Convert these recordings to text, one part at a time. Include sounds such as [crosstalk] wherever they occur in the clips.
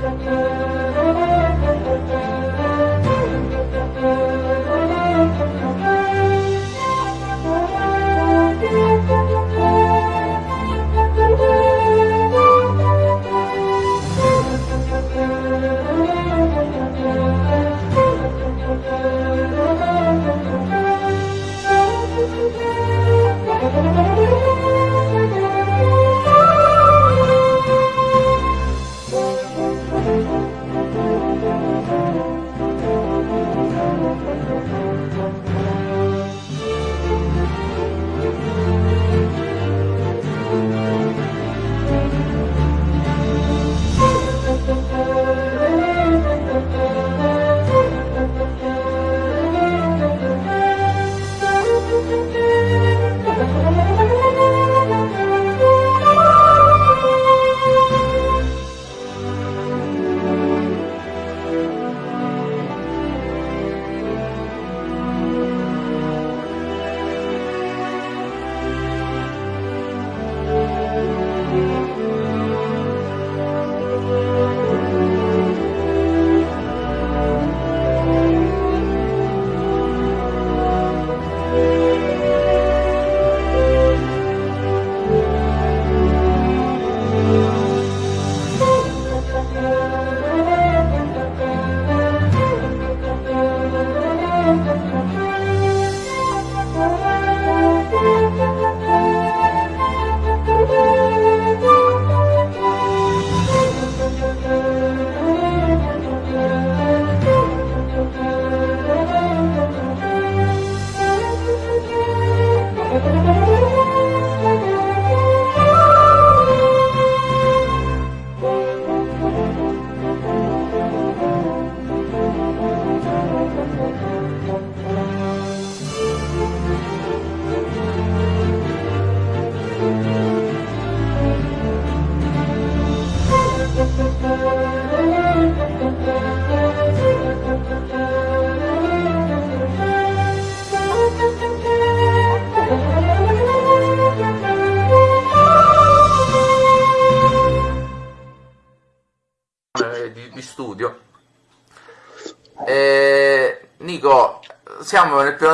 siamo nel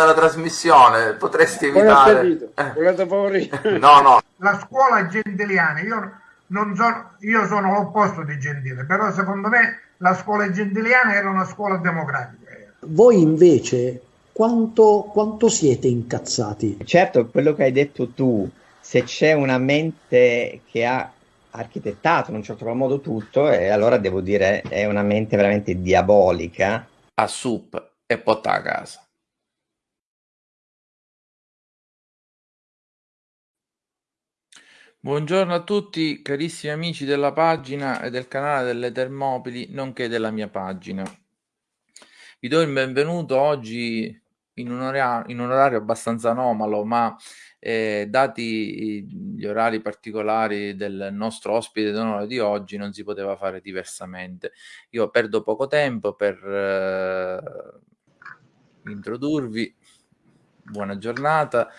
della trasmissione, potresti evitare... Eh. [laughs] No, no. La scuola gentiliana, io, non sono, io sono l'opposto di Gentile, però secondo me la scuola gentiliana era una scuola democratica. Voi invece quanto, quanto siete incazzati? Certo, quello che hai detto tu, se c'è una mente che ha architettato in un certo modo tutto, e allora devo dire è una mente veramente diabolica. A sup e porta a casa. Buongiorno a tutti carissimi amici della pagina e del canale delle Termopili, nonché della mia pagina. Vi do il benvenuto oggi in un, orario, in un orario abbastanza anomalo, ma eh, dati gli orari particolari del nostro ospite d'onore di oggi non si poteva fare diversamente. Io perdo poco tempo per eh, introdurvi. Buona giornata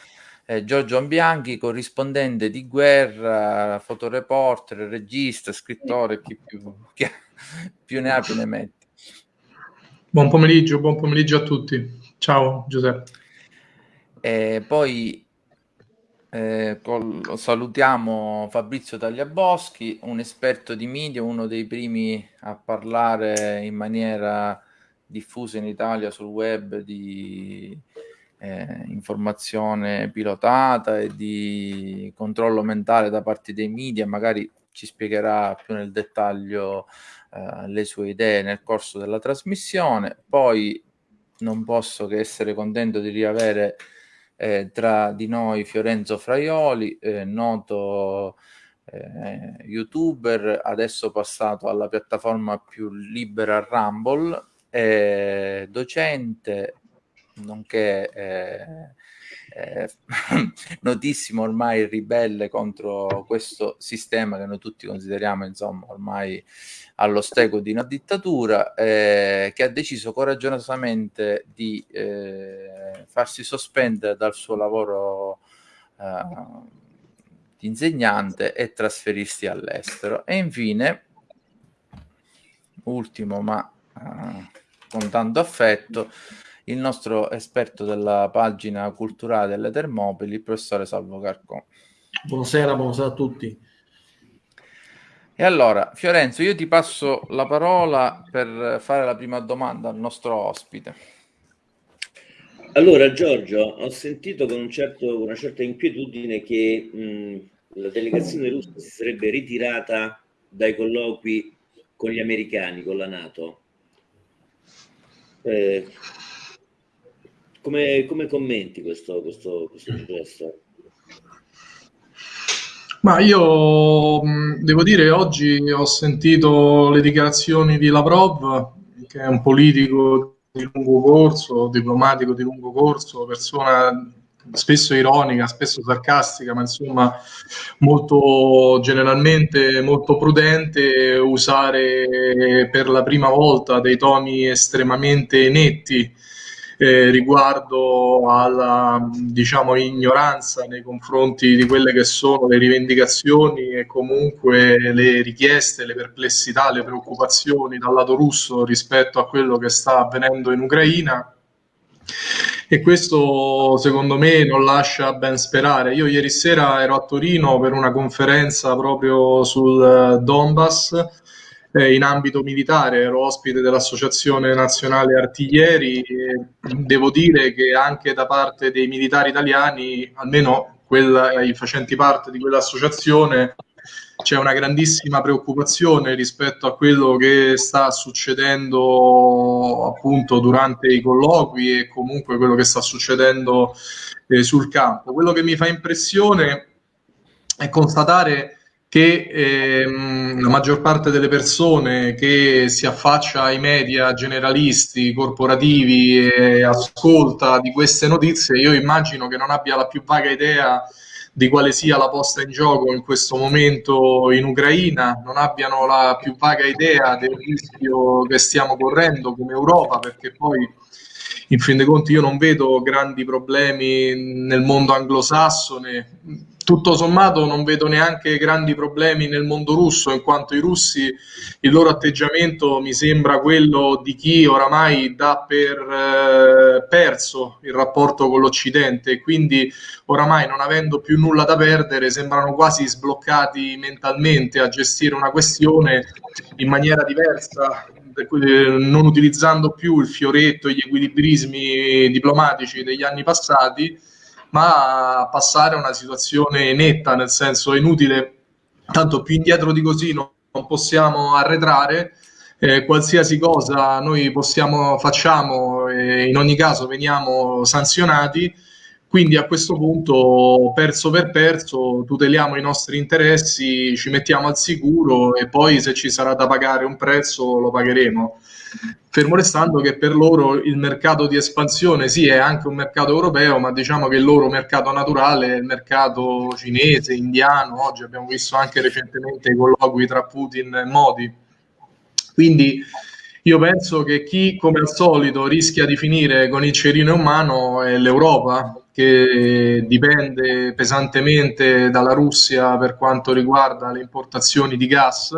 eh, Giorgio Ambianchi, corrispondente di guerra, fotoreporter, regista, scrittore, chi più, chi più ne ha più ne metti. Buon pomeriggio, buon pomeriggio a tutti. Ciao Giuseppe. E poi eh, col, salutiamo Fabrizio Tagliaboschi, un esperto di media, uno dei primi a parlare in maniera diffusa in Italia sul web di eh, informazione pilotata e di controllo mentale da parte dei media, magari ci spiegherà più nel dettaglio eh, le sue idee nel corso della trasmissione. Poi non posso che essere contento di riavere eh, tra di noi Fiorenzo Fraioli, eh, noto eh, youtuber, adesso passato alla piattaforma più libera Rumble, eh, docente, nonché eh, eh, [laughs] notissimo ormai ribelle contro questo sistema che noi tutti consideriamo insomma ormai allo stego di una dittatura eh, che ha deciso coraggiosamente di eh, farsi sospendere dal suo lavoro eh, di insegnante e trasferirsi all'estero. E infine ultimo, ma uh, con tanto affetto, il nostro esperto della pagina culturale delle Termopili, il professore Salvo Carcò. Buonasera, buonasera a tutti. E allora, Fiorenzo, io ti passo la parola per fare la prima domanda al nostro ospite. Allora, Giorgio, ho sentito con un certo, una certa inquietudine che mh, la delegazione russa si sarebbe ritirata dai colloqui con gli americani, con la Nato. Eh, come, come, commenti questo, questo, questo gesto? Ma io devo dire, oggi ho sentito le dichiarazioni di Lavrov, che è un politico di lungo corso, diplomatico di lungo corso, persona spesso ironica, spesso sarcastica, ma insomma molto generalmente molto prudente, usare per la prima volta dei toni estremamente netti eh, riguardo alla diciamo, ignoranza nei confronti di quelle che sono le rivendicazioni e comunque le richieste, le perplessità, le preoccupazioni dal lato russo rispetto a quello che sta avvenendo in Ucraina e questo secondo me non lascia ben sperare. Io ieri sera ero a Torino per una conferenza proprio sul Donbass eh, in ambito militare, ero ospite dell'Associazione Nazionale Artiglieri e devo dire che anche da parte dei militari italiani, almeno quella, i facenti parte di quell'associazione, c'è una grandissima preoccupazione rispetto a quello che sta succedendo appunto durante i colloqui e comunque quello che sta succedendo eh, sul campo. Quello che mi fa impressione è constatare che ehm, la maggior parte delle persone che si affaccia ai media generalisti, corporativi e ascolta di queste notizie, io immagino che non abbia la più vaga idea di quale sia la posta in gioco in questo momento in Ucraina, non abbiano la più vaga idea del rischio che stiamo correndo come Europa, perché poi in fin dei conti io non vedo grandi problemi nel mondo anglosassone tutto sommato non vedo neanche grandi problemi nel mondo russo, in quanto i russi, il loro atteggiamento mi sembra quello di chi oramai dà per eh, perso il rapporto con l'Occidente, quindi oramai non avendo più nulla da perdere sembrano quasi sbloccati mentalmente a gestire una questione in maniera diversa non utilizzando più il fioretto e gli equilibrismi diplomatici degli anni passati, ma passare a una situazione netta, nel senso è inutile, tanto più indietro di così non, possiamo arretrare, eh, qualsiasi cosa noi possiamo, facciamo, eh, in ogni caso veniamo sanzionati, quindi a questo punto, perso per perso, tuteliamo i nostri interessi, ci mettiamo al sicuro e poi se ci sarà da pagare un prezzo lo pagheremo fermo restando che per loro il mercato di espansione sì è anche un mercato europeo, ma diciamo che il loro mercato naturale è il mercato cinese, indiano, oggi abbiamo visto anche recentemente i colloqui tra Putin e Modi. Quindi io penso che chi come al solito rischia di finire con il cerino in mano è l'Europa, che dipende pesantemente dalla Russia per quanto riguarda le importazioni di gas.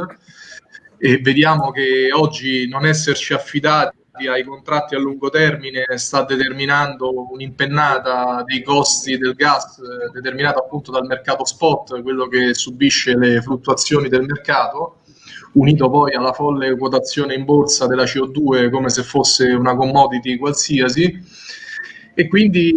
E vediamo che oggi non esserci affidati ai contratti a lungo termine sta determinando un'impennata dei costi del gas determinata appunto dal mercato spot, quello che subisce le fluttuazioni del mercato, unito poi alla folle quotazione in borsa della CO2 come se fosse una commodity qualsiasi e quindi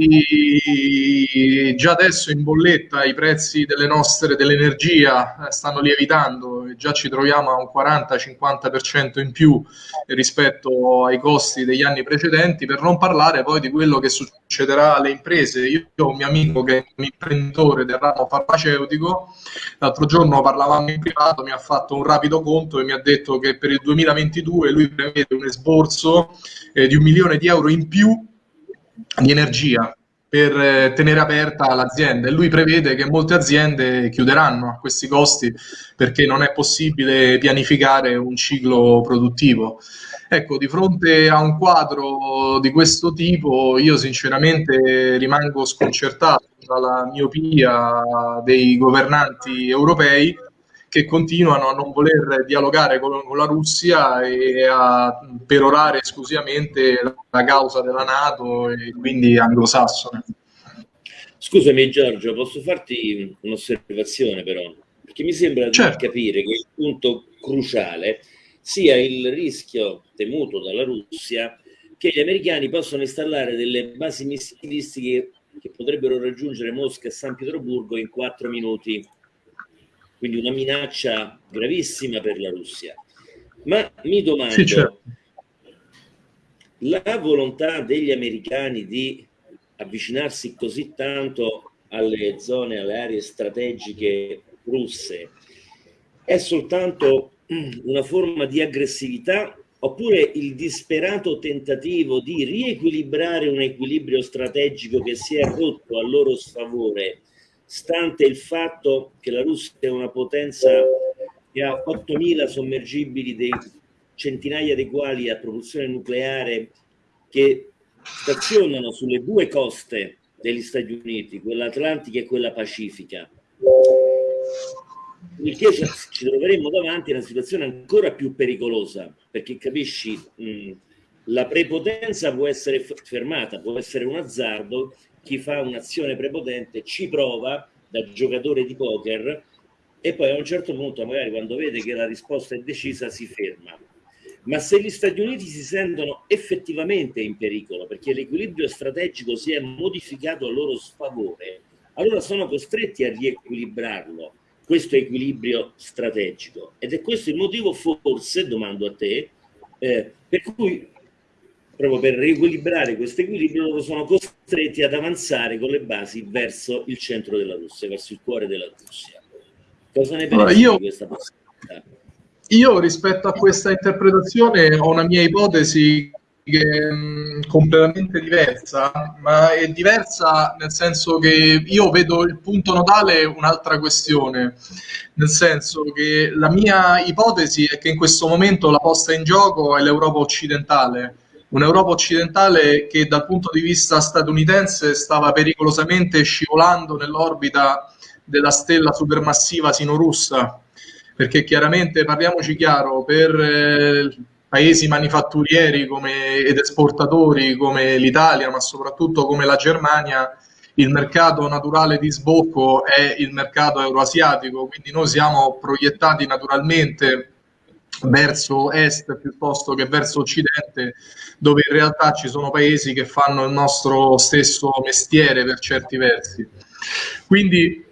già adesso in bolletta i prezzi delle nostre, dell'energia eh, stanno lievitando e già ci troviamo a un 40-50% in più rispetto ai costi degli anni precedenti, per non parlare poi di quello che succederà alle imprese. Io ho un mio amico che è un imprenditore del ramo farmaceutico, l'altro giorno parlavamo in privato, mi ha fatto un rapido conto e mi ha detto che per il 2022 lui prevede un esborso eh, di un milione di euro in più di energia per eh, tenere aperta l'azienda e lui prevede che molte aziende chiuderanno a questi costi perché non è possibile pianificare un ciclo produttivo. Ecco, di fronte a un quadro di questo tipo io sinceramente rimango sconcertato dalla miopia dei governanti europei che continuano a non voler dialogare con, con la Russia e a perorare esclusivamente la causa della Nato e quindi anglosassone. Scusami Giorgio, posso farti un'osservazione però? Perché mi sembra certo. di capire che il punto cruciale sia il rischio temuto dalla Russia che gli americani possano installare delle basi missilistiche che potrebbero raggiungere Mosca e San Pietroburgo in quattro minuti. Quindi una minaccia gravissima per la Russia. Ma mi domando, sì, certo. la volontà degli americani di avvicinarsi così tanto alle zone, alle aree strategiche russe, è soltanto una forma di aggressività oppure il disperato tentativo di riequilibrare un equilibrio strategico che si è rotto a loro sfavore, stante il fatto che la Russia è una potenza che ha 8.000 sommergibili, dei centinaia dei quali a propulsione nucleare, che stazionano sulle due coste degli Stati Uniti, quella atlantica e quella pacifica. Il che ci troveremmo davanti a una situazione ancora più pericolosa, perché capisci, mh, la prepotenza può essere fermata, può essere un azzardo, chi fa un'azione prepotente ci prova da giocatore di poker e poi a un certo punto, magari quando vede che la risposta è decisa, si ferma ma se gli Stati Uniti si sentono effettivamente in pericolo perché l'equilibrio strategico si è modificato a loro sfavore, allora sono costretti a riequilibrarlo, questo equilibrio strategico. Ed è questo il motivo, forse, domando a te, eh, per cui proprio per riequilibrare questo equilibrio loro sono costretti ad avanzare con le basi verso il centro della Russia, verso il cuore della Russia. Cosa ne pensi allora, io... di questa possibilità? Io rispetto a questa interpretazione ho una mia ipotesi che è mm, completamente diversa, ma è diversa nel senso che io vedo il punto nodale un'altra questione, nel senso che la mia ipotesi è che in questo momento la posta in gioco è l'Europa occidentale, un'Europa occidentale che dal punto di vista statunitense stava pericolosamente scivolando nell'orbita della stella supermassiva sino-russa. Perché chiaramente parliamoci chiaro, per eh, paesi manifatturieri come, ed esportatori come l'Italia, ma soprattutto come la Germania, il mercato naturale di sbocco è il mercato euroasiatico, quindi noi siamo proiettati naturalmente verso est piuttosto che verso occidente, dove in realtà ci sono paesi che fanno il nostro stesso mestiere per certi versi. Quindi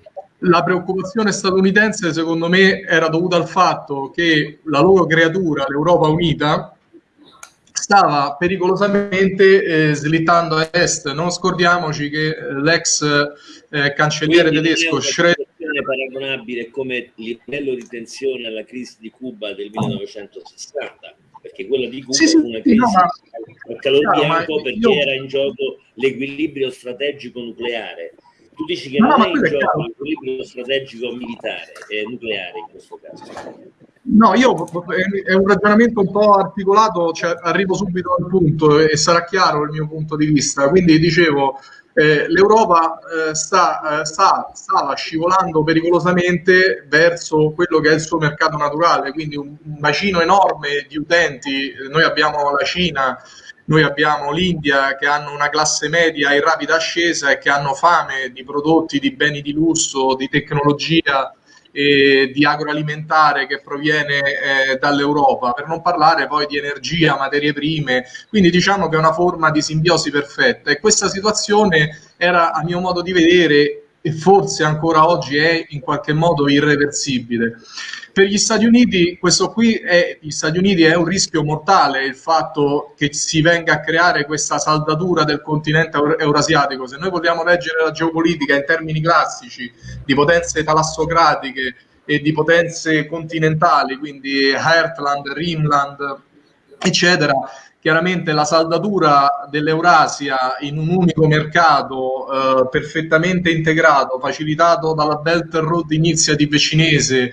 la preoccupazione statunitense secondo me era dovuta al fatto che la loro creatura, l'Europa Unita, stava pericolosamente eh, slittando a est. Non scordiamoci che l'ex eh, cancelliere tedesco Schroeder paragonabile come livello di tensione alla crisi di Cuba del 1960 perché quella di Cuba sì, sì, fu una crisi no, ma, a calor bianco perché io... era in gioco l'equilibrio strategico nucleare tu dici che no, non è in gioco l'equilibrio strategico militare e nucleare in questo caso. No, io è un ragionamento un po' articolato, cioè, arrivo subito al punto e sarà chiaro il mio punto di vista. Quindi dicevo, eh, l'Europa eh, sta, eh, sta, stava scivolando pericolosamente verso quello che è il suo mercato naturale, quindi un, un bacino enorme di utenti. Noi abbiamo la Cina, noi abbiamo l'India che hanno una classe media in rapida ascesa e che hanno fame di prodotti, di beni di lusso, di tecnologia e di agroalimentare che proviene eh, dall'Europa, per non parlare poi di energia, materie prime, quindi diciamo che è una forma di simbiosi perfetta. E questa situazione era a mio modo di vedere e forse ancora oggi è in qualche modo irreversibile. Per gli Stati Uniti questo qui è, Uniti è un rischio mortale il fatto che si venga a creare questa saldatura del continente eurasiatico. Se noi vogliamo leggere la geopolitica in termini classici di potenze talassocratiche e di potenze continentali, quindi Heartland, Rimland, eccetera, chiaramente la saldatura dell'Eurasia in un unico mercato eh, perfettamente integrato, facilitato dalla Belt Road Initiative cinese,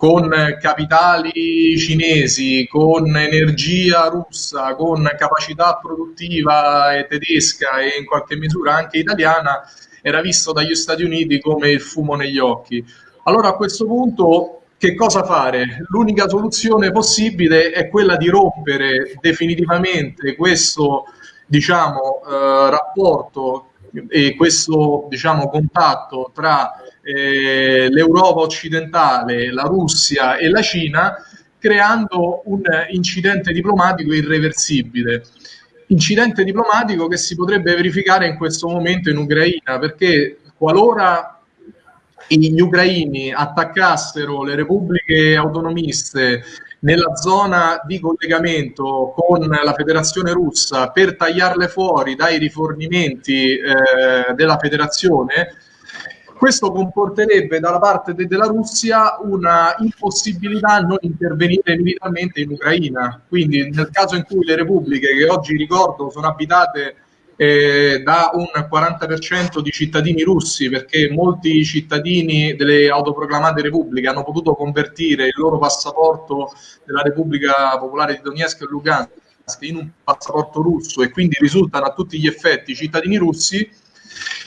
con capitali cinesi, con energia russa, con capacità produttiva tedesca e in qualche misura anche italiana, era visto dagli Stati Uniti come il fumo negli occhi. Allora a questo punto che cosa fare? L'unica soluzione possibile è quella di rompere definitivamente questo diciamo, eh, rapporto e questo diciamo, contatto tra eh, l'Europa occidentale, la Russia e la Cina, creando un incidente diplomatico irreversibile. Incidente diplomatico che si potrebbe verificare in questo momento in Ucraina, perché qualora gli ucraini attaccassero le repubbliche autonomiste nella zona di collegamento con la federazione russa per tagliarle fuori dai rifornimenti eh, della federazione, questo comporterebbe dalla parte de- della Russia una impossibilità a non intervenire militarmente in Ucraina. Quindi nel caso in cui le repubbliche, che oggi ricordo sono abitate eh, da un 40% di cittadini russi, perché molti cittadini delle autoproclamate repubbliche hanno potuto convertire il loro passaporto della Repubblica Popolare di Donetsk e Lugansk in un passaporto russo e quindi risultano a tutti gli effetti cittadini russi,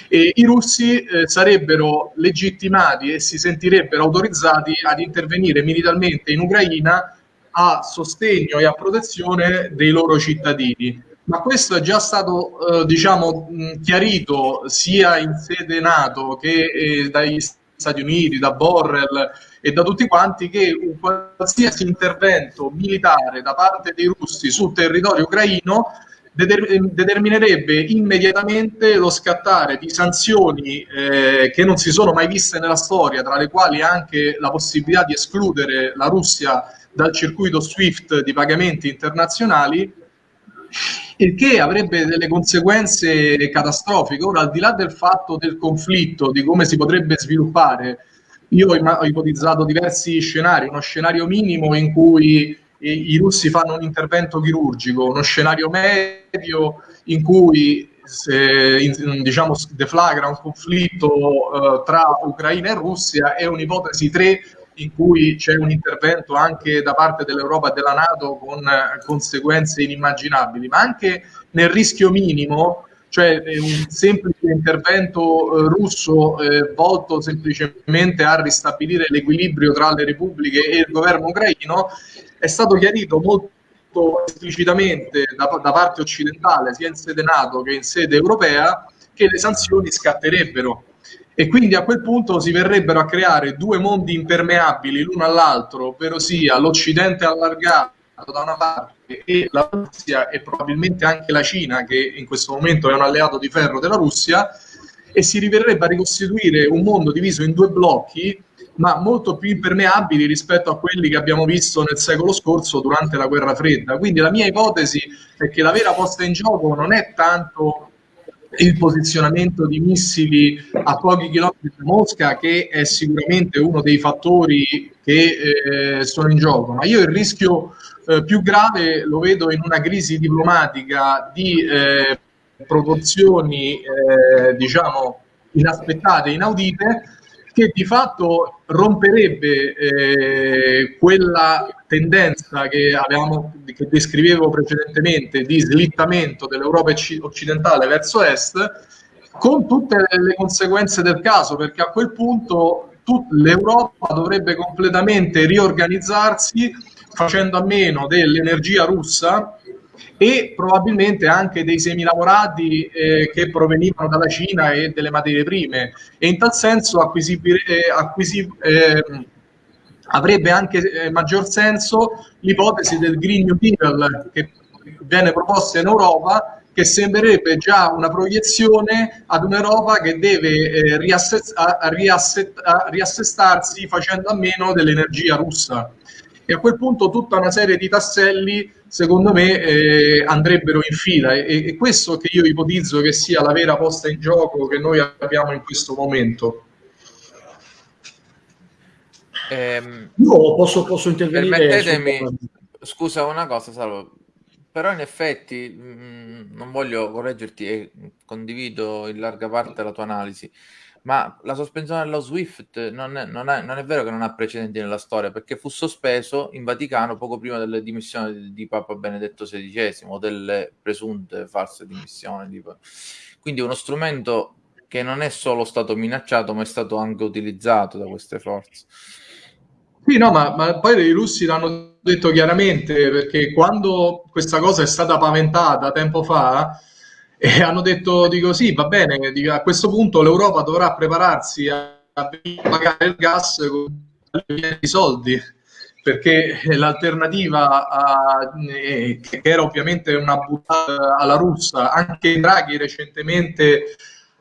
e i russi eh, sarebbero legittimati e si sentirebbero autorizzati ad intervenire militarmente in Ucraina a sostegno e a protezione dei loro cittadini. Ma questo è già stato eh, diciamo, chiarito sia in sede NATO che eh, dagli Stati Uniti, da Borrell e da tutti quanti che un qualsiasi intervento militare da parte dei russi sul territorio ucraino deter- determinerebbe immediatamente lo scattare di sanzioni eh, che non si sono mai viste nella storia, tra le quali anche la possibilità di escludere la Russia dal circuito SWIFT di pagamenti internazionali il che avrebbe delle conseguenze catastrofiche. Ora, al di là del fatto del conflitto, di come si potrebbe sviluppare, io ho ipotizzato diversi scenari, uno scenario minimo in cui i, russi fanno un intervento chirurgico, uno scenario medio in cui se, in, diciamo, deflagra un conflitto uh, tra Ucraina e Russia e un'ipotesi 3 in cui c'è un intervento anche da parte dell'Europa e della Nato con eh, conseguenze inimmaginabili, ma anche nel rischio minimo, cioè eh, un semplice intervento eh, russo eh, volto semplicemente a ristabilire l'equilibrio tra le repubbliche e il governo ucraino, è stato chiarito molto esplicitamente da, da parte occidentale, sia in sede NATO che in sede europea, che le sanzioni scatterebbero. E quindi a quel punto si verrebbero a creare due mondi impermeabili l'uno all'altro, ovvero sia l'Occidente allargato da una parte e la Russia e probabilmente anche la Cina, che in questo momento è un alleato di ferro della Russia, e si riverrebbe a ricostituire un mondo diviso in due blocchi, ma molto più impermeabili rispetto a quelli che abbiamo visto nel secolo scorso durante la guerra fredda. Quindi la mia ipotesi è che la vera posta in gioco non è tanto il posizionamento di missili a pochi chilometri da Mosca, che è sicuramente uno dei fattori che eh, sono in gioco. Ma io il rischio eh, più grave lo vedo in una crisi diplomatica di eh, proporzioni, eh, diciamo, inaspettate, inaudite, che di fatto romperebbe eh, quella tendenza che, avevamo, che descrivevo precedentemente di slittamento dell'Europa occidentale verso est, con tutte le conseguenze del caso, perché a quel punto l'Europa dovrebbe completamente riorganizzarsi facendo a meno dell'energia russa e probabilmente anche dei semilavorati eh, che provenivano dalla Cina e delle materie prime. E in tal senso eh, acquisi, eh, avrebbe anche eh, maggior senso l'ipotesi del Green New Deal che viene proposta in Europa che sembrerebbe già una proiezione ad un'Europa che deve eh, riassest- riassest- riassestarsi facendo a meno dell'energia russa. E a quel punto tutta una serie di tasselli secondo me eh, andrebbero in fila e, e, questo che io ipotizzo che sia la vera posta in gioco che noi abbiamo in questo momento. Eh, io posso, posso intervenire? Permettetemi, scusa una cosa Salvo, però in effetti mh, mm, non voglio correggerti e condivido in larga parte la tua analisi ma la sospensione dello SWIFT non è, non, è, non è, vero che non ha precedenti nella storia, perché fu sospeso in Vaticano poco prima delle dimissioni di, di Papa Benedetto XVI o delle presunte false dimissioni. Di... Quindi uno strumento che non è solo stato minacciato, ma è stato anche utilizzato da queste forze. Sì, no, ma, ma poi i russi l'hanno detto chiaramente perché quando questa cosa è stata paventata tempo fa, eh, hanno detto, dico sì, va bene, dico, a questo punto l'Europa dovrà prepararsi a, a pagare il gas con i soldi perché l'alternativa eh, che era ovviamente una buttata alla russa, anche Draghi recentemente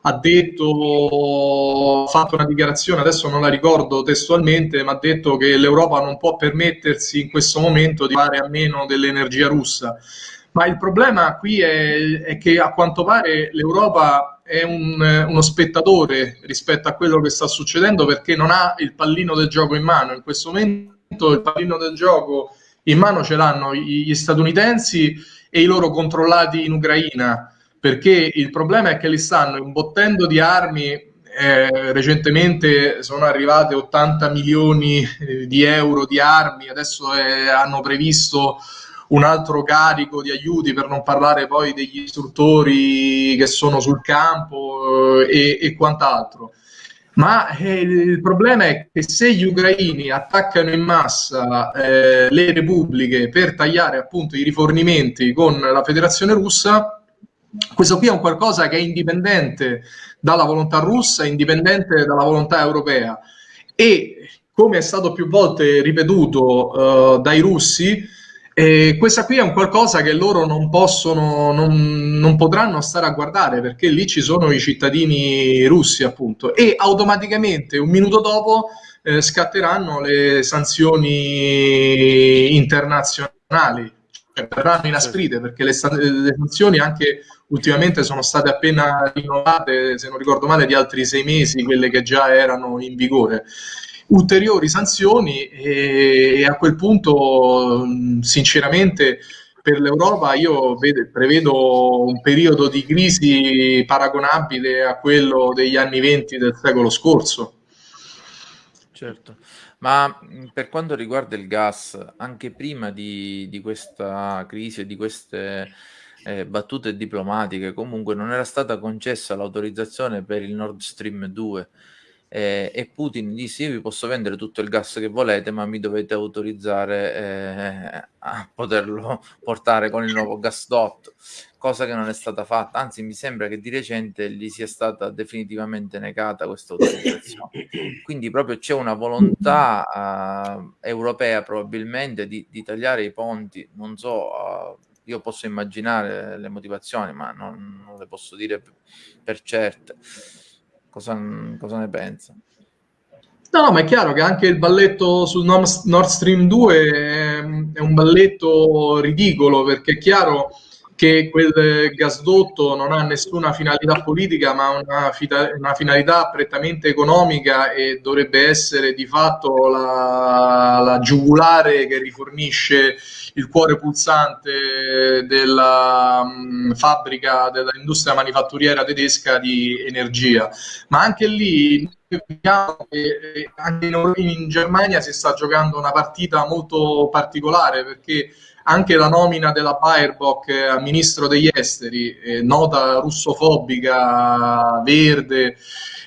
ha detto, ha fatto una dichiarazione, adesso non la ricordo testualmente, ma ha detto che l'Europa non può permettersi in questo momento di fare a meno dell'energia russa. Ma il problema qui è, è che a quanto pare l'Europa è un, uno spettatore rispetto a quello che sta succedendo perché non ha il pallino del gioco in mano. In questo momento il pallino del gioco in mano ce l'hanno gli statunitensi e i loro controllati in Ucraina perché il problema è che li stanno imbottendo di armi. Eh, recentemente sono arrivate 80 milioni di euro di armi, adesso eh, hanno previsto un altro carico di aiuti per non parlare poi degli istruttori che sono sul campo eh, e, e, quant'altro. Ma eh, il problema è che se gli ucraini attaccano in massa eh, le repubbliche per tagliare appunto i rifornimenti con la federazione russa, questo qui è un qualcosa che è indipendente dalla volontà russa, indipendente dalla volontà europea e come è stato più volte ripetuto uh, dai russi, eh, questa qui è un qualcosa che loro non possono, non, non, potranno stare a guardare perché lì ci sono i cittadini russi appunto e automaticamente un minuto dopo eh, scatteranno le sanzioni internazionali cioè, verranno inasprite perché le, le, sanzioni anche ultimamente sono state appena rinnovate, se non ricordo male, di altri sei mesi, quelle che già erano in vigore. Ulteriori sanzioni e, e a quel punto, sinceramente, per l'Europa io vedo, prevedo un periodo di crisi paragonabile a quello degli anni venti del secolo scorso. Certo. Ma per quanto riguarda il gas, anche prima di, di questa crisi e di queste eh, battute diplomatiche, comunque non era stata concessa l'autorizzazione per il Nord Stream 2 eh, e Putin disse io vi posso vendere tutto il gas che volete ma mi dovete autorizzare eh, a poterlo portare con il nuovo gasdotto cosa che non è stata fatta. Anzi mi sembra che di recente gli sia stata definitivamente negata questa autorizzazione. Quindi proprio c'è una volontà uh, europea probabilmente di, di, tagliare i ponti. Non so uh, io posso immaginare le motivazioni ma non, non le posso dire per certe Cosa, cosa ne pensa? No, no, ma è chiaro che anche il balletto sul Nord Stream 2 è, è un balletto ridicolo perché è chiaro che quel gasdotto non ha nessuna finalità politica ma una, una, finalità prettamente economica e dovrebbe essere di fatto la, la giugulare che rifornisce il cuore pulsante della um, fabbrica dell'industria manifatturiera tedesca di energia. Ma anche lì che anche in, in Germania si sta giocando una partita molto particolare perché anche la nomina della Baerbock a ministro degli esteri, eh, nota russofobica, verde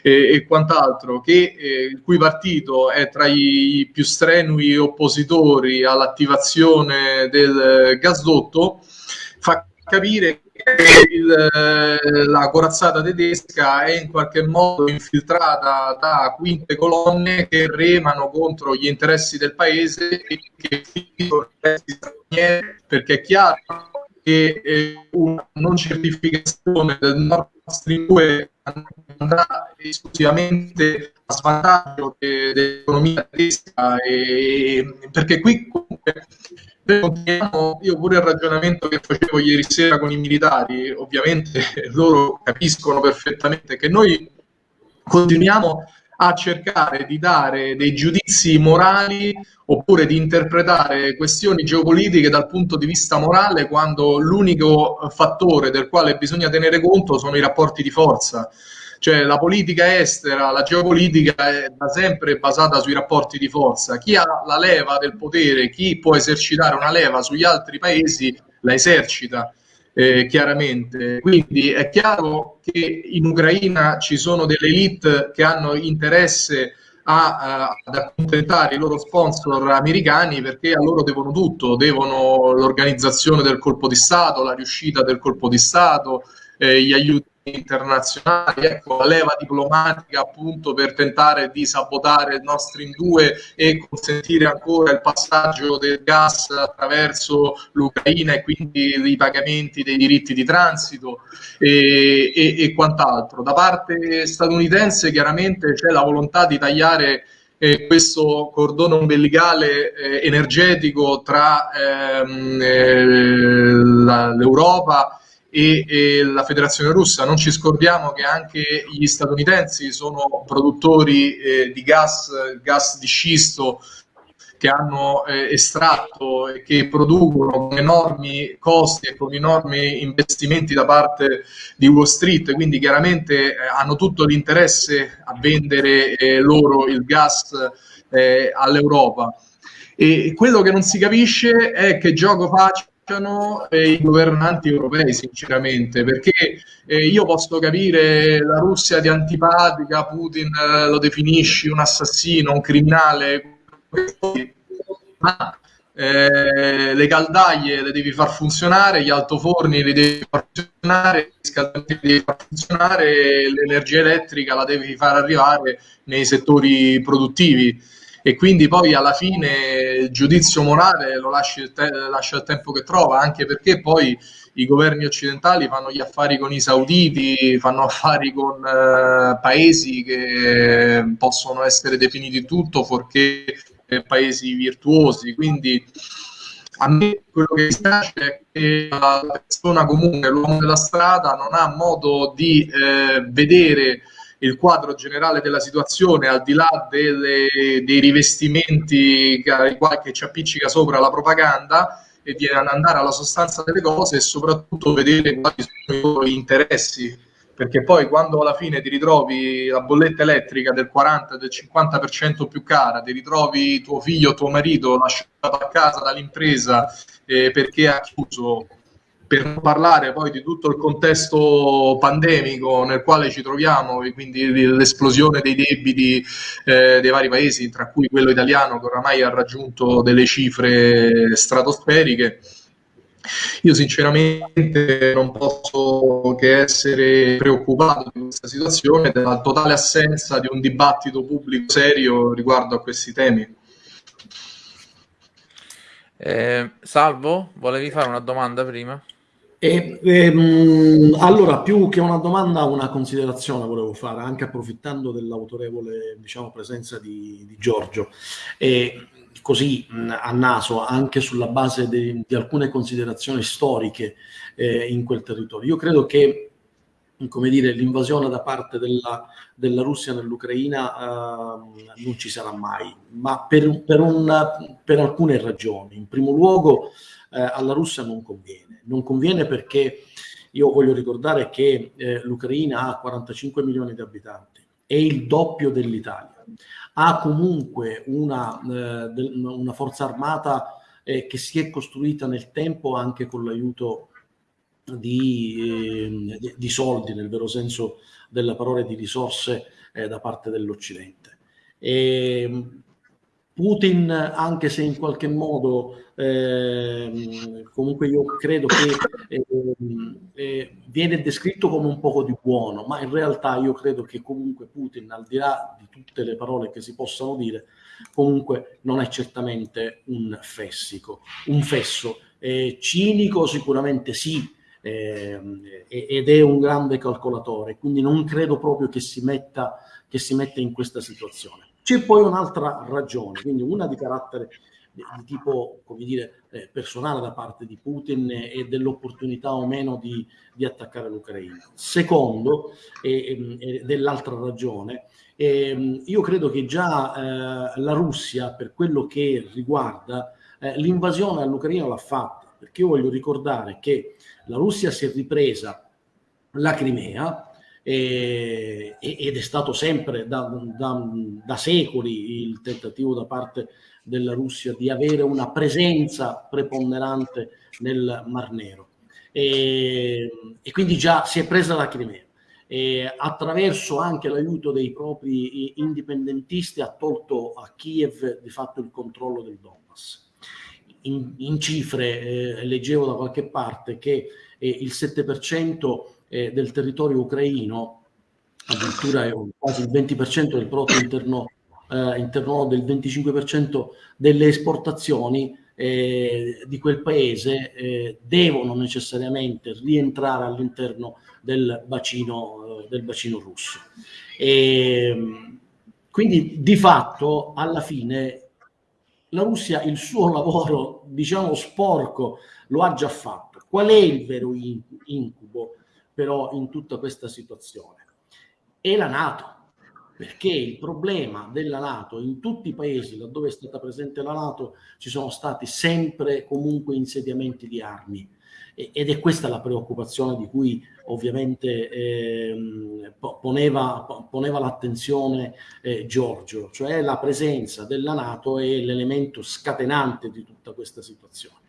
eh, e quant'altro, che, eh, il cui partito è tra i più strenui oppositori all'attivazione del gasdotto, fa capire il, eh, la corazzata tedesca è in qualche modo infiltrata da quinte colonne che remano contro gli interessi del paese e che perché è chiaro che eh, una non certificazione del Nord Stream 2 andrà esclusivamente a svantaggio dell'economia tedesca e, perché qui comunque io pure il ragionamento che facevo ieri sera con i militari, ovviamente [laughs] loro capiscono perfettamente che noi continuiamo a cercare di dare dei giudizi morali oppure di interpretare questioni geopolitiche dal punto di vista morale quando l'unico fattore del quale bisogna tenere conto sono i rapporti di forza. Cioè la politica estera, la geopolitica è da sempre basata sui rapporti di forza. Chi ha la leva del potere, chi può esercitare una leva sugli altri paesi, la esercita. Eh, chiaramente. Quindi è chiaro che in Ucraina ci sono delle elite che hanno interesse a, ad accontentare i loro sponsor americani perché a loro devono tutto, devono l'organizzazione del colpo di Stato, la riuscita del colpo di Stato, eh, gli aiuti internazionali, ecco, la leva diplomatica appunto per tentare di sabotare il nostro in due e consentire ancora il passaggio del gas attraverso l'Ucraina e quindi i pagamenti dei diritti di transito e, e, e quant'altro. Da parte statunitense chiaramente c'è la volontà di tagliare eh, questo cordone ombelicale eh, energetico tra ehm, eh, l'Europa e, e, la Federazione Russa. Non ci scordiamo che anche gli statunitensi sono produttori eh, di gas, gas di scisto che hanno eh, estratto e che producono con enormi costi e con enormi investimenti da parte di Wall Street, quindi chiaramente eh, hanno tutto l'interesse a vendere eh, loro il gas eh, all'Europa. E quello che non si capisce è che gioco faccia eh, i governanti europei, sinceramente, perché eh, io posso capire la Russia di antipatica, Putin eh, lo definisci un assassino, un criminale, ma eh, le caldaie le devi far funzionare, gli altoforni li devi far funzionare, li devi far funzionare, l'energia elettrica la devi far arrivare nei settori produttivi e quindi poi alla fine il giudizio morale lo lascia il, te- lascia il tempo che trova, anche perché poi i governi occidentali fanno gli affari con i sauditi, fanno affari con eh, paesi che possono essere definiti tutto fuorché eh, paesi virtuosi. Quindi a me quello che mi spiace è che la persona comune, l'uomo della strada, non ha modo di eh, vedere il quadro generale della situazione, al di là delle, dei rivestimenti che, ci appiccica sopra la propaganda, e di andare alla sostanza delle cose e soprattutto vedere quali sono i loro interessi. Perché poi quando alla fine ti ritrovi la bolletta elettrica del 40, del 50% più cara, ti ritrovi tuo figlio tuo marito lasciato a casa dall'impresa eh, perché ha chiuso per parlare poi di tutto il contesto pandemico nel quale ci troviamo, quindi l'esplosione dei debiti eh, dei vari paesi, tra cui quello italiano che oramai ha raggiunto delle cifre stratosferiche. Io sinceramente non posso che essere preoccupato di questa situazione, della totale assenza di un dibattito pubblico serio riguardo a questi temi. Eh, Salvo, volevi fare una domanda prima? E, ehm, allora, più che una domanda, una considerazione volevo fare, anche approfittando dell'autorevole diciamo, presenza di, di Giorgio. E così mh, a naso, anche sulla base de, di alcune considerazioni storiche eh, in quel territorio. Io credo che come dire, l'invasione da parte della, della Russia nell'Ucraina eh, non ci sarà mai, ma per, per, un, per alcune ragioni. In primo luogo, eh, alla Russia non conviene. Non conviene perché io voglio ricordare che eh, l'Ucraina ha 45 milioni di abitanti, è il doppio dell'Italia, ha comunque una, eh, una forza armata eh, che si è costruita nel tempo anche con l'aiuto di, eh, di, soldi, nel vero senso della parola, di risorse eh, da parte dell'Occidente. E Putin, anche se in qualche modo eh, comunque io credo che eh, eh, viene descritto come un poco di buono, ma in realtà io credo che comunque Putin, al di là di tutte le parole che si possano dire, comunque non è certamente un fessico, un fesso. cinico sicuramente sì, ehm, ed è un grande calcolatore, quindi non credo proprio che si metta, che si metta in questa situazione. C'è poi un'altra ragione, quindi una di carattere di, tipo, come dire, eh, personale da parte di Putin e dell'opportunità o meno di, di attaccare l'Ucraina. Secondo, e, e dell'altra ragione, eh, io credo che già eh, la Russia, per quello che riguarda eh, l'invasione all'Ucraina, l'ha fatta, perché io voglio ricordare che la Russia si è ripresa la Crimea, eh, ed è stato sempre da, da, da, secoli il tentativo da parte della Russia di avere una presenza preponderante nel Mar Nero. E, e quindi già si è presa la Crimea. e attraverso anche l'aiuto dei propri indipendentisti ha tolto a Kiev di fatto il controllo del Donbass. In, in cifre eh, leggevo da qualche parte che eh, il 7% eh, del territorio ucraino, addirittura quasi il 20% del prodotto interno, eh, interno del 25% delle esportazioni eh, di quel paese eh, devono necessariamente rientrare all'interno del eh, del bacino russo. E, quindi di fatto alla fine la Russia il suo [laughs] lavoro, diciamo sporco, lo ha già fatto. Qual è il vero incubo però in tutta questa situazione? È la Nato perché il problema della Nato in tutti i paesi laddove è stata presente la Nato ci sono stati sempre comunque insediamenti di armi ed è questa la preoccupazione di cui ovviamente eh, poneva, poneva l'attenzione eh, Giorgio, cioè la presenza della Nato è l'elemento scatenante di tutta questa situazione.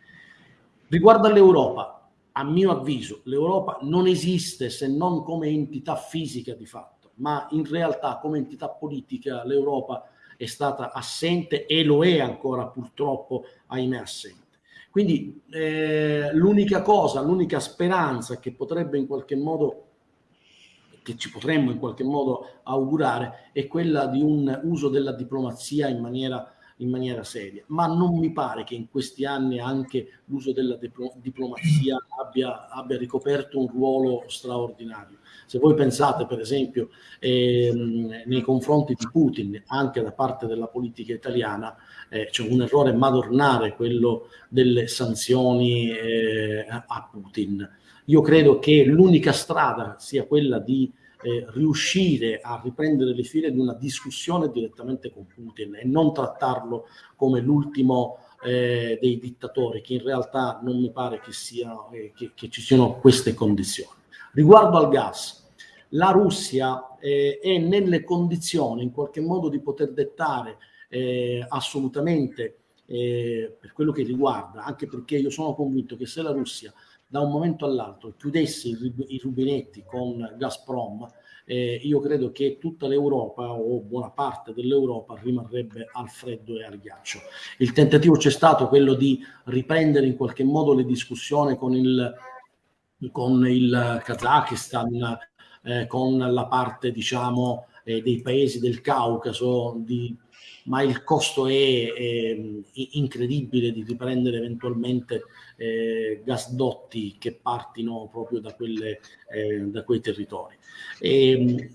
Riguardo all'Europa, a mio avviso, l'Europa non esiste se non come entità fisica di fatto ma in realtà come entità politica l'Europa è stata assente e lo è ancora purtroppo, ahimè, assente. Quindi eh, l'unica cosa, l'unica speranza che potrebbe in qualche modo che ci potremmo in qualche modo augurare è quella di un uso della diplomazia in maniera, in maniera seria. Ma non mi pare che in questi anni anche l'uso della diplomazia abbia, abbia ricoperto un ruolo straordinario. Se voi pensate per esempio ehm, nei confronti di Putin, anche da parte della politica italiana, eh, c'è un errore madornare quello delle sanzioni eh, a Putin. Io credo che l'unica strada sia quella di eh, riuscire a riprendere le file di una discussione direttamente con Putin e non trattarlo come l'ultimo eh, dei dittatori, che in realtà non mi pare che, sia, eh, che, che ci siano queste condizioni. Riguardo al gas, la Russia eh, è nelle condizioni in qualche modo di poter dettare eh, assolutamente eh, per quello che riguarda, anche perché io sono convinto che se la Russia da un momento all'altro chiudesse i, rubinetti con Gazprom, eh, io credo che tutta l'Europa o buona parte dell'Europa rimarrebbe al freddo e al ghiaccio. Il tentativo c'è stato quello di riprendere in qualche modo le discussioni con il con il Kazakistan, eh, con la parte diciamo eh, dei paesi del Caucaso, di, ma il costo è, è, incredibile di riprendere eventualmente eh, gasdotti che partino proprio da, quelle, eh, da quei territori. E,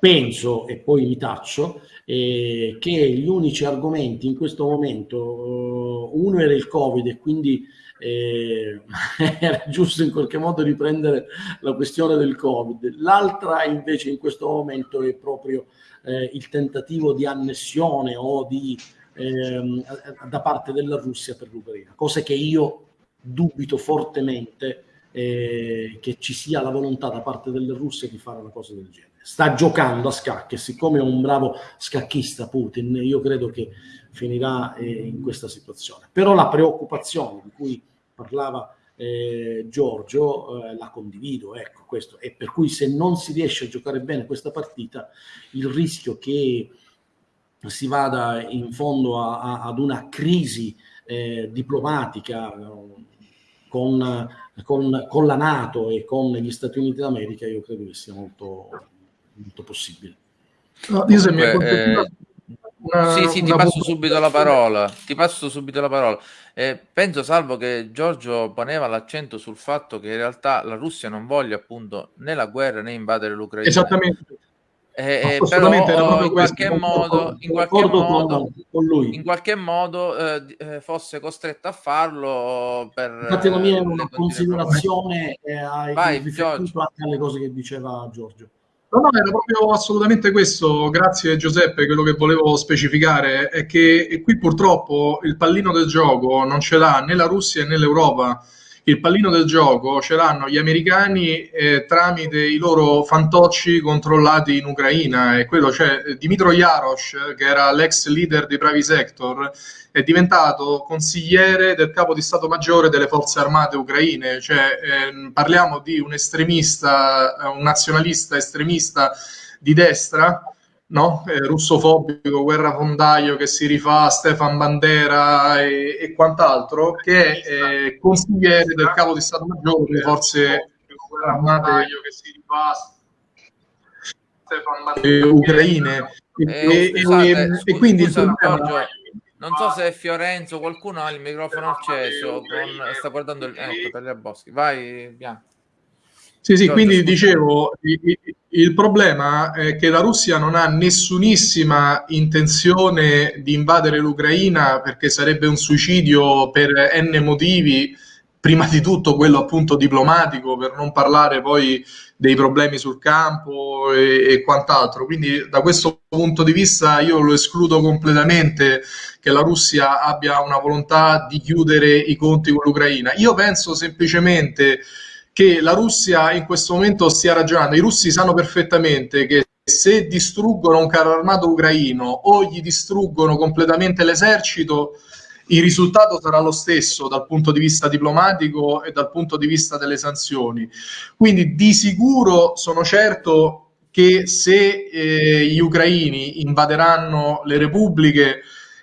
penso, e poi mi taccio, eh, che gli unici argomenti in questo momento, uno era il Covid e quindi eh, [laughs] era giusto in qualche modo riprendere la questione del Covid. L'altra invece in questo momento è proprio eh, il tentativo di annessione o di, ehm, da parte della Russia per l'Ucraina, cosa che io dubito fortemente eh, che ci sia la volontà da parte della Russia di fare una cosa del genere. Sta giocando a scacchi e siccome è un bravo scacchista Putin, io credo che finirà eh, in questa situazione. Però la preoccupazione di cui parlava eh, Giorgio, eh, la condivido, ecco questo. E per cui se non si riesce a giocare bene questa partita, il rischio che si vada in fondo a, a, ad una crisi eh, diplomatica con, con, con, la Nato e con gli Stati Uniti d'America, io credo che sia molto, molto possibile. No, Comunque, una, sì, sì, ti passo subito la parola. Ti passo subito la parola. Eh, penso, Salvo, che Giorgio poneva l'accento sul fatto che in realtà la Russia non voglia appunto né la guerra né invadere l'Ucraina. Esattamente. Eh, eh, però in qualche modo, in qualche modo, in qualche modo eh, eh, fosse costretto a farlo per Infatti la mia è una considerazione eh, Vai, anche alle cose che diceva Giorgio. No, no, era proprio assolutamente questo. Grazie Giuseppe, quello che volevo specificare è che qui purtroppo il pallino del gioco non ce l'ha né la Russia né l'Europa. Il pallino del gioco ce l'hanno gli americani eh, tramite i loro fantocci controllati in Ucraina. E quello cioè Dimitro Jarosh che era l'ex leader di Pravi Sector è diventato consigliere del capo di Stato Maggiore delle forze armate ucraine. Cioè eh, parliamo di un estremista un nazionalista estremista di destra no? eh, russofobico, guerrafondaio che si rifà a Stefan Bandera e, e quant'altro, che è eh, consigliere del capo di Stato Maggiore delle forze armate che si rifà Stefan Bandera ucraine. Eh, e, scusate, e, scu- e, quindi scusa, Giorgio, non so se è Fiorenzo, qualcuno ha il microfono acceso, con, sta guardando il... Ecco, Tagliaboschi. Vai, Bianco. Sì, sì, quindi dicevo, il, il, problema è che la Russia non ha nessunissima intenzione di invadere l'Ucraina perché sarebbe un suicidio per n motivi, prima di tutto quello appunto diplomatico, per non parlare poi dei problemi sul campo e, e quant'altro. Quindi da questo punto di vista io lo escludo completamente che la Russia abbia una volontà di chiudere i conti con l'Ucraina. Io penso semplicemente che la Russia in questo momento stia ragionando. I russi sanno perfettamente che se distruggono un carro armato ucraino o gli distruggono completamente l'esercito, il risultato sarà lo stesso dal punto di vista diplomatico e dal punto di vista delle sanzioni. Quindi di sicuro sono certo che se eh, gli ucraini invaderanno le repubbliche,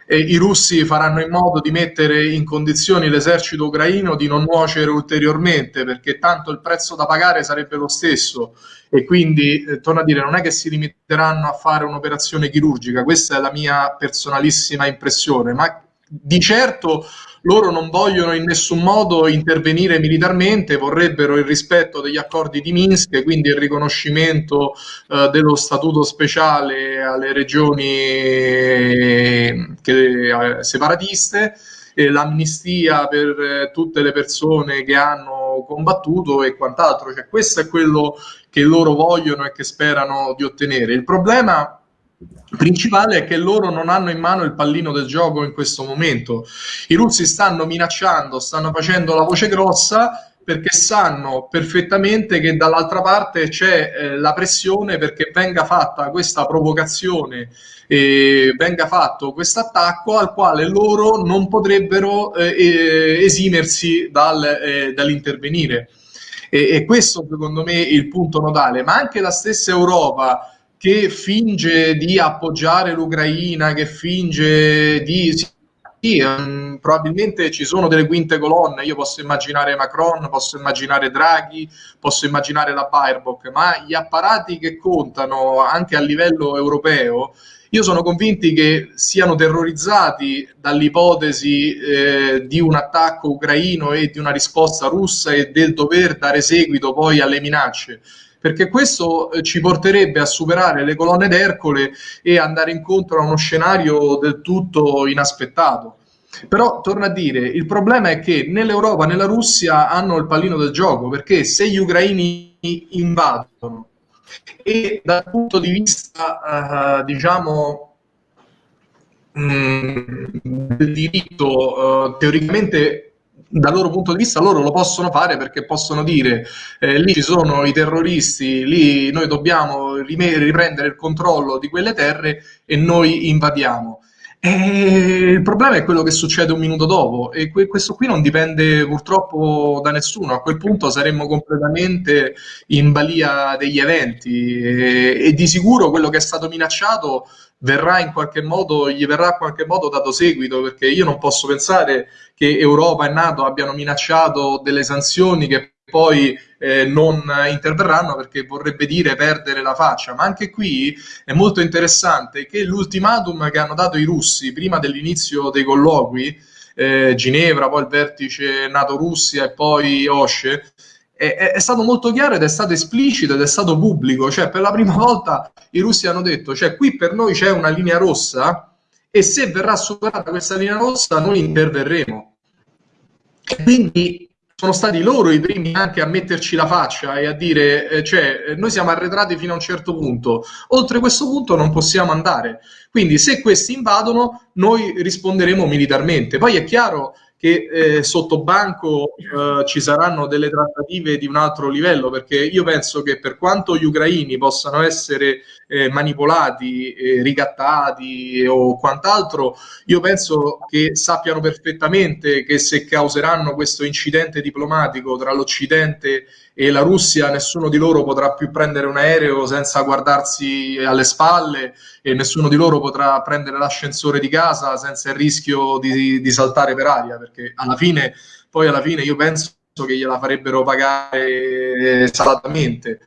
eh, i russi faranno in modo di mettere in condizioni l'esercito ucraino di non nuocere ulteriormente, perché tanto il prezzo da pagare sarebbe lo stesso. E quindi, eh, torno a dire, non è che si limiteranno a fare un'operazione chirurgica, questa è la mia personalissima impressione, ma di certo loro non vogliono in nessun modo intervenire militarmente, vorrebbero il rispetto degli accordi di Minsk, quindi il riconoscimento eh, dello statuto speciale alle regioni eh, che, eh, separatiste, e l'amnistia per eh, tutte le persone che hanno combattuto e quant'altro. Cioè, questo è quello che loro vogliono e che sperano di ottenere. Il problema principale è che loro non hanno in mano il pallino del gioco in questo momento. I russi stanno minacciando, stanno facendo la voce grossa perché sanno perfettamente che dall'altra parte c'è eh, la pressione perché venga fatta questa provocazione e venga fatto questo attacco al quale loro non potrebbero eh, esimersi dal, eh, dall'intervenire. E, e questo secondo me è il punto nodale, ma anche la stessa Europa che finge di appoggiare l'Ucraina, che finge di... Sì, um, probabilmente ci sono delle quinte colonne, io posso immaginare Macron, posso immaginare Draghi, posso immaginare la Baerbock, ma gli apparati che contano anche a livello europeo, io sono convinti che siano terrorizzati dall'ipotesi eh, di un attacco ucraino e di una risposta russa e del dover dare seguito poi alle minacce perché questo eh, ci porterebbe a superare le colonne d'Ercole e andare incontro a uno scenario del tutto inaspettato. Però torno a dire, il problema è che né l'Europa né la Russia hanno il pallino del gioco, perché se gli ucraini invadono e dal punto di vista, uh, diciamo, mh, mm, del diritto, uh, teoricamente dal loro punto di vista loro lo possono fare perché possono dire eh, lì ci sono i terroristi, lì noi dobbiamo riprendere il controllo di quelle terre e noi invadiamo. E il problema è quello che succede un minuto dopo e que- questo qui non dipende purtroppo da nessuno, a quel punto saremmo completamente in balia degli eventi e, e di sicuro quello che è stato minacciato verrà in qualche modo, gli verrà in qualche modo dato seguito, perché io non posso pensare che Europa e Nato abbiano minacciato delle sanzioni che poi eh, non interverranno perché vorrebbe dire perdere la faccia. Ma anche qui è molto interessante che l'ultimatum che hanno dato i russi prima dell'inizio dei colloqui, eh, Ginevra, poi il vertice NATO-Russia e poi OSCE, è, è, stato molto chiaro ed è stato esplicito ed è stato pubblico, cioè per la prima volta i russi hanno detto, cioè qui per noi c'è una linea rossa e se verrà superata questa linea rossa noi interverremo. Quindi sono stati loro i primi anche a metterci la faccia e a dire, eh, cioè, eh, noi siamo arretrati fino a un certo punto, oltre questo punto non possiamo andare. Quindi se questi invadono, noi risponderemo militarmente. Poi è chiaro che eh, sotto banco eh, ci saranno delle trattative di un altro livello, perché io penso che per quanto gli ucraini possano essere eh, manipolati, eh, ricattati o quant'altro, io penso che sappiano perfettamente che se causeranno questo incidente diplomatico tra l'Occidente e la Russia, nessuno di loro potrà più prendere un aereo senza guardarsi alle spalle e nessuno di loro potrà prendere l'ascensore di casa senza il rischio di, di saltare per aria, perché alla fine, poi alla fine io penso che gliela farebbero pagare salatamente.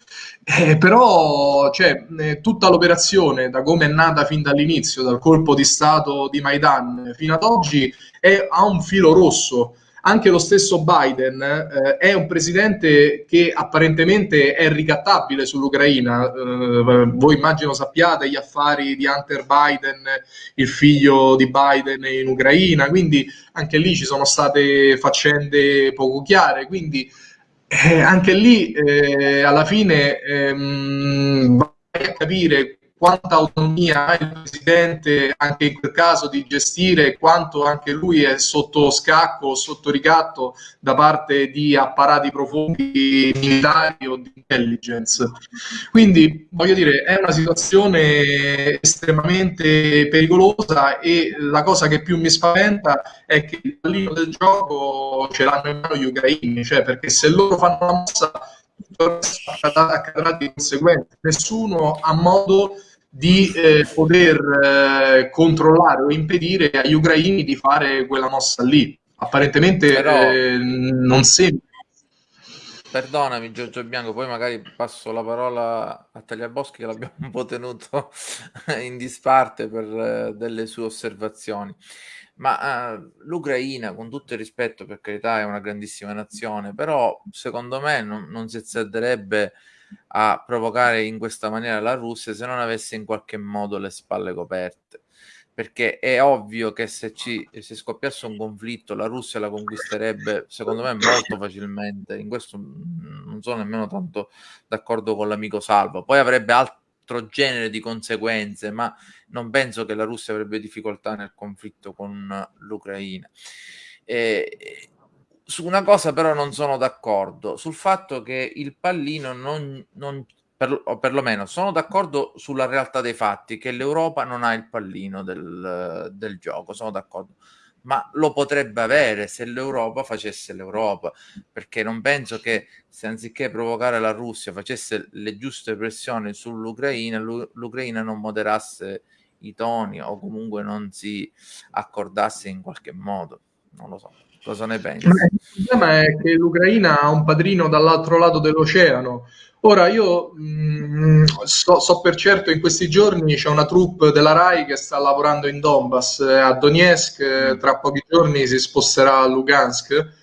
Eh, però cioè, eh, tutta l'operazione, da come è nata fin dall'inizio, dal colpo di Stato di Maidan fino ad oggi, è, ha un filo rosso anche lo stesso Biden eh, è un presidente che apparentemente è ricattabile sull'Ucraina. Eh, voi immagino sappiate gli affari di Hunter Biden, il figlio di Biden in Ucraina, quindi anche lì ci sono state faccende poco chiare. Quindi eh, anche lì eh, alla fine ehm, vai a capire quanta autonomia ha il presidente anche in quel caso di gestire quanto anche lui è sotto scacco, sotto ricatto da parte di apparati profondi militari o di intelligence. Quindi voglio dire, è una situazione estremamente pericolosa e la cosa che più mi spaventa è che il pallino del gioco ce l'hanno in mano gli ucraini, cioè perché se loro fanno la mossa accadrà di conseguenza. Nessuno ha modo di eh, poter eh, controllare o impedire agli ucraini di fare quella mossa lì. Apparentemente Però, eh, non sembra. Perdonami Giorgio Bianco, poi magari passo la parola a Tagliaboschi che l'abbiamo un po' tenuto [laughs] in disparte per eh, delle sue osservazioni. Ma uh, l'Ucraina, con tutto il rispetto, per carità, è una grandissima nazione, però secondo me non, non si azzarderebbe a provocare in questa maniera la Russia se non avesse in qualche modo le spalle coperte. Perché è ovvio che se, ci, se scoppiasse un conflitto la Russia la conquisterebbe, secondo me, molto facilmente. In questo non sono nemmeno tanto d'accordo con l'amico Salvo. Poi avrebbe altro genere di conseguenze, ma non penso che la Russia avrebbe difficoltà nel conflitto con l'Ucraina. E, su una cosa però non sono d'accordo, sul fatto che il pallino non, non per, o perlomeno sono d'accordo sulla realtà dei fatti, che l'Europa non ha il pallino del, del gioco, sono d'accordo ma lo potrebbe avere se l'Europa facesse l'Europa, perché non penso che se anziché provocare la Russia facesse le giuste pressioni sull'Ucraina, l'Ucraina non moderasse i toni o comunque non si accordasse in qualche modo, non lo so. Cosa ne pensi? Il problema è che l'Ucraina ha un padrino dall'altro lato dell'oceano. Ora io mh, mm, so, so, per certo in questi giorni c'è una troupe della RAI che sta lavorando in Donbass, eh, a Donetsk, eh, tra pochi giorni si sposterà a Lugansk.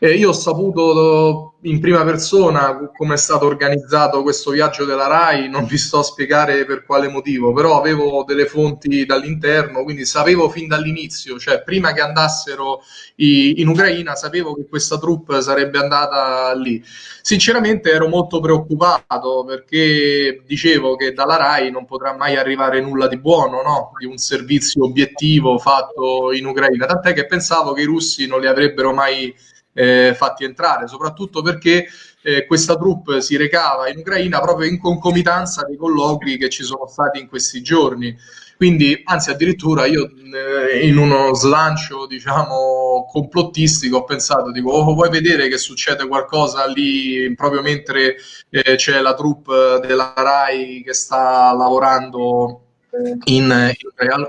E io ho saputo in prima persona come è stato organizzato questo viaggio della RAI, non vi sto a spiegare per quale motivo, però avevo delle fonti dall'interno, quindi sapevo fin dall'inizio, cioè prima che andassero i, in Ucraina, sapevo che questa troupe sarebbe andata lì. Sinceramente ero molto preoccupato perché dicevo che dalla RAI non potrà mai arrivare nulla di buono, no? di un servizio obiettivo fatto in Ucraina, tant'è che pensavo che i russi non li avrebbero mai eh, fatti entrare, soprattutto perché eh, questa troupe si recava in Ucraina proprio in concomitanza dei colloqui che ci sono stati in questi giorni. Quindi, anzi, addirittura io eh, in uno slancio, diciamo, complottistico ho pensato, dico, oh, vuoi vedere che succede qualcosa lì proprio mentre eh, c'è la troupe della RAI che sta lavorando in, in,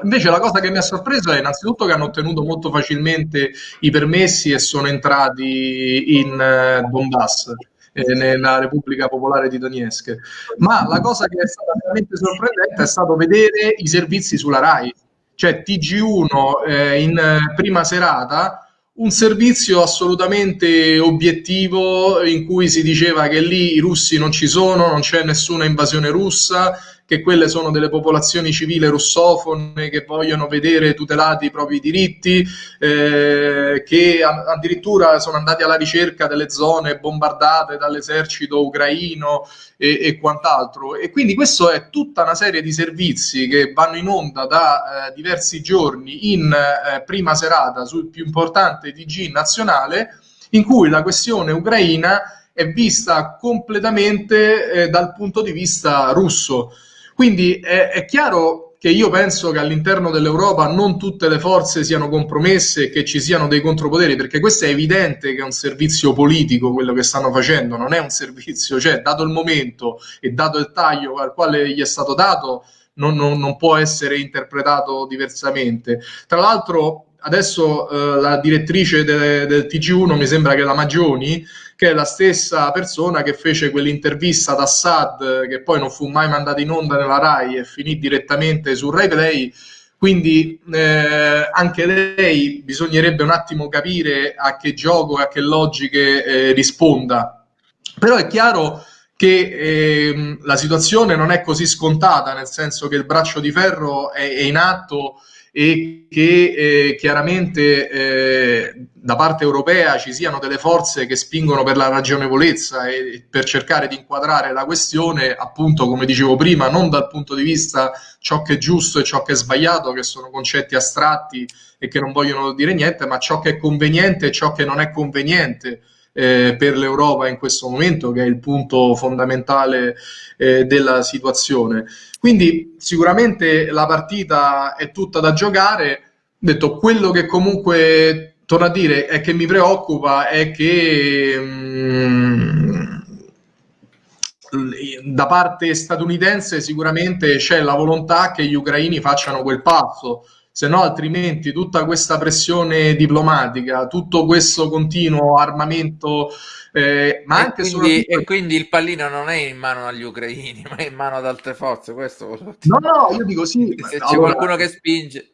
invece la cosa che mi ha sorpreso è innanzitutto che hanno ottenuto molto facilmente i permessi e sono entrati in uh, Donbass eh, nella Repubblica Popolare di Donetsk. Ma la cosa che è stata veramente sorprendente è stato vedere i servizi sulla RAI. Cioè TG1 eh, in prima serata un servizio assolutamente obiettivo in cui si diceva che lì i russi non ci sono, non c'è nessuna invasione russa, che quelle sono delle popolazioni civili russofone che vogliono vedere tutelati i propri diritti, eh, che addirittura sono andati alla ricerca delle zone bombardate dall'esercito ucraino e, e quant'altro. E quindi questo è tutta una serie di servizi che vanno in onda da eh, diversi giorni in eh, prima serata sul più importante TG nazionale, in cui la questione ucraina è vista completamente eh, dal punto di vista russo. Quindi è, è chiaro che io penso che all'interno dell'Europa non tutte le forze siano compromesse e che ci siano dei contropoteri, perché questo è evidente che è un servizio politico quello che stanno facendo, non è un servizio, cioè dato il momento e dato il taglio al quale gli è stato dato, non, non, non può essere interpretato diversamente. Tra l'altro adesso eh, la direttrice de, del TG1 mi sembra che la Magioni, che è la stessa persona che fece quell'intervista ad Assad, che poi non fu mai mandata in onda nella RAI e finì direttamente su Rai Play. Quindi eh, anche lei bisognerebbe un attimo capire a che gioco e a che logiche eh, risponda. Però è chiaro che eh, la situazione non è così scontata, nel senso che il braccio di ferro è, è in atto e che eh, chiaramente eh, da parte europea ci siano delle forze che spingono per la ragionevolezza e per cercare di inquadrare la questione, appunto, come dicevo prima, non dal punto di vista ciò che è giusto e ciò che è sbagliato, che sono concetti astratti e che non vogliono dire niente, ma ciò che è conveniente e ciò che non è conveniente eh, per l'Europa in questo momento, che è il punto fondamentale eh, della situazione. Quindi sicuramente la partita è tutta da giocare. Detto quello che comunque torno a dire è che mi preoccupa è che mh, mm, da parte statunitense sicuramente c'è la volontà che gli ucraini facciano quel passo se no altrimenti tutta questa pressione diplomatica, tutto questo continuo armamento, eh, ma e anche quindi, soprattutto... E quindi il pallino non è in mano agli ucraini, [laughs] ma è in mano ad altre forze, questo No, no, io dico sì. Se allora... c'è qualcuno che spinge...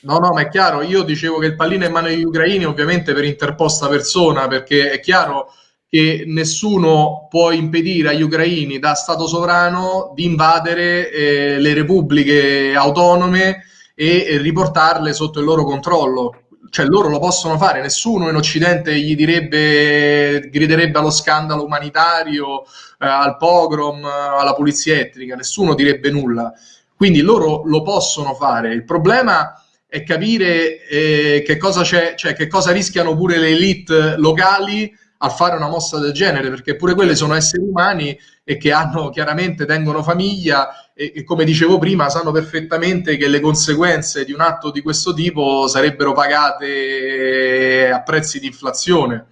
No, no, ma è chiaro, io dicevo che il pallino è in mano agli ucraini ovviamente per interposta persona, perché è chiaro che nessuno può impedire agli ucraini da Stato sovrano di invadere eh, le repubbliche autonome e riportarle sotto il loro controllo. Cioè loro lo possono fare, nessuno in Occidente gli direbbe, griderebbe allo scandalo umanitario, eh, al pogrom, alla pulizia etnica, nessuno direbbe nulla. Quindi loro lo possono fare. Il problema è capire eh, che cosa c'è, cioè che cosa rischiano pure le elite locali a fare una mossa del genere, perché pure quelle sono esseri umani e che hanno chiaramente tengono famiglia e, e, come dicevo prima sanno perfettamente che le conseguenze di un atto di questo tipo sarebbero pagate a prezzi di inflazione.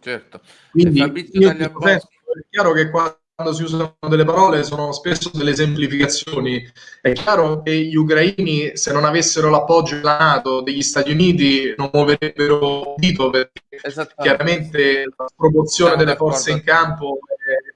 Certo. Quindi è chiaro che quando si usano delle parole sono spesso delle esemplificazioni. È chiaro che gli ucraini, se non avessero l'appoggio della Nato, degli Stati Uniti, non muoverebbero dito perché chiaramente la proporzione delle forze in campo è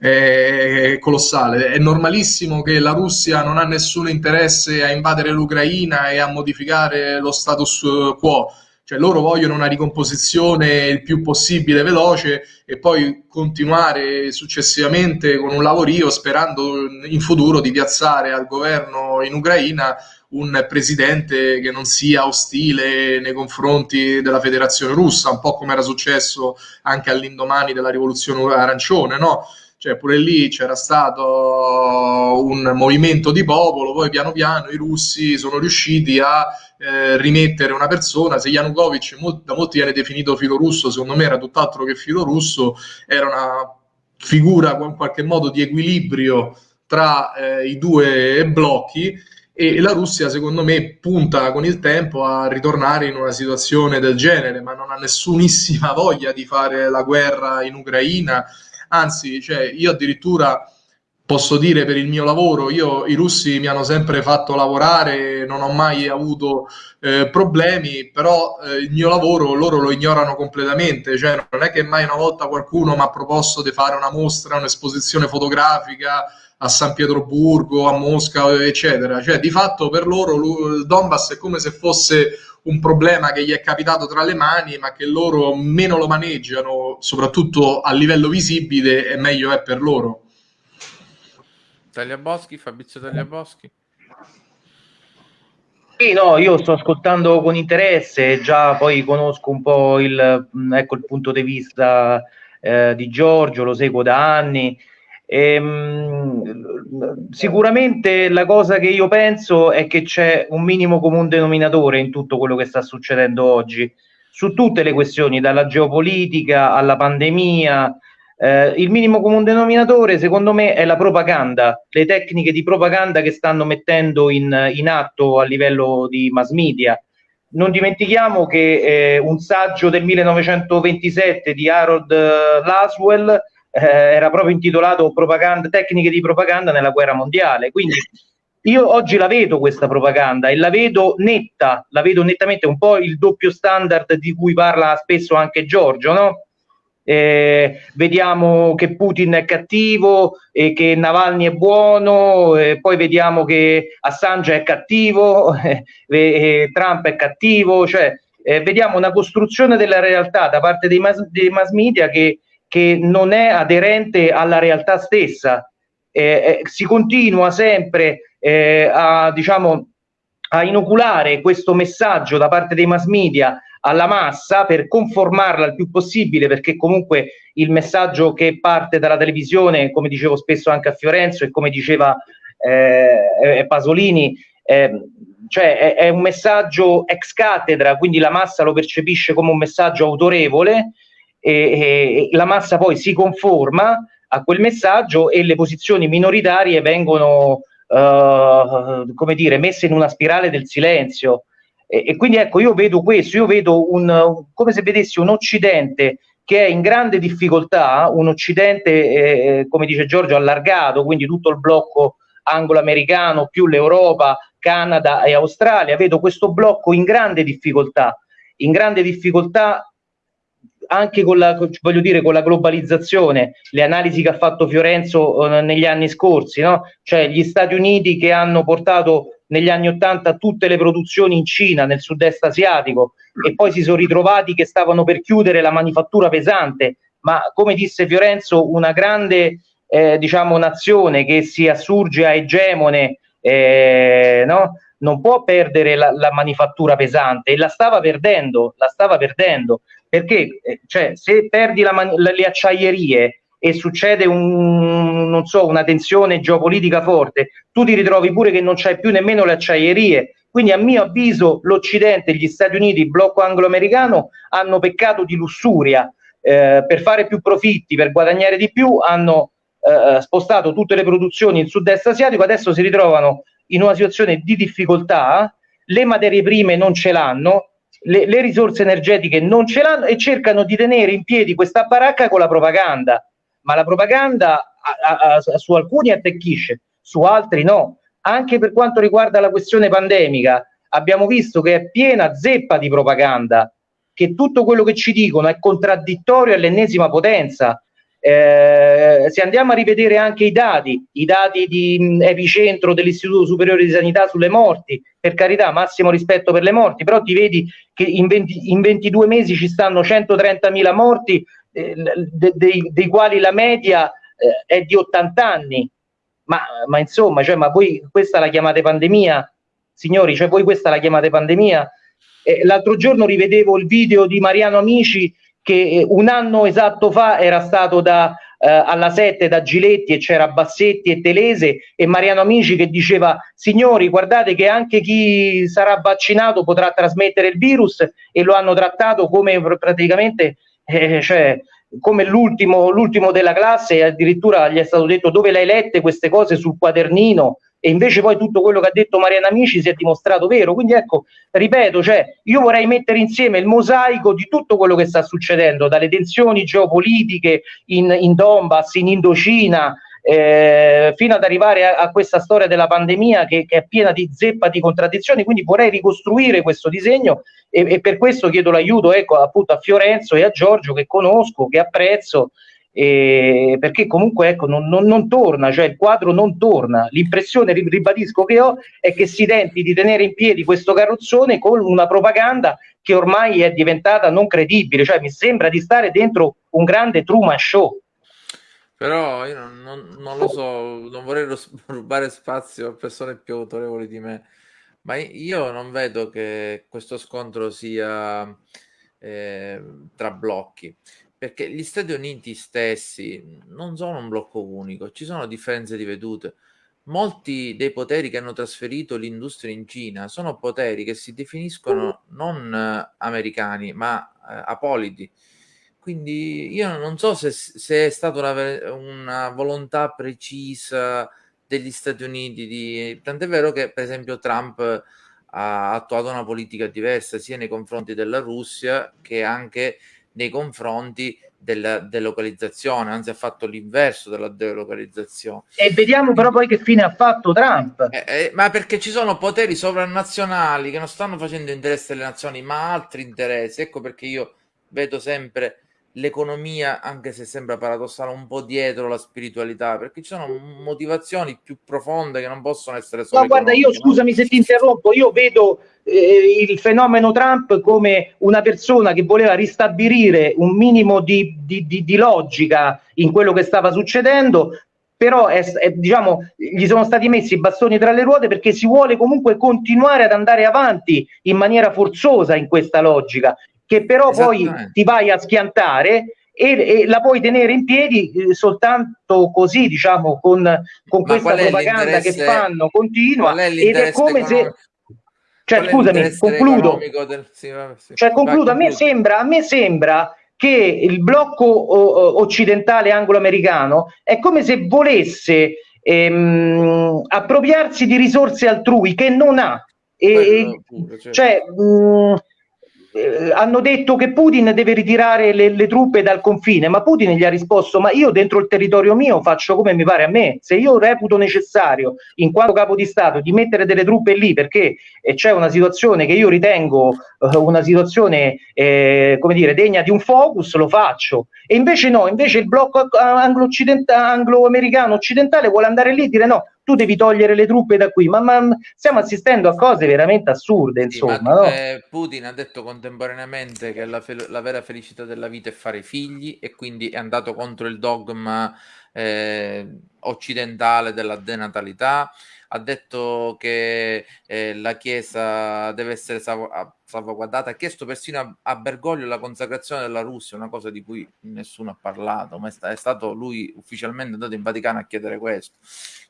è colossale. È normalissimo che la Russia non ha nessun interesse a invadere l'Ucraina e a modificare lo status quo. Cioè loro vogliono una ricomposizione il più possibile veloce e poi continuare successivamente con un lavorio sperando in futuro di piazzare al governo in Ucraina un presidente che non sia ostile nei confronti della federazione russa, un po' come era successo anche all'indomani della rivoluzione arancione, no? Cioè pure lì c'era stato un movimento di popolo, poi piano piano i russi sono riusciti a eh, rimettere una persona, se Yanukovych da molti viene definito filo russo, secondo me era tutt'altro che filo russo, era una figura in qualche modo di equilibrio tra eh, i due blocchi e la Russia secondo me punta con il tempo a ritornare in una situazione del genere, ma non ha nessunissima [laughs] voglia di fare la guerra in Ucraina anzi, cioè, io addirittura posso dire per il mio lavoro, io i russi mi hanno sempre fatto lavorare, non ho mai avuto eh, problemi, però eh, il mio lavoro loro lo ignorano completamente, cioè non è che mai una volta qualcuno mi ha proposto di fare una mostra, un'esposizione fotografica a San Pietroburgo, a Mosca, eccetera, cioè di fatto per loro il Donbass è come se fosse un problema che gli è capitato tra le mani, ma che loro meno lo maneggiano, soprattutto a livello visibile, e meglio è per loro. Tagliaboschi, Fabrizio Tagliaboschi. Sì, no, io sto ascoltando con interesse, già poi conosco un po' il, ecco, il punto di vista eh, di Giorgio, lo seguo da anni. E, mh, sicuramente la cosa che io penso è che c'è un minimo comune denominatore in tutto quello che sta succedendo oggi, su tutte le questioni, dalla geopolitica alla pandemia, eh, il minimo comune denominatore, secondo me, è la propaganda, le tecniche di propaganda che stanno mettendo in, in atto a livello di mass media. Non dimentichiamo che eh, un saggio del 1927 di Harold eh, Laswell eh, era proprio intitolato Tecniche di propaganda nella guerra mondiale. Quindi io oggi la vedo questa propaganda e la vedo netta, la vedo nettamente un po' il doppio standard di cui parla spesso anche Giorgio, no? eh, vediamo che Putin è cattivo e che Navalny è buono, e poi vediamo che Assange è cattivo, [laughs] e Trump è cattivo, cioè eh, vediamo una costruzione della realtà da parte dei mass, dei mass media che, che, non è aderente alla realtà stessa. Eh, eh si continua sempre eh, a, diciamo, a inoculare questo messaggio da parte dei mass media alla massa per conformarla il più possibile, perché comunque il messaggio che parte dalla televisione, come dicevo spesso anche a Fiorenzo e come diceva eh, Pasolini, eh, cioè è, è, un messaggio ex cattedra, quindi la massa lo percepisce come un messaggio autorevole e, e la massa poi si conforma a quel messaggio e le posizioni minoritarie vengono, uh, come dire, messe in una spirale del silenzio. E, e, quindi ecco, io vedo questo, io vedo un, come se vedessi un Occidente che è in grande difficoltà, un Occidente, eh, come dice Giorgio, allargato, quindi tutto il blocco anglo-americano più l'Europa, Canada e Australia, vedo questo blocco in grande difficoltà, in grande difficoltà anche con la, voglio dire, con la globalizzazione, le analisi che ha fatto Fiorenzo eh, negli anni scorsi, no? cioè gli Stati Uniti che hanno portato negli anni Ottanta tutte le produzioni in Cina, nel sud-est asiatico, e poi si sono ritrovati che stavano per chiudere la manifattura pesante, ma come disse Fiorenzo, una grande eh, diciamo, nazione che si assurge a egemone eh, no? non può perdere la, la, manifattura pesante e la stava perdendo, la stava perdendo perché eh, cioè, se perdi la, le acciaierie e succede un, so, una tensione geopolitica forte, tu ti ritrovi pure che non c'hai più nemmeno le acciaierie. Quindi a mio avviso l'Occidente, gli Stati Uniti, il blocco anglo-americano hanno peccato di lussuria. Eh, per fare più profitti, per guadagnare di più, hanno eh, spostato tutte le produzioni in sud-est asiatico, adesso si ritrovano in una situazione di difficoltà, le materie prime non ce l'hanno, le, le risorse energetiche non ce l'hanno e cercano di tenere in piedi questa baracca con la propaganda ma la propaganda a, a, a, su alcuni attecchisce, su altri no. Anche per quanto riguarda la questione pandemica, abbiamo visto che è piena zeppa di propaganda, che tutto quello che ci dicono è contraddittorio all'ennesima potenza. Eh, se andiamo a rivedere anche i dati, i dati di epicentro dell'Istituto Superiore di Sanità sulle morti, per carità, massimo rispetto per le morti, però ti vedi che in, 20, in 22 mesi ci stanno 130.000 morti eh, de, dei, dei, quali la media eh, è di 80 anni. Ma, ma insomma, cioè, ma voi questa la chiamate pandemia? Signori, cioè voi questa la chiamate pandemia? Eh, l'altro giorno rivedevo il video di Mariano Amici che eh, un anno esatto fa era stato da, eh, alla 7 da Giletti e c'era Bassetti e Telese e Mariano Amici che diceva signori guardate che anche chi sarà vaccinato potrà trasmettere il virus e lo hanno trattato come praticamente eh, cioè, come l'ultimo, l'ultimo della classe e addirittura gli è stato detto dove le hai lette queste cose sul quadernino e invece poi tutto quello che ha detto Mariana Amici si è dimostrato vero. Quindi ecco, ripeto, cioè, io vorrei mettere insieme il mosaico di tutto quello che sta succedendo, dalle tensioni geopolitiche in, in Donbass, in Indocina, eh, fino ad arrivare a, a, questa storia della pandemia che, che, è piena di zeppa di contraddizioni. Quindi vorrei ricostruire questo disegno e, e per questo chiedo l'aiuto ecco, appunto a Fiorenzo e a Giorgio che conosco, che apprezzo. Eh, perché comunque ecco, non, non, non, torna, cioè il quadro non torna. L'impressione, ribadisco, che ho è che si tenti di tenere in piedi questo carrozzone con una propaganda che ormai è diventata non credibile, cioè mi sembra di stare dentro un grande Truman Show. Però io non, non, non, lo so, non vorrei rubare spazio a persone più autorevoli di me, ma io non vedo che questo scontro sia eh, tra blocchi, perché gli Stati Uniti stessi non sono un blocco unico, ci sono differenze di vedute. Molti dei poteri che hanno trasferito l'industria in Cina sono poteri che si definiscono non eh, americani, ma eh, apolidi quindi io non so se, se è stata una, una, volontà precisa degli Stati Uniti di... Tant'è vero che, per esempio, Trump ha attuato una politica diversa sia nei confronti della Russia che anche nei confronti della delocalizzazione, anzi ha fatto l'inverso della delocalizzazione. E vediamo però poi che fine ha fatto Trump. Eh, eh, ma perché ci sono poteri sovranazionali che non stanno facendo interesse alle nazioni, ma altri interessi. Ecco perché io vedo sempre l'economia, anche se sembra paradossale, un po' dietro la spiritualità, perché ci sono motivazioni più profonde che non possono essere solo. No, guarda, io scusami se ti interrompo, io vedo eh, il fenomeno Trump come una persona che voleva ristabilire un minimo di, di, di, di logica in quello che stava succedendo. Però è, è, diciamo, gli sono stati messi i bastoni tra le ruote perché si vuole comunque continuare ad andare avanti in maniera forzosa in questa logica che però poi ti vai a schiantare e, e, la puoi tenere in piedi eh, soltanto così, diciamo, con, con questa propaganda che fanno continua è ed è come se cioè scusami, concludo. Del... Sì, vabbè, sì. Cioè, concludo, a me sembra, a me sembra che il blocco o, occidentale anglo-americano è come se volesse ehm, appropriarsi di risorse altrui che non ha. E, pure, certo. cioè, mh, eh, hanno detto che Putin deve ritirare le, le, truppe dal confine, ma Putin gli ha risposto: Ma io dentro il territorio mio faccio come mi pare a me. Se io reputo necessario, in quanto capo di Stato, di mettere delle truppe lì perché eh, c'è una situazione che io ritengo eh, una situazione eh, come dire degna di un focus, lo faccio. E invece no, invece il blocco anglo-americano occidentale vuole andare lì e dire no, tu devi togliere le truppe da qui, ma, ma stiamo assistendo a cose veramente assurde, insomma. Sì, ma, no? eh, Putin ha detto contemporaneamente che la, la, vera felicità della vita è fare figli e quindi è andato contro il dogma eh, occidentale della denatalità ha detto che eh, la Chiesa deve essere salvaguardata, ha chiesto persino a, a, Bergoglio la consacrazione della Russia, una cosa di cui nessuno ha parlato, ma è, sta, è stato lui ufficialmente andato in Vaticano a chiedere questo.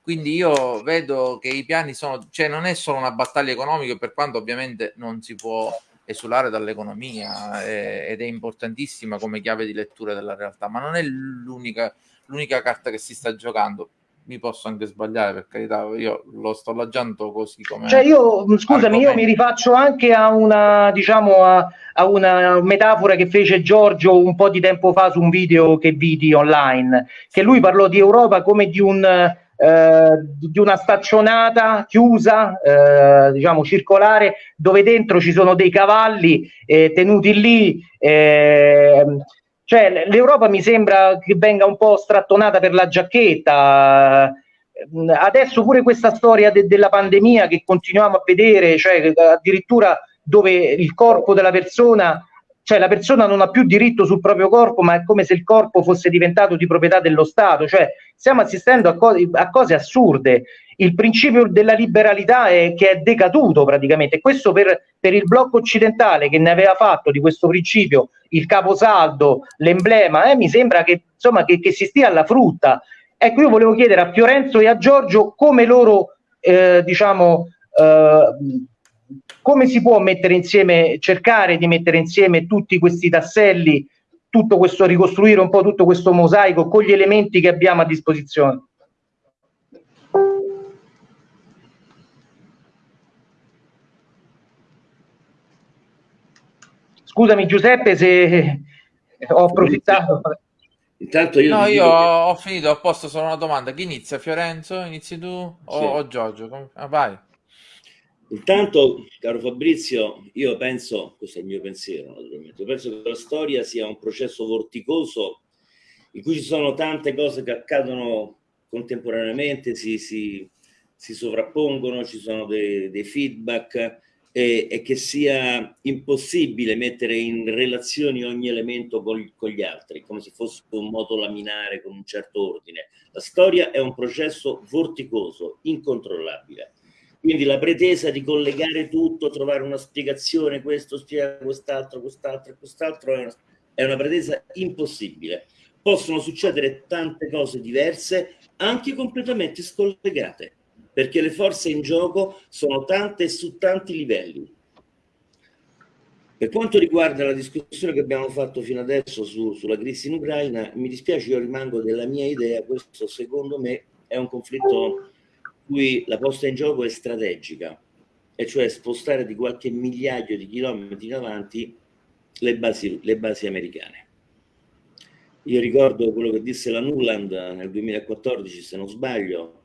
Quindi io vedo che i piani sono, cioè non è solo una battaglia economica, per quanto ovviamente non si può esulare dall'economia eh, ed è importantissima come chiave di lettura della realtà, ma non è l'unica, l'unica carta che si sta giocando mi posso anche sbagliare per carità, io lo sto laggando così come... Cioè io, scusami, argomento. io mi rifaccio anche a una, diciamo, a, a, una metafora che fece Giorgio un po' di tempo fa su un video che vidi online, che lui parlò di Europa come di un... Eh, di una staccionata chiusa, eh, diciamo circolare, dove dentro ci sono dei cavalli eh, tenuti lì, eh, cioè, l'Europa mi sembra che venga un po' strattonata per la giacchetta. Adesso pure questa storia de- della pandemia che continuiamo a vedere, cioè addirittura dove il corpo della persona, cioè la persona non ha più diritto sul proprio corpo, ma è come se il corpo fosse diventato di proprietà dello Stato. Cioè, stiamo assistendo a, co- a cose assurde il principio della liberalità è, che è decaduto praticamente. Questo per, per, il blocco occidentale che ne aveva fatto di questo principio il caposaldo, l'emblema, eh, mi sembra che, insomma, che, che, si stia alla frutta. Ecco, io volevo chiedere a Fiorenzo e a Giorgio come loro, eh, diciamo, eh, come si può mettere insieme, cercare di mettere insieme tutti questi tasselli, tutto questo, ricostruire un po' tutto questo mosaico con gli elementi che abbiamo a disposizione. Scusami Giuseppe se ho approfittato. Intanto io... No, io ho, ho finito, ho posto solo una domanda. Chi inizia? Fiorenzo? Inizi tu o, sì. o Giorgio? Ah, vai. Intanto, caro Fabrizio, io penso, questo è il mio pensiero naturalmente, penso che la storia sia un processo vorticoso in cui ci sono tante cose che accadono contemporaneamente, si, si, si sovrappongono, ci sono dei, dei feedback e, e, che sia impossibile mettere in relazione ogni elemento con, con, gli altri, come se fosse un moto laminare con un certo ordine. La storia è un processo vorticoso, incontrollabile. Quindi la pretesa di collegare tutto, trovare una spiegazione, questo spiega quest'altro, quest'altro e quest'altro, è è una pretesa impossibile. Possono succedere tante cose diverse, anche completamente scollegate perché le forze in gioco sono tante e su tanti livelli. Per quanto riguarda la discussione che abbiamo fatto fino adesso su, sulla crisi in Ucraina, mi dispiace, io rimango della mia idea, questo secondo me è un conflitto cui la posta in gioco è strategica, e cioè spostare di qualche migliaio di chilometri in avanti le basi, le basi americane. Io ricordo quello che disse la Nuland nel 2014, se non sbaglio,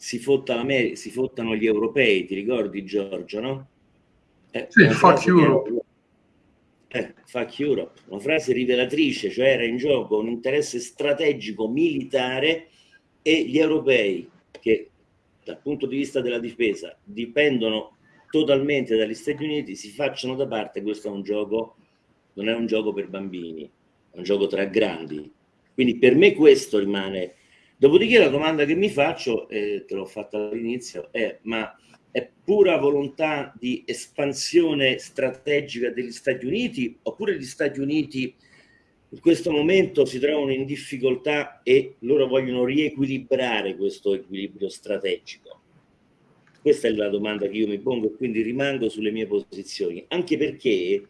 si, fotta si fottano gli europei, ti ricordi Giorgio, no? Eh, sì, fuck Europe. Eh, fuck Europe, una frase rivelatrice, cioè era in gioco un interesse strategico militare e gli europei che dal punto di vista della difesa dipendono totalmente dagli Stati Uniti si facciano da parte, questo è un gioco, non è un gioco per bambini, è un gioco tra grandi. Quindi per me questo rimane Dopodiché la domanda che mi faccio, eh, te l'ho fatta all'inizio, è ma è pura volontà di espansione strategica degli Stati Uniti oppure gli Stati Uniti in questo momento si trovano in difficoltà e loro vogliono riequilibrare questo equilibrio strategico? Questa è la domanda che io mi pongo e quindi rimango sulle mie posizioni, anche perché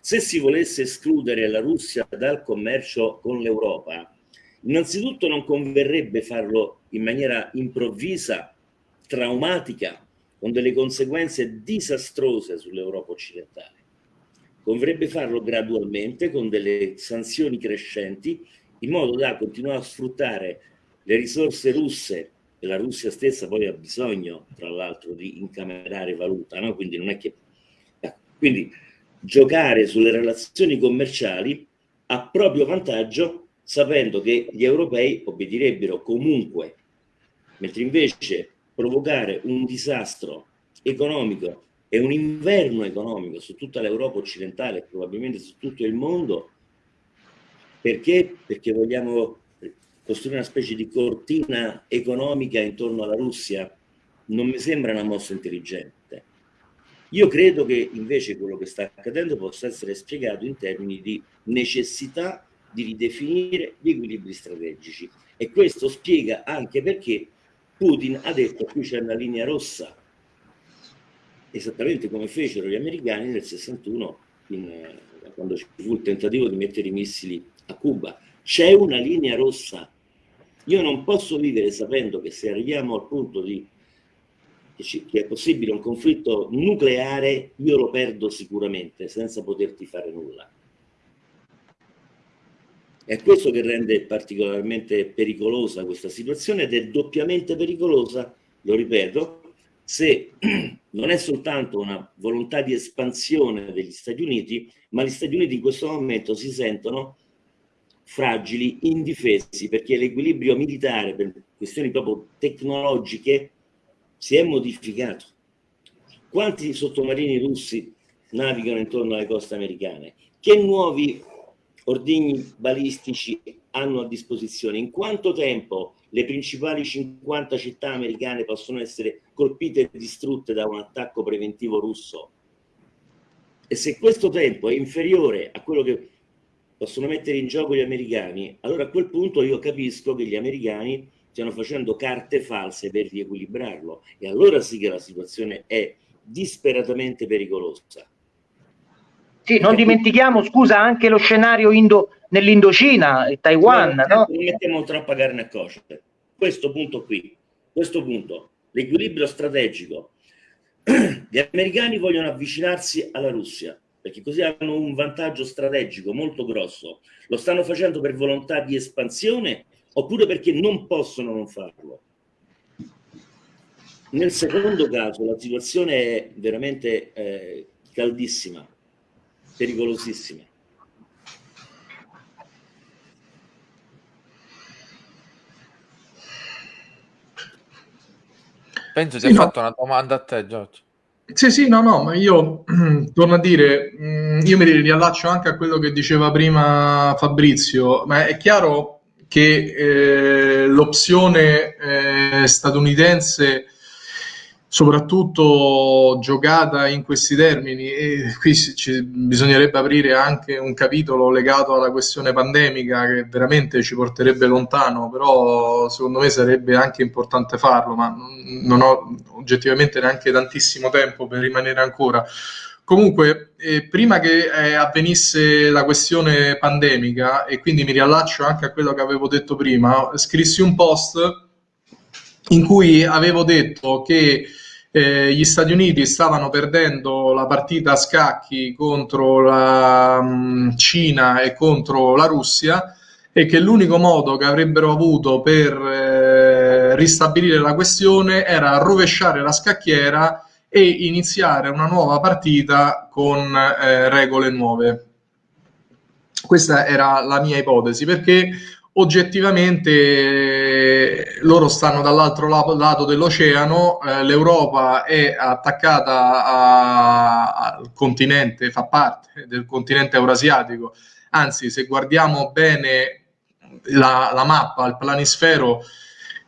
se si volesse escludere la Russia dal commercio con l'Europa, Innanzitutto non converrebbe farlo in maniera improvvisa, traumatica, con delle conseguenze disastrose sull'Europa occidentale. Converrebbe farlo gradualmente, con delle sanzioni crescenti, in modo da continuare a sfruttare le risorse russe, e la Russia stessa poi ha bisogno, tra l'altro, di incamerare valuta, no? quindi non è che... Eh, quindi giocare sulle relazioni commerciali a proprio vantaggio sapendo che gli europei obbedirebbero comunque, mentre invece provocare un disastro economico e un inverno economico su tutta l'Europa occidentale e probabilmente su tutto il mondo, perché? Perché vogliamo costruire una specie di cortina economica intorno alla Russia, non mi sembra una mossa intelligente. Io credo che invece quello che sta accadendo possa essere spiegato in termini di necessità di ridefinire gli equilibri strategici. E questo spiega anche perché Putin ha detto qui c'è una linea rossa esattamente come fecero gli americani nel 61 in, eh, quando ci fu il tentativo di mettere i missili a Cuba. C'è una linea rossa. Io non posso vivere sapendo che se arriviamo al punto di che è possibile un conflitto nucleare io lo perdo sicuramente senza poterti fare nulla è questo che rende particolarmente pericolosa questa situazione ed è doppiamente pericolosa, lo ripeto, se [clears throat] non è soltanto una volontà di espansione degli Stati Uniti, ma gli Stati Uniti in questo momento si sentono fragili, indifesi, perché l'equilibrio militare per questioni proprio tecnologiche si è modificato. Quanti sottomarini russi navigano intorno alle coste americane? Che nuovi ordigni balistici hanno a disposizione, in quanto tempo le principali 50 città americane possono essere colpite e distrutte da un attacco preventivo russo. E se questo tempo è inferiore a quello che possono mettere in gioco gli americani, allora a quel punto io capisco che gli americani stiano facendo carte false per riequilibrarlo e allora sì che la situazione è disperatamente pericolosa. Sì, non dimentichiamo, scusa, anche lo scenario Indo, nell'Indocina, Taiwan, no? no? Non mettiamo troppa carne a cosce. Questo punto qui, questo punto, l'equilibrio strategico. [clears throat] Gli americani vogliono avvicinarsi alla Russia, perché così hanno un vantaggio strategico molto grosso. Lo stanno facendo per volontà di espansione oppure perché non possono non farlo. Nel secondo caso la situazione è veramente eh, caldissima pericolosissime. Penso ti sì, ha no. fatto una domanda a te, Giorgio. Sì, sì, no, no, ma io [clears throat] torno a dire, mm, io mi riallaccio anche a quello che diceva prima Fabrizio, ma è chiaro che eh, l'opzione eh, statunitense soprattutto giocata in questi termini e qui ci, bisognerebbe aprire anche un capitolo legato alla questione pandemica che veramente ci porterebbe lontano, però secondo me sarebbe anche importante farlo, ma non ho oggettivamente neanche tantissimo tempo per rimanere ancora. Comunque, eh, prima che eh, avvenisse la questione pandemica, e quindi mi riallaccio anche a quello che avevo detto prima, scrissi un post in cui avevo detto che eh, gli Stati Uniti stavano perdendo la partita a scacchi contro la mh, mm, Cina e contro la Russia e che l'unico modo che avrebbero avuto per eh, ristabilire la questione era rovesciare la scacchiera e iniziare una nuova partita con eh, regole nuove. Questa era la mia ipotesi perché oggettivamente loro stanno dall'altro lato dell'oceano, eh, l'Europa è attaccata a, al continente, fa parte del continente eurasiatico, anzi se guardiamo bene la, la mappa, il planisfero,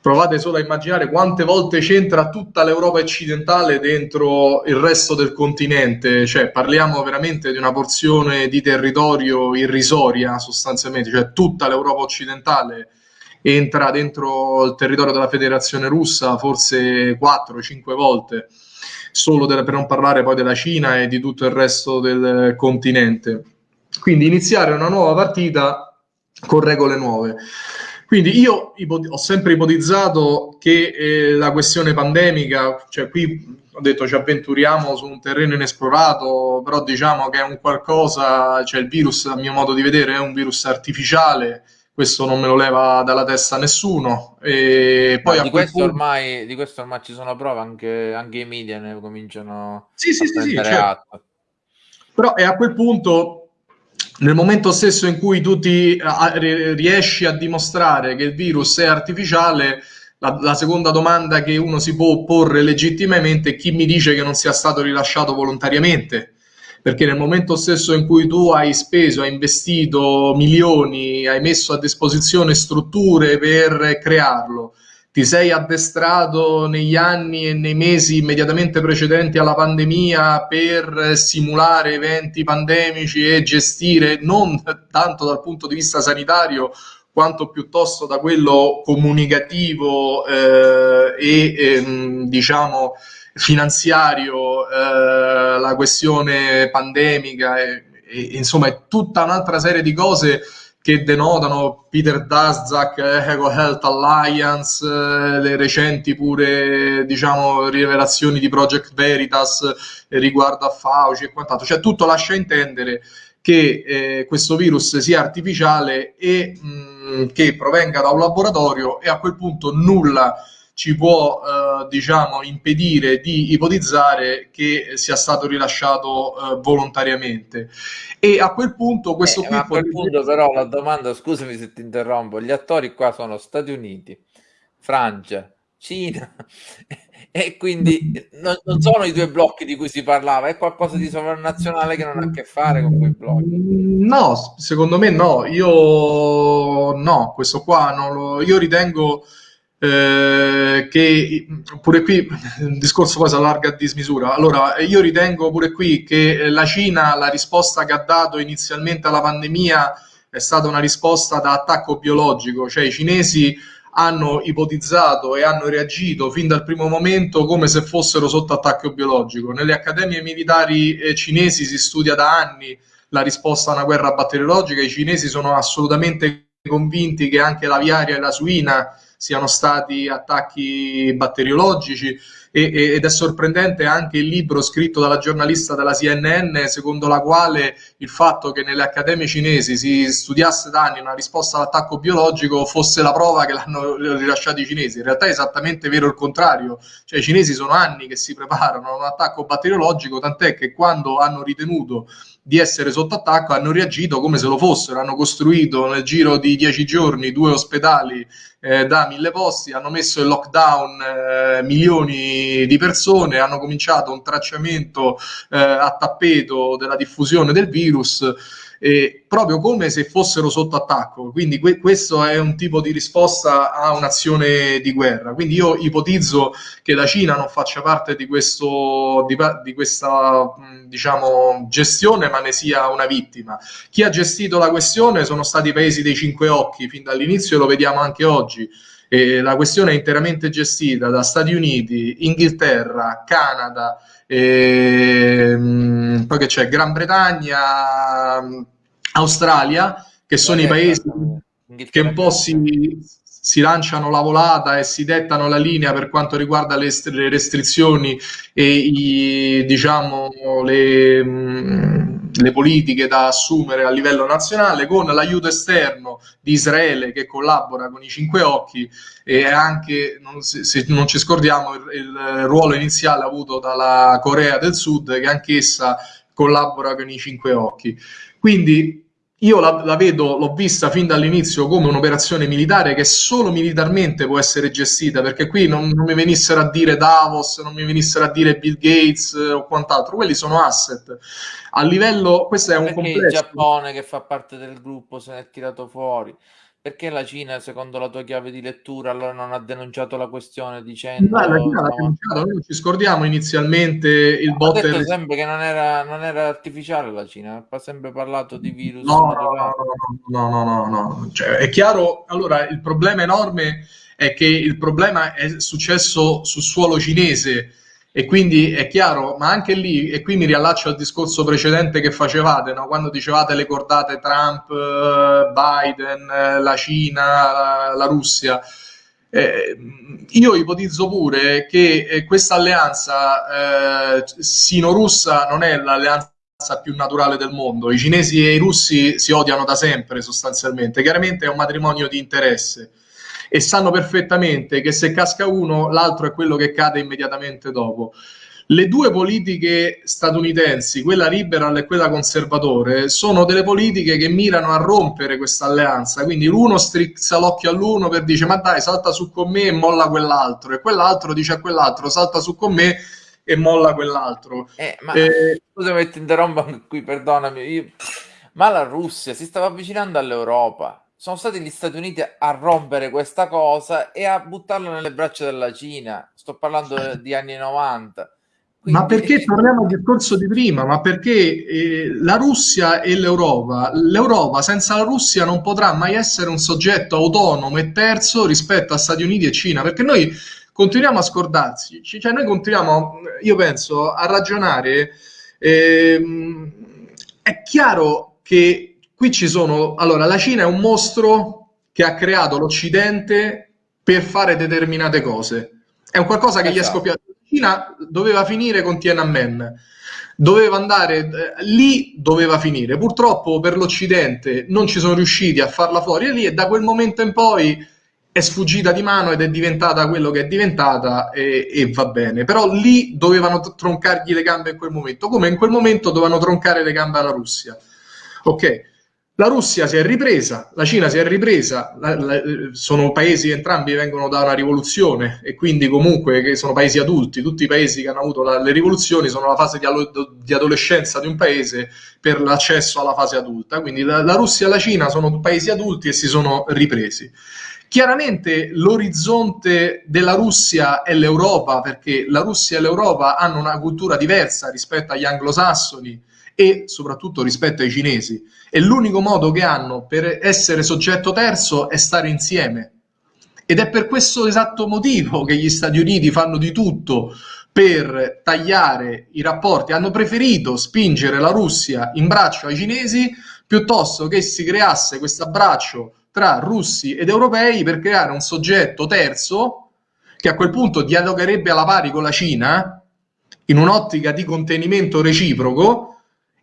provate solo a immaginare quante volte c'entra tutta l'Europa occidentale dentro il resto del continente, cioè parliamo veramente di una porzione di territorio irrisoria sostanzialmente, cioè tutta l'Europa occidentale entra dentro il territorio della Federazione Russa forse 4-5 volte, solo per non parlare poi della Cina e di tutto il resto del continente. Quindi iniziare una nuova partita con regole nuove. Quindi io ho sempre ipotizzato che eh, la questione pandemica, cioè qui ho detto ci avventuriamo su un terreno inesplorato, però diciamo che è un qualcosa, cioè il virus a mio modo di vedere è un virus artificiale, questo non me lo leva dalla testa nessuno. E poi di, questo punto... ormai, di, questo ormai, ci sono prove, anche, anche i media ne cominciano sì, sì, sì, sì certo. Però è a quel punto nel momento stesso in cui tu ti, a, riesci a dimostrare che il virus è artificiale, la, la, seconda domanda che uno si può porre legittimamente è chi mi dice che non sia stato rilasciato volontariamente? Perché nel momento stesso in cui tu hai speso, hai investito milioni, hai messo a disposizione strutture per crearlo, ti sei addestrato negli anni e nei mesi immediatamente precedenti alla pandemia per simulare eventi pandemici e gestire non tanto dal punto di vista sanitario quanto piuttosto da quello comunicativo eh, e ehm, diciamo finanziario eh, la questione pandemica e, e, insomma tutta un'altra serie di cose che denotano Peter Daszak, Eco Health Alliance, eh, le recenti pure diciamo rivelazioni di Project Veritas riguardo a Fauci e quant'altro, cioè tutto lascia intendere che eh, questo virus sia artificiale e mh, che provenga da un laboratorio e a quel punto nulla ci può eh, diciamo impedire di ipotizzare che sia stato rilasciato eh, volontariamente e a quel punto questo eh, qui a quel punto però la domanda scusami se ti interrompo gli attori qua sono Stati Uniti Francia Cina [laughs] e quindi non, non, sono i due blocchi di cui si parlava, è qualcosa di sovranazionale che non ha a che fare con quei blocchi. No, secondo me no, io no, questo qua non lo, io ritengo eh, che pure qui il discorso poi si allarga a dismisura. Allora, io ritengo pure qui che la Cina, la risposta che ha dato inizialmente alla pandemia è stata una risposta da attacco biologico, cioè i cinesi hanno ipotizzato e hanno reagito fin dal primo momento come se fossero sotto attacco biologico. Nelle accademie militari eh, cinesi si studia da anni la risposta a una guerra batteriologica, i cinesi sono assolutamente convinti che anche l'aviaria e la suina siano stati attacchi batteriologici e, e, ed è sorprendente anche il libro scritto dalla giornalista della CNN secondo la quale il fatto che nelle accademie cinesi si studiasse da anni una risposta all'attacco biologico fosse la prova che l'hanno rilasciato i cinesi. In realtà è esattamente vero il contrario, cioè i cinesi sono anni che si preparano a un attacco batteriologico, tant'è che quando hanno ritenuto di essere sotto attacco hanno reagito come se lo fossero, hanno costruito nel giro di dieci giorni due ospedali eh, da mille posti, hanno messo in lockdown eh, milioni di persone, hanno cominciato un tracciamento eh, a tappeto della diffusione del virus eh, proprio come se fossero sotto attacco. Quindi que- questo è un tipo di risposta a un'azione di guerra. Quindi io ipotizzo che la Cina non faccia parte di, questo, di, di questa diciamo, gestione, ma ne sia una vittima. Chi ha gestito la questione sono stati i paesi dei cinque occhi fin dall'inizio e lo vediamo anche oggi. E la questione è interamente gestita da Stati Uniti, Inghilterra, Canada, ehm, poi che c'è? Gran Bretagna, Australia, che sono i paesi che un po' si, si lanciano la volata e si dettano la linea per quanto riguarda le, le restrizioni e i, diciamo, le, mh, le, politiche da assumere a livello nazionale, con l'aiuto esterno di Israele che collabora con i Cinque Occhi e anche, non, se, se, non ci scordiamo, il, il ruolo iniziale avuto dalla Corea del Sud che anch'essa collabora con i Cinque Occhi. Quindi io la, la, vedo, l'ho vista fin dall'inizio come un'operazione militare che solo militarmente può essere gestita, perché qui non, non, mi venissero a dire Davos, non mi venissero a dire Bill Gates eh, o quant'altro, quelli sono asset. A livello, questo è un perché complesso. il Giappone che fa parte del gruppo se ne è tirato fuori. Perché la Cina, secondo la tua chiave di lettura, allora non ha denunciato la questione dicendo... No, la Cina l'ha denunciato, noi ci scordiamo inizialmente il bot... Ha detto sempre che non era, non era, artificiale la Cina, ha sempre parlato di virus. No, no, no, no, no, no. Cioè, è chiaro, allora il problema enorme è che il problema è successo sul suolo cinese, e quindi è chiaro, ma anche lì, e qui mi riallaccio al discorso precedente che facevate, no? quando dicevate le cordate Trump, eh, Biden, eh, la Cina, la Russia. Eh, io ipotizzo pure che eh, questa alleanza eh, sino-russa non è l'alleanza più naturale del mondo. I cinesi e i russi si odiano da sempre sostanzialmente. Chiaramente è un matrimonio di interesse e sanno perfettamente che se casca uno, l'altro è quello che cade immediatamente dopo. Le due politiche statunitensi, quella liberal e quella conservatore, sono delle politiche che mirano a rompere questa alleanza. Quindi l'uno strizza l'occhio all'uno per dire ma dai, salta su con me e molla quell'altro, e quell'altro dice a quell'altro salta su con me e molla quell'altro. Eh, ma eh, scusami, ti interrompo qui, perdonami. Io... Ma la Russia si stava avvicinando all'Europa sono stati gli Stati Uniti a rompere questa cosa e a buttarla nelle braccia della Cina. Sto parlando di anni 90. Quindi... Ma perché torniamo al discorso di prima? Ma perché eh, la Russia e l'Europa, l'Europa senza la Russia non potrà mai essere un soggetto autonomo e terzo rispetto a Stati Uniti e Cina, perché noi continuiamo a scordarsi, cioè noi continuiamo, io penso, a ragionare. Eh, è chiaro che Qui ci sono, allora, la Cina è un mostro che ha creato l'Occidente per fare determinate cose. È un qualcosa che esatto. gli è esatto. scoppiato. La Cina doveva finire con Tiananmen, doveva andare eh, lì, doveva finire. Purtroppo per l'Occidente non ci sono riusciti a farla fuori lì e da quel momento in poi è sfuggita di mano ed è diventata quello che è diventata e, e, va bene. Però lì dovevano troncargli le gambe in quel momento, come in quel momento dovevano troncare le gambe alla Russia. Ok, la Russia si è ripresa, la Cina si è ripresa, la, la, sono paesi entrambi vengono da una rivoluzione e quindi comunque che sono paesi adulti, tutti i paesi che hanno avuto la, le rivoluzioni sono la fase di, di, adolescenza di un paese per l'accesso alla fase adulta, quindi la, Russia e la Cina sono paesi adulti e si sono ripresi. Chiaramente l'orizzonte della Russia è l'Europa, perché la Russia e l'Europa hanno una cultura diversa rispetto agli anglosassoni e soprattutto rispetto ai cinesi. E l'unico modo che hanno per essere soggetto terzo è stare insieme. Ed è per questo esatto motivo che gli Stati Uniti fanno di tutto per tagliare i rapporti, hanno preferito spingere la Russia in braccio ai cinesi piuttosto che si creasse questo abbraccio tra russi ed europei per creare un soggetto terzo che a quel punto dialogherebbe alla pari con la Cina in un'ottica di contenimento reciproco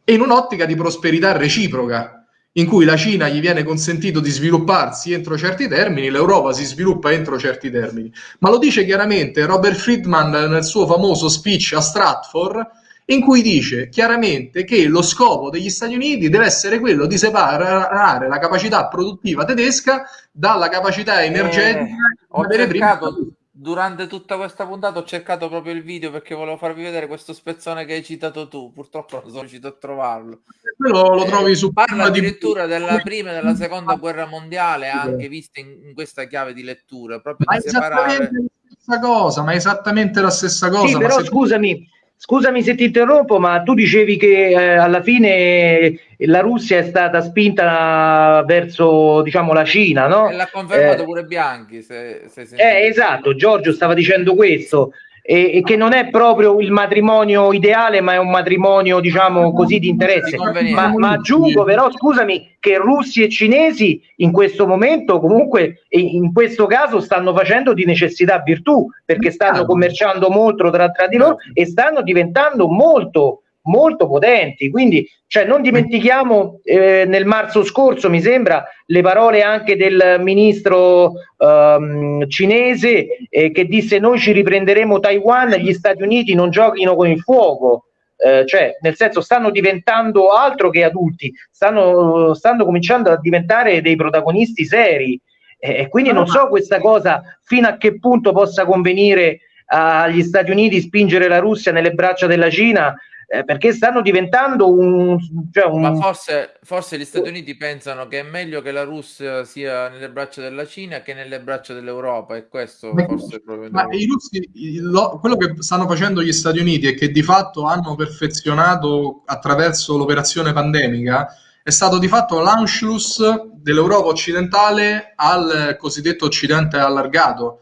e in un'ottica di prosperità reciproca, in cui la Cina gli viene consentito di svilupparsi entro certi termini, l'Europa si sviluppa entro certi termini. Ma lo dice chiaramente Robert Friedman nel suo famoso speech a Stratford, in cui dice chiaramente che lo scopo degli Stati Uniti deve essere quello di separare la capacità produttiva tedesca dalla capacità energetica eh, ho, cercato, durante tutta questa puntata ho cercato proprio il video perché volevo farvi vedere questo spezzone che hai citato tu. Purtroppo non sono riuscito a trovarlo. Quello lo eh, trovi su Parla addirittura di... della prima e della seconda guerra mondiale, anche viste in, in questa chiave di lettura. Proprio ma di separare. la stessa cosa, ma esattamente la stessa cosa. Sì, però se... scusami, Scusami se ti interrompo, ma tu dicevi che eh, alla fine la Russia è stata spinta verso diciamo, la Cina, no? E l'ha confermato eh, pure Bianchi. Se, se eh, esatto, Giorgio stava dicendo questo e, e, che non è proprio il matrimonio ideale, ma è un matrimonio, diciamo così, di interesse. Ma, ma, aggiungo però, scusami, che russi e cinesi in questo momento, comunque, in questo caso, stanno facendo di necessità virtù, perché stanno commerciando molto tra, tra di loro e stanno diventando molto molto potenti. Quindi, cioè, non dimentichiamo eh, nel marzo scorso, mi sembra, le parole anche del ministro ehm, cinese eh, che disse noi ci riprenderemo Taiwan, gli Stati Uniti non giochino con il fuoco. Eh, cioè, nel senso, stanno diventando altro che adulti, stanno, stanno cominciando a diventare dei protagonisti seri. E quindi non so questa cosa fino a che punto possa convenire agli Stati Uniti spingere la Russia nelle braccia della Cina eh, perché stanno diventando un, cioè un... Ma forse, forse, gli Stati Uniti pensano che è meglio che la Russia sia nelle braccia della Cina che nelle braccia dell'Europa e questo ma, forse è proprio... Ma i russi, lo, quello che stanno facendo gli Stati Uniti è che di fatto hanno perfezionato attraverso l'operazione pandemica è stato di fatto l'Anschluss dell'Europa occidentale al cosiddetto occidente allargato.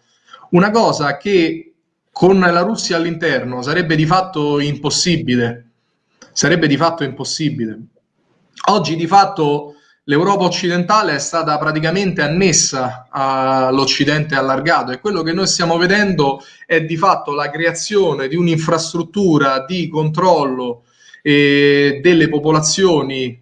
Una cosa che con la Russia all'interno sarebbe di fatto impossibile. Sarebbe di fatto impossibile. Oggi di fatto l'Europa occidentale è stata praticamente annessa all'Occidente allargato e quello che noi stiamo vedendo è di fatto la creazione di un'infrastruttura di controllo eh, delle popolazioni,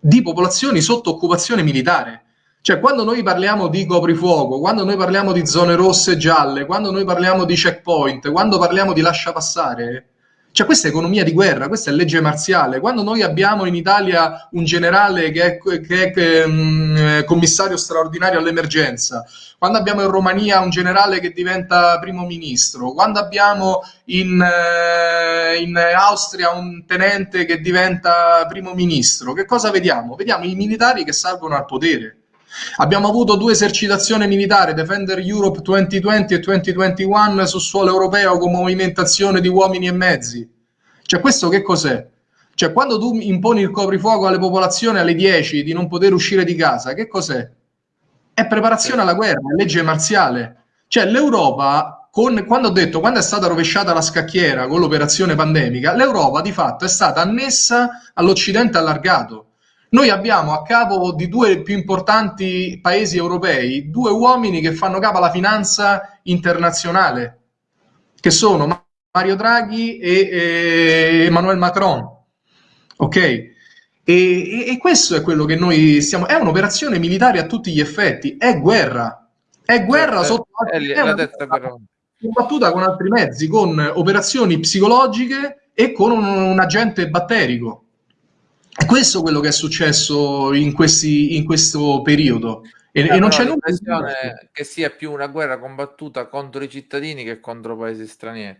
di popolazioni sotto occupazione militare cioè, quando noi parliamo di coprifuoco, quando noi parliamo di zone rosse e gialle, quando noi parliamo di checkpoint, quando parliamo di lascia passare, cioè questa è economia di guerra, questa è legge marziale. Quando noi abbiamo in Italia un generale che è, che è um, commissario straordinario all'emergenza, quando abbiamo in Romania un generale che diventa primo ministro, quando abbiamo in, uh, in Austria un tenente che diventa primo ministro, che cosa vediamo? Vediamo i militari che salgono al potere Abbiamo avuto due esercitazioni militari, Defender Europe 2020 e 2021, su suolo europeo con movimentazione di uomini e mezzi. Cioè, questo che cos'è? Cioè, quando tu imponi il coprifuoco alle popolazioni alle 10 di non poter uscire di casa, che cos'è? È preparazione alla guerra, è legge marziale. Cioè, l'Europa, con, quando ho detto, quando è stata rovesciata la scacchiera con l'operazione pandemica, l'Europa di fatto è stata annessa all'Occidente allargato noi abbiamo a capo di due più importanti paesi europei due uomini che fanno capo alla finanza internazionale, che sono Mario Draghi e, e Emmanuel Macron. Ok? E, e, questo è quello che noi stiamo. È un'operazione militare a tutti gli effetti, è guerra. È guerra cioè, sotto. È, è, è una combattuta con altri mezzi, con operazioni psicologiche e con un, un agente batterico. È questo quello che è successo in, questi, in questo periodo. E, e non c'è l'impressione che sia più una guerra combattuta contro i cittadini che contro paesi stranieri.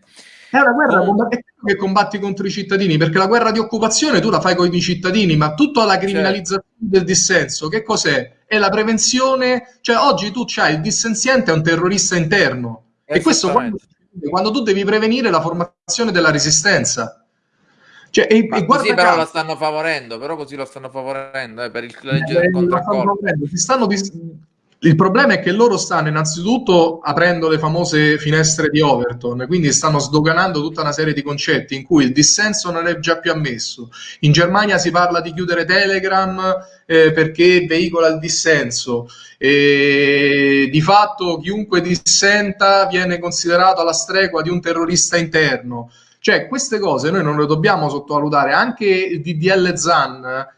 È una guerra oh. che combatti contro i cittadini, perché la guerra di occupazione tu la fai con i cittadini, ma tutta la criminalizzazione certo. del dissenso, che cos'è? È la prevenzione, cioè oggi tu c'hai il dissenziente è un terrorista interno. E questo quando, quando tu devi prevenire la formazione della resistenza. Cioè, e, e così però la stanno favorendo, però così lo stanno favorendo eh, per il legge eh, del contraccolpo. Stanno dis- il problema è che loro stanno innanzitutto aprendo le famose finestre di Overton, quindi stanno sdoganando tutta una serie di concetti in cui il dissenso non è già più ammesso. In Germania si parla di chiudere Telegram eh, perché veicola il dissenso. E di fatto chiunque dissenta viene considerato alla stregua di un terrorista interno. Cioè, queste cose noi non le dobbiamo sottovalutare. Anche il DDL ZAN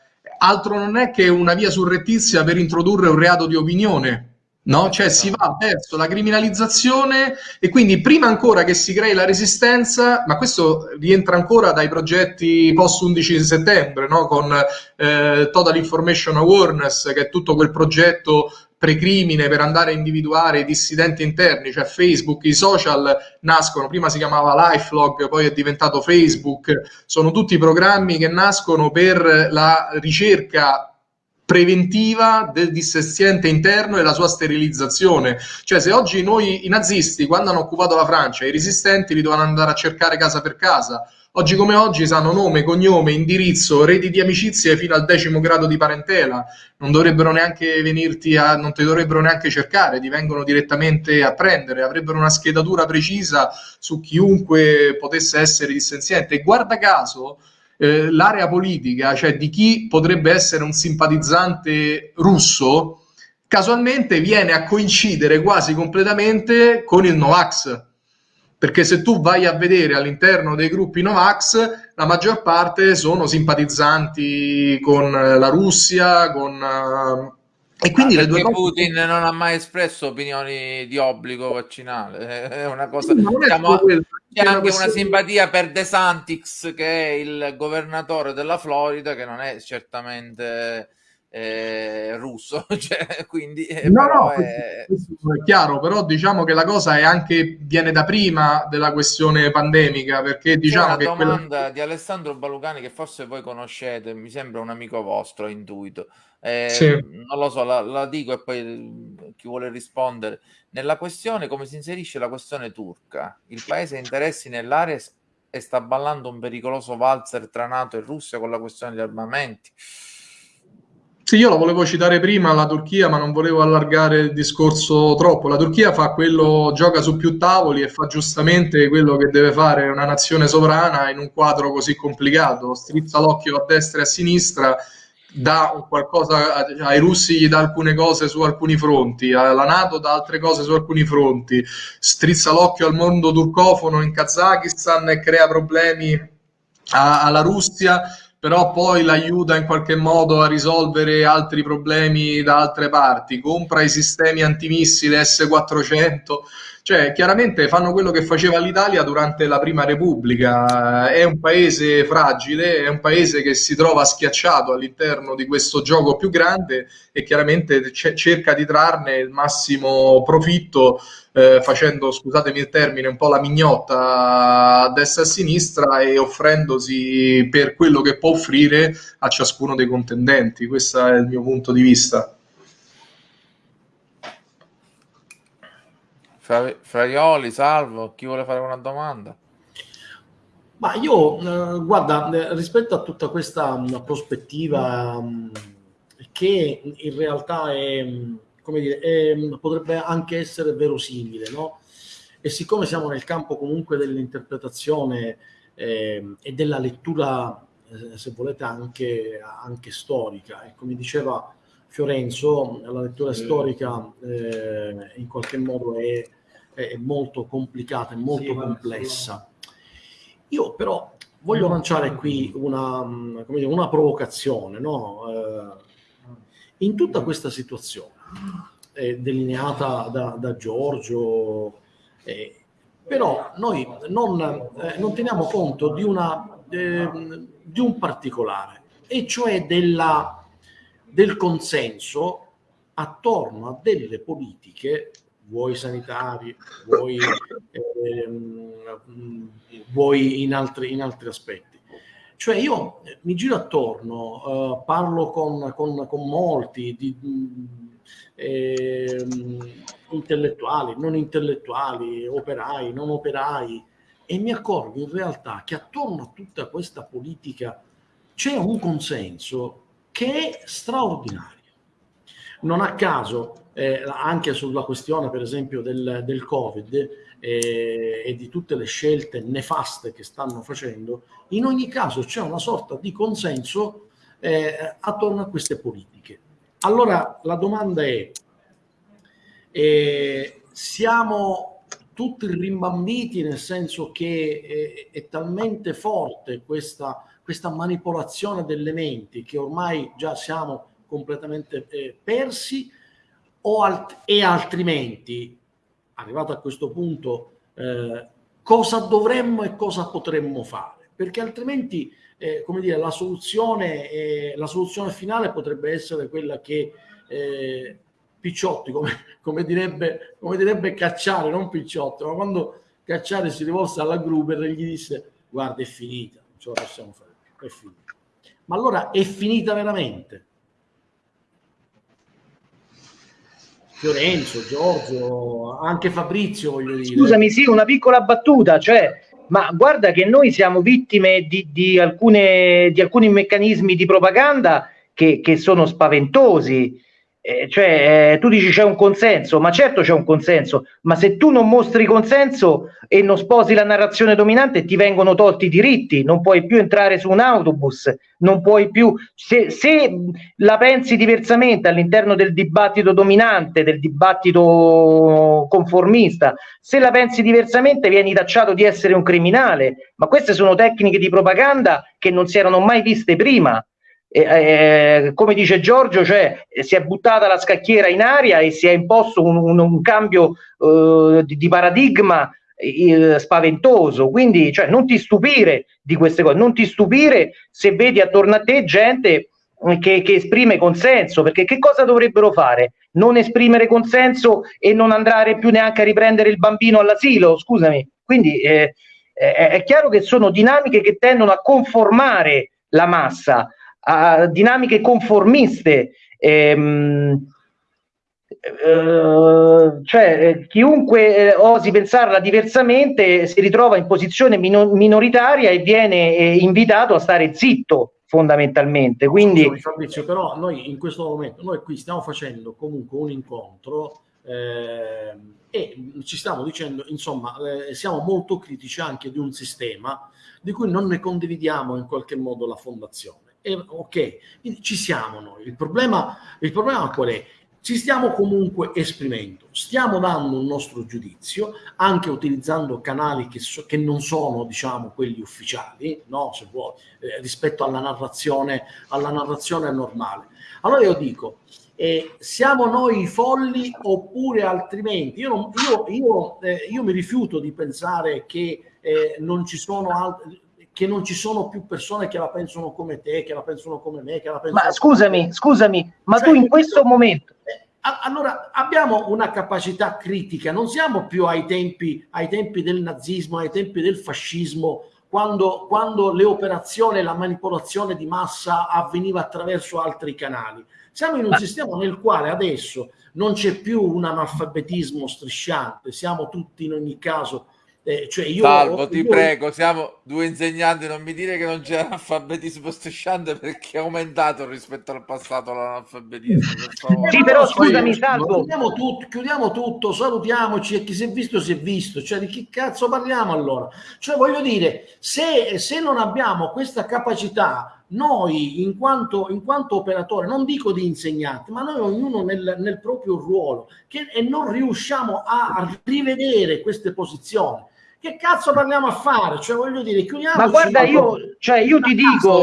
altro non è che una via surrettizia per introdurre un reato di opinione. No? Cioè si va verso la criminalizzazione e quindi prima ancora che si crei la resistenza, ma questo rientra ancora dai progetti post 11 settembre, no? con eh, Total Information Awareness, che è tutto quel progetto precrimine per andare a individuare i dissidenti interni, cioè Facebook, i social nascono, prima si chiamava Lifelog, poi è diventato Facebook, sono tutti programmi che nascono per la ricerca preventiva del dissestiente interno e la sua sterilizzazione. Cioè, se oggi noi i nazisti, quando hanno occupato la Francia, i resistenti li dovevano andare a cercare casa per casa, Oggi come oggi sanno nome, cognome, indirizzo, reti di amicizie fino al decimo grado di parentela. Non dovrebbero neanche venirti a, non ti dovrebbero neanche cercare, ti vengono direttamente a prendere, avrebbero una schedatura precisa su chiunque potesse essere dissenziente. E guarda caso, eh, l'area politica, cioè di chi potrebbe essere un simpatizzante russo, casualmente viene a coincidere quasi completamente con il Novax. Perché se tu vai a vedere all'interno dei gruppi Novax, la maggior parte sono simpatizzanti con la Russia, con... Uh, e quindi ah, le due Putin cose... non ha mai espresso opinioni di obbligo vaccinale, [laughs] è una cosa... Diciamo, c'è anche una simpatia per De Santix, che è il governatore della Florida, che non è certamente eh, russo, [laughs] cioè, quindi eh, no, no, è... è... chiaro, però diciamo che la cosa è anche viene da prima della questione pandemica, perché diciamo che domanda quella... di Alessandro Balucani che forse voi conoscete, mi sembra un amico vostro, intuito. Eh, sì. Non lo so, la, la, dico e poi chi vuole rispondere. Nella questione, come si inserisce la questione turca? Il paese ha interessi nell'area e sta ballando un pericoloso valzer tra NATO e Russia con la questione degli armamenti. Sì, io la volevo citare prima la Turchia, ma non volevo allargare il discorso troppo. La Turchia fa quello, gioca su più tavoli e fa giustamente quello che deve fare una nazione sovrana in un quadro così complicato. Strizza l'occhio a destra e a sinistra, dà qualcosa ai russi, gli dà alcune cose su alcuni fronti, alla Nato dà altre cose su alcuni fronti, strizza l'occhio al mondo turcofono in Kazakistan e crea problemi alla Russia però poi l'aiuta in qualche modo a risolvere altri problemi da altre parti, compra i sistemi antimissile S-400, cioè chiaramente fanno quello che faceva l'Italia durante la Prima Repubblica, è un paese fragile, è un paese che si trova schiacciato all'interno di questo gioco più grande e chiaramente cerca di trarne il massimo profitto eh, facendo, scusatemi il termine, un po' la mignotta a destra e a sinistra e offrendosi per quello che può offrire a ciascuno dei contendenti. Questo è il mio punto di vista. Fraioli, Salvo, chi vuole fare una domanda? Ma io, eh, guarda, eh, rispetto a tutta questa mh, mm, prospettiva mh, mm, che in realtà è mm, come dire, è, potrebbe anche essere verosimile, no? E siccome siamo nel campo comunque dell'interpretazione eh, e della lettura, eh, se volete, anche, anche, storica, e come diceva Fiorenzo, la lettura storica eh, in qualche modo è, è, molto complicata, è molto sì, complessa. Io però voglio lanciare qui una, dire, una provocazione, no? Eh, in tutta questa situazione eh, delineata da, da Giorgio, eh, però noi non, eh, non, teniamo conto di, una, ehm, di un particolare, e cioè della, del consenso attorno a delle politiche, vuoi sanitarie, vuoi, ehm, vuoi in, altri, in altri aspetti. Cioè io mi giro attorno, uh, parlo con, con, con molti di, eh, intellettuali, non intellettuali, operai, non operai, e mi accorgo in realtà che attorno a tutta questa politica c'è un consenso che è straordinario. Non a caso, eh, anche sulla questione per esempio del, del Covid eh, e di tutte le scelte nefaste che stanno facendo, in ogni caso c'è una sorta di consenso eh, attorno a queste politiche. Allora la domanda è, eh, siamo tutti rimbambiti nel senso che è, è talmente forte questa, questa, manipolazione delle menti che ormai già siamo completamente eh, persi alt- e altrimenti, arrivato a questo punto, eh, cosa dovremmo e cosa potremmo fare? Perché altrimenti eh, come dire, la soluzione, eh, la soluzione finale potrebbe essere quella che eh, Picciotti, come, come, direbbe, come direbbe Cacciare, non Picciotti, ma quando Cacciare si rivolse alla Gruber gli disse guarda è finita, non ce la possiamo fare più, è finita. Ma allora è finita veramente? Fiorenzo, Giorgio, anche Fabrizio, voglio dire. Scusami, sì, una piccola battuta, cioè, ma guarda che noi siamo vittime di, di, alcune, di alcuni meccanismi di propaganda che, che sono spaventosi. Eh, cioè, eh, tu dici c'è un consenso, ma certo c'è un consenso, ma se tu non mostri consenso e non sposi la narrazione dominante, ti vengono tolti i diritti, non puoi più entrare su un autobus, non puoi più. Se, se la pensi diversamente all'interno del dibattito dominante, del dibattito conformista, se la pensi diversamente, vieni tacciato di essere un criminale. Ma queste sono tecniche di propaganda che non si erano mai viste prima eh, come dice Giorgio, cioè, si è buttata la scacchiera in aria e si è imposto un, un, un cambio eh, di, di, paradigma eh, spaventoso. Quindi, cioè, non ti stupire di queste cose, non ti stupire se vedi attorno a te gente che, che, esprime consenso, perché che cosa dovrebbero fare? Non esprimere consenso e non andare più neanche a riprendere il bambino all'asilo? Scusami. Quindi eh, è chiaro che sono dinamiche che tendono a conformare la massa a dinamiche conformiste. Ehm, eh, cioè eh, chiunque eh, osi pensarla diversamente si ritrova in posizione mino- minoritaria e viene invitato a stare zitto fondamentalmente quindi Scusami, Fabrizio però noi in questo momento noi qui stiamo facendo comunque un incontro eh, e ci stiamo dicendo insomma eh, siamo molto critici anche di un sistema di cui non ne condividiamo in qualche modo la fondazione e, ok, ci siamo noi. Il problema, il problema qual è? Ci stiamo comunque esprimendo, stiamo dando un nostro giudizio, anche utilizzando canali che, so, che non sono, diciamo, quelli ufficiali, no? Se vuoi, eh, rispetto alla narrazione, alla narrazione normale. Allora io dico, eh, siamo noi i folli oppure altrimenti? Io, non, io, io, eh, io mi rifiuto di pensare che eh, non ci sono altri che non ci sono più persone che la pensano come te, che la pensano come me, che la pensano Ma scusami, come... scusami, ma cioè, tu in questo momento eh, allora abbiamo una capacità critica, non siamo più ai tempi, ai tempi del nazismo, ai tempi del fascismo, quando, quando le operazioni e la manipolazione di massa avveniva attraverso altri canali. Siamo in un ma... sistema nel quale adesso non c'è più un analfabetismo strisciante, siamo tutti in ogni caso eh, cioè io, Salvo, ti io... prego, siamo due insegnanti, non mi dire che non c'è analfabetismo strisciante perché è aumentato rispetto al passato l'analfabetismo. sì, però scusami, Salvo. Chiudiamo tutto, chiudiamo tutto, salutiamoci e chi si è visto si è visto. Cioè, di che cazzo parliamo allora? Cioè, voglio dire, se, se non abbiamo questa capacità noi in quanto, in quanto operatore, non dico di insegnanti, ma noi ognuno nel, nel proprio ruolo, che, e non riusciamo a rivedere queste posizioni, che cazzo parliamo a fare? Cioè, voglio dire, chiudiamo. Ma guarda, io, cioè, io ti dico.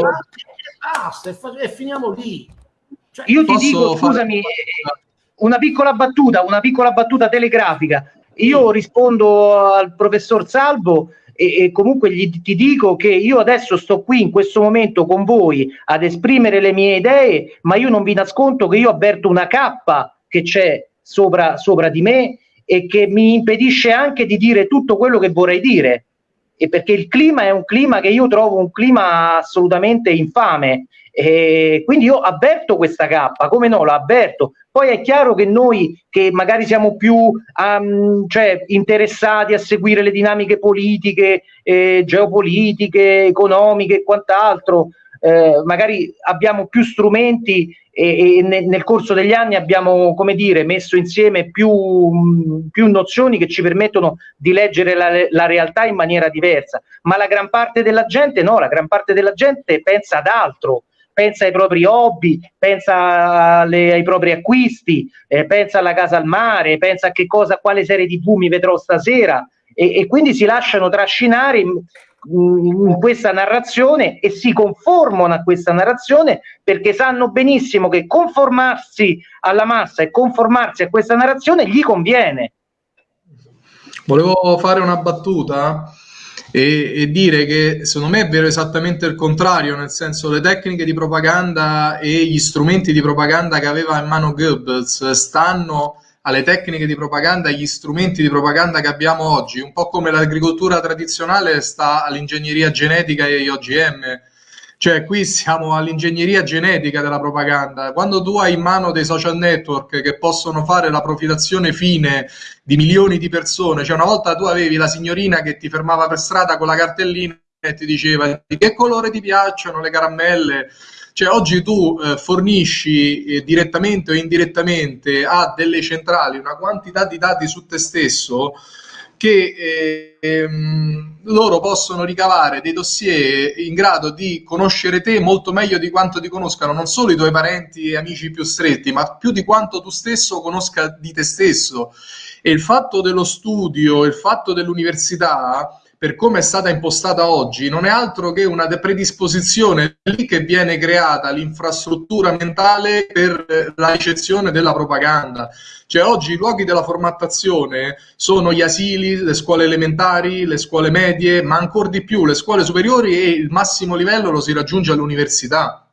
Basta, e, e, finiamo lì. Cioè, io ti dico, scusami, una piccola battuta, una piccola battuta telegrafica. Io sì. rispondo al professor Salvo e, e comunque gli, ti dico che io adesso sto qui in questo momento con voi ad esprimere le mie idee, ma io non vi nascondo che io avverto una cappa che c'è sopra, sopra di me e che mi impedisce anche di dire tutto quello che vorrei dire. E perché il clima è un clima che io trovo un clima assolutamente infame. E quindi io avverto questa cappa, come no, la avverto. Poi è chiaro che noi che magari siamo più um, cioè, interessati a seguire le dinamiche politiche, eh, geopolitiche, economiche e quant'altro, eh, magari abbiamo più strumenti e, e nel, nel, corso degli anni abbiamo, come dire, messo insieme più, più nozioni che ci permettono di leggere la, la, realtà in maniera diversa. Ma la gran parte della gente no, la gran parte della gente pensa ad altro, pensa ai propri hobby, pensa alle, ai propri acquisti, eh, pensa alla casa al mare, pensa a che cosa, quale serie di mi vedrò stasera e, e quindi si lasciano trascinare in questa narrazione e si conformano a questa narrazione perché sanno benissimo che conformarsi alla massa e conformarsi a questa narrazione gli conviene. Volevo fare una battuta. e, e, dire che secondo me è vero esattamente il contrario, nel senso le tecniche di propaganda e gli strumenti di propaganda che aveva in mano Goebbels stanno alle tecniche di propaganda agli strumenti di propaganda che abbiamo oggi, un po' come l'agricoltura tradizionale sta all'ingegneria genetica e agli OGM. Cioè, qui siamo all'ingegneria genetica della propaganda. Quando tu hai in mano dei social network che possono fare la profilazione fine di milioni di persone, cioè una volta tu avevi la signorina che ti fermava per strada con la cartellina e ti diceva di che colore ti piacciono le caramelle, cioè oggi tu eh, fornisci eh, direttamente o indirettamente a delle centrali una quantità di dati su te stesso che ehm, loro possono ricavare dei dossier in grado di conoscere te molto meglio di quanto ti conoscano non solo i tuoi parenti e amici più stretti, ma più di quanto tu stesso conosca di te stesso. E il fatto dello studio, il fatto dell'università per come è stata impostata oggi, non è altro che una predisposizione lì che viene creata l'infrastruttura mentale per eh, la ricezione della propaganda. Cioè oggi i luoghi della formattazione sono gli asili, le scuole elementari, le scuole medie, ma ancora di più le scuole superiori e il massimo livello lo si raggiunge all'università,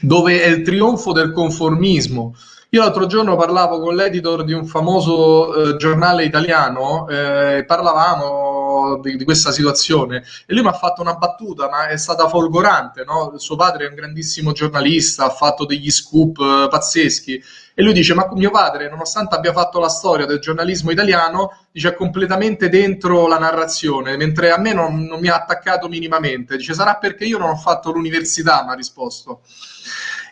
dove è il trionfo del conformismo. Io l'altro giorno parlavo con l'editor di un famoso eh, giornale italiano, eh, parlavamo di, di, questa situazione e lui mi ha fatto una battuta, ma è stata folgorante. No? Suo padre è un grandissimo giornalista, ha fatto degli scoop eh, pazzeschi e lui dice: Ma mio padre, nonostante abbia fatto la storia del giornalismo italiano, dice è completamente dentro la narrazione, mentre a me non, non mi ha attaccato minimamente. Dice: Sarà perché io non ho fatto l'università, mi ha risposto.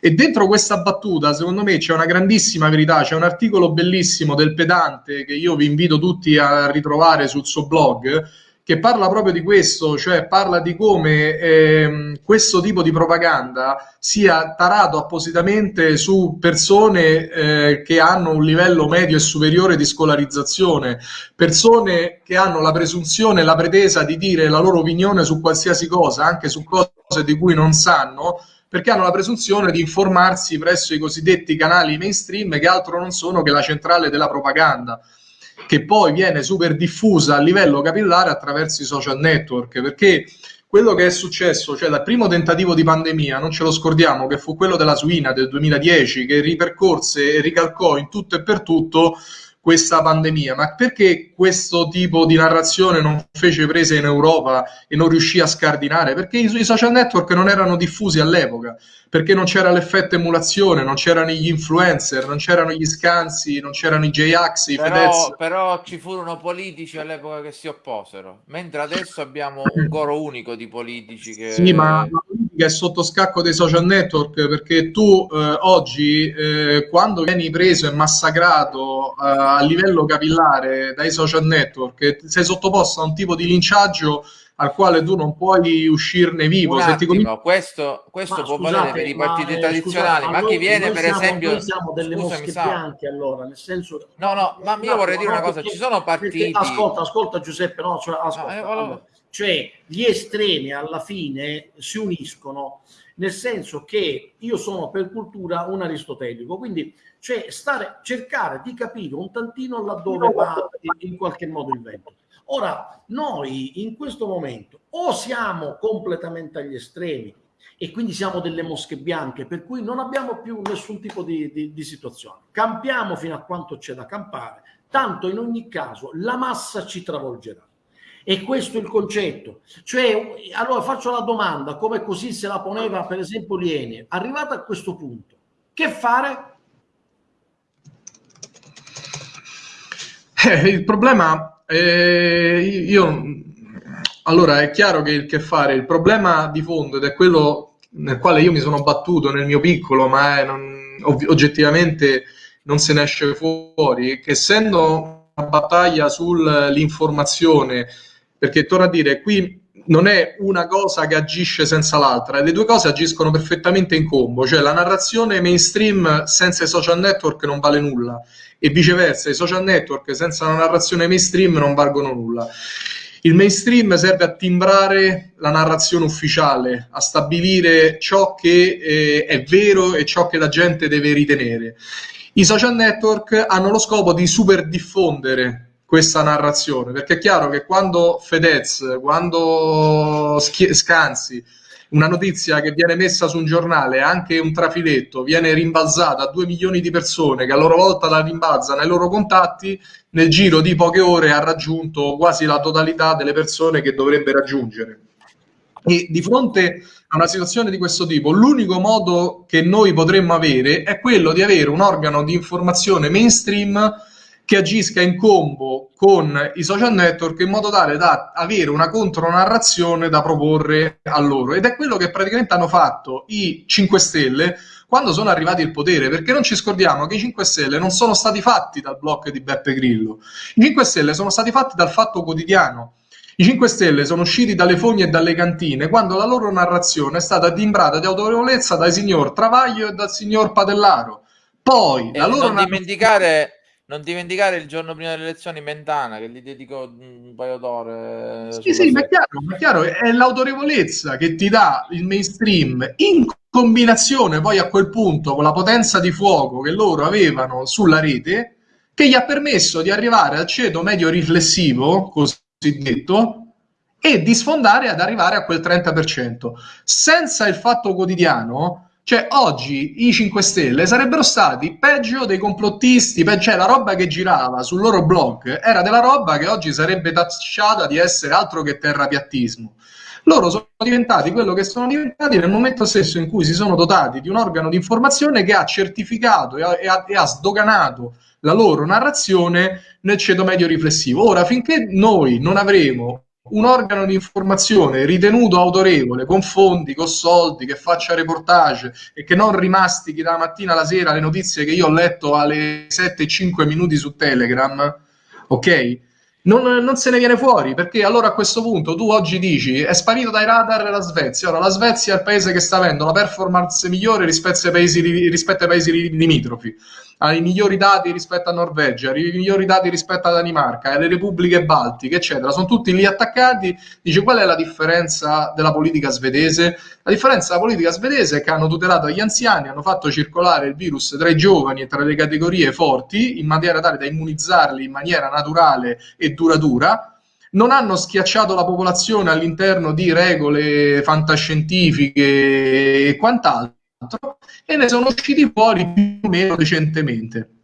E dentro questa battuta, secondo me, c'è una grandissima verità. C'è un articolo bellissimo del pedante che io vi invito tutti a ritrovare sul suo blog, che parla proprio di questo, cioè parla di come ehm, questo tipo di propaganda sia tarato appositamente su persone eh, che hanno un livello medio e superiore di scolarizzazione, persone che hanno la presunzione e la pretesa di dire la loro opinione su qualsiasi cosa, anche su cose di cui non sanno, perché hanno la presunzione di informarsi presso i cosiddetti canali mainstream che altro non sono che la centrale della propaganda che poi viene super diffusa a livello capillare attraverso i social network. Perché quello che è successo, cioè dal primo tentativo di pandemia, non ce lo scordiamo, che fu quello della suina del 2010, che ripercorse e ricalcò in tutto e per tutto questa pandemia, ma perché questo tipo di narrazione non fece prese in Europa e non riuscì a scardinare? Perché i, i social network non erano diffusi all'epoca, perché non c'era l'effetto emulazione, non c'erano gli influencer, non c'erano gli scansi, non c'erano i J-Ax, i però, Fedez. Però ci furono politici all'epoca che si opposero, mentre adesso abbiamo un coro unico di politici che... Sì, ma la politica è sotto scacco dei social network perché tu eh, oggi, eh, quando vieni preso e massacrato eh, a livello capillare dai social network, sei sottoposto a un tipo di linciaggio al quale tu non puoi uscirne vivo. Un attimo, cominci... questo, questo può scusate, valere per i partiti ma, tradizionali, scusate, ma chi viene per siamo, esempio... Noi siamo delle scusami, mosche bianche allora, nel senso... No, no, ma io no, vorrei dire una cosa, perché, ci sono partiti... ascolta, ascolta Giuseppe, no, cioè, ascolta, no, eh, allora, cioè gli estremi alla fine si uniscono nel senso che io sono per cultura un aristotelico, quindi cioè stare, cercare di capire un tantino laddove va in qualche modo il vento. Ora, noi in questo momento o siamo completamente agli estremi e quindi siamo delle mosche bianche, per cui non abbiamo più nessun tipo di, di, di situazione. Campiamo fino a quanto c'è da campare, tanto in ogni caso la massa ci travolgerà. E questo è il concetto. Cioè, allora faccio la domanda, come così se la poneva per esempio Liene, arrivata a questo punto, che fare? Eh, il problema eh, io, allora è chiaro che il che fare, il problema di fondo ed è quello nel quale io mi sono battuto nel mio piccolo, ma è, non, oggettivamente non se ne esce fuori, che essendo una battaglia sull'informazione, perché torno a dire, qui non è una cosa che agisce senza l'altra, le due cose agiscono perfettamente in combo, cioè la narrazione mainstream senza i social network non vale nulla e viceversa i social network senza una narrazione mainstream non valgono nulla. Il mainstream serve a timbrare la narrazione ufficiale, a stabilire ciò che eh, è vero e ciò che la gente deve ritenere. I social network hanno lo scopo di super diffondere questa narrazione, perché è chiaro che quando Fedez, quando Scanzi, una notizia che viene messa su un giornale, anche un trafiletto, viene rimbalzata a due milioni di persone che a loro volta la rimbalzano ai loro contatti, nel giro di poche ore ha raggiunto quasi la totalità delle persone che dovrebbe raggiungere. E di fronte a una situazione di questo tipo, l'unico modo che noi potremmo avere è quello di avere un organo di informazione mainstream che agisca in combo con i social network in modo tale da avere una contronarrazione da proporre a loro. Ed è quello che praticamente hanno fatto i 5 Stelle quando sono arrivati al potere, perché non ci scordiamo che i 5 Stelle non sono stati fatti dal blocco di Beppe Grillo, i 5 Stelle sono stati fatti dal fatto quotidiano. I 5 Stelle sono usciti dalle fogne e dalle cantine quando la loro narrazione è stata timbrata di autorevolezza dal signor Travaglio e dal signor Padellaro. Poi, e la loro non narrazione... dimenticare non dimenticare il giorno prima delle elezioni Mentana, che gli dedico un paio d'ore. Sì, sì, ma è, chiaro, ma è chiaro, è l'autorevolezza che ti dà il mainstream in combinazione poi a quel punto con la potenza di fuoco che loro avevano sulla rete, che gli ha permesso di arrivare al ceto medio riflessivo, cosiddetto, e di sfondare ad arrivare a quel 30%. Senza il fatto quotidiano cioè, oggi i 5 Stelle sarebbero stati peggio dei complottisti, pe- cioè la roba che girava sul loro blog era della roba che oggi sarebbe tacciata di essere altro che terrapiattismo. Loro sono diventati quello che sono diventati nel momento stesso in cui si sono dotati di un organo di informazione che ha certificato e ha, e ha, e ha sdoganato la loro narrazione nel ceto medio riflessivo. Ora, finché noi non avremo un organo di informazione ritenuto autorevole, con fondi, con soldi, che faccia reportage e che non rimastichi dalla mattina alla sera le notizie che io ho letto alle 7 e 5 minuti su Telegram, ok? Non, non, se ne viene fuori perché allora a questo punto tu oggi dici è sparito dai radar la Svezia. Ora la Svezia è il paese che sta avendo la performance migliore rispetto ai paesi, rispetto ai paesi limitrofi ha i migliori dati rispetto a Norvegia, i migliori dati rispetto a Danimarca, alle repubbliche baltiche, eccetera. Sono tutti lì attaccati. Dice qual è la differenza della politica svedese? La differenza della politica svedese è che hanno tutelato gli anziani, hanno fatto circolare il virus tra i giovani e tra le categorie forti in maniera tale da immunizzarli in maniera naturale e duratura non hanno schiacciato la popolazione all'interno di regole fantascientifiche e quant'altro e ne sono usciti fuori più o meno decentemente.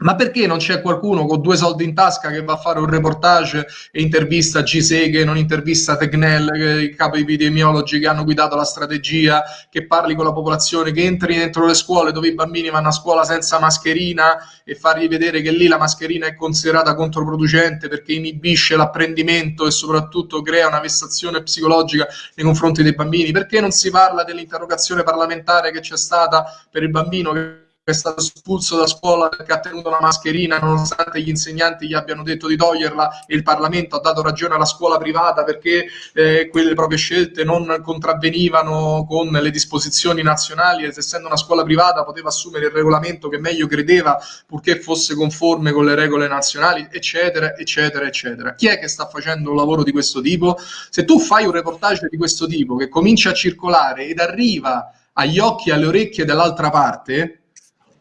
Ma perché non c'è qualcuno con due soldi in tasca che va a fare un reportage e intervista Giseghe, non intervista Tegnell, i capi epidemiologi che hanno guidato la strategia, che parli con la popolazione, che entri dentro le scuole dove i bambini vanno a scuola senza mascherina e fargli vedere che lì la mascherina è considerata controproducente perché inibisce l'apprendimento e soprattutto crea una vessazione psicologica nei confronti dei bambini? Perché non si parla dell'interrogazione parlamentare che c'è stata per il bambino che è stato espulso da scuola perché ha tenuto una mascherina nonostante gli insegnanti gli abbiano detto di toglierla e il Parlamento ha dato ragione alla scuola privata perché eh, quelle proprie scelte non contravvenivano con le disposizioni nazionali ed essendo una scuola privata poteva assumere il regolamento che meglio credeva purché fosse conforme con le regole nazionali eccetera eccetera eccetera. Chi è che sta facendo un lavoro di questo tipo? Se tu fai un reportage di questo tipo che comincia a circolare ed arriva agli occhi e alle orecchie dell'altra parte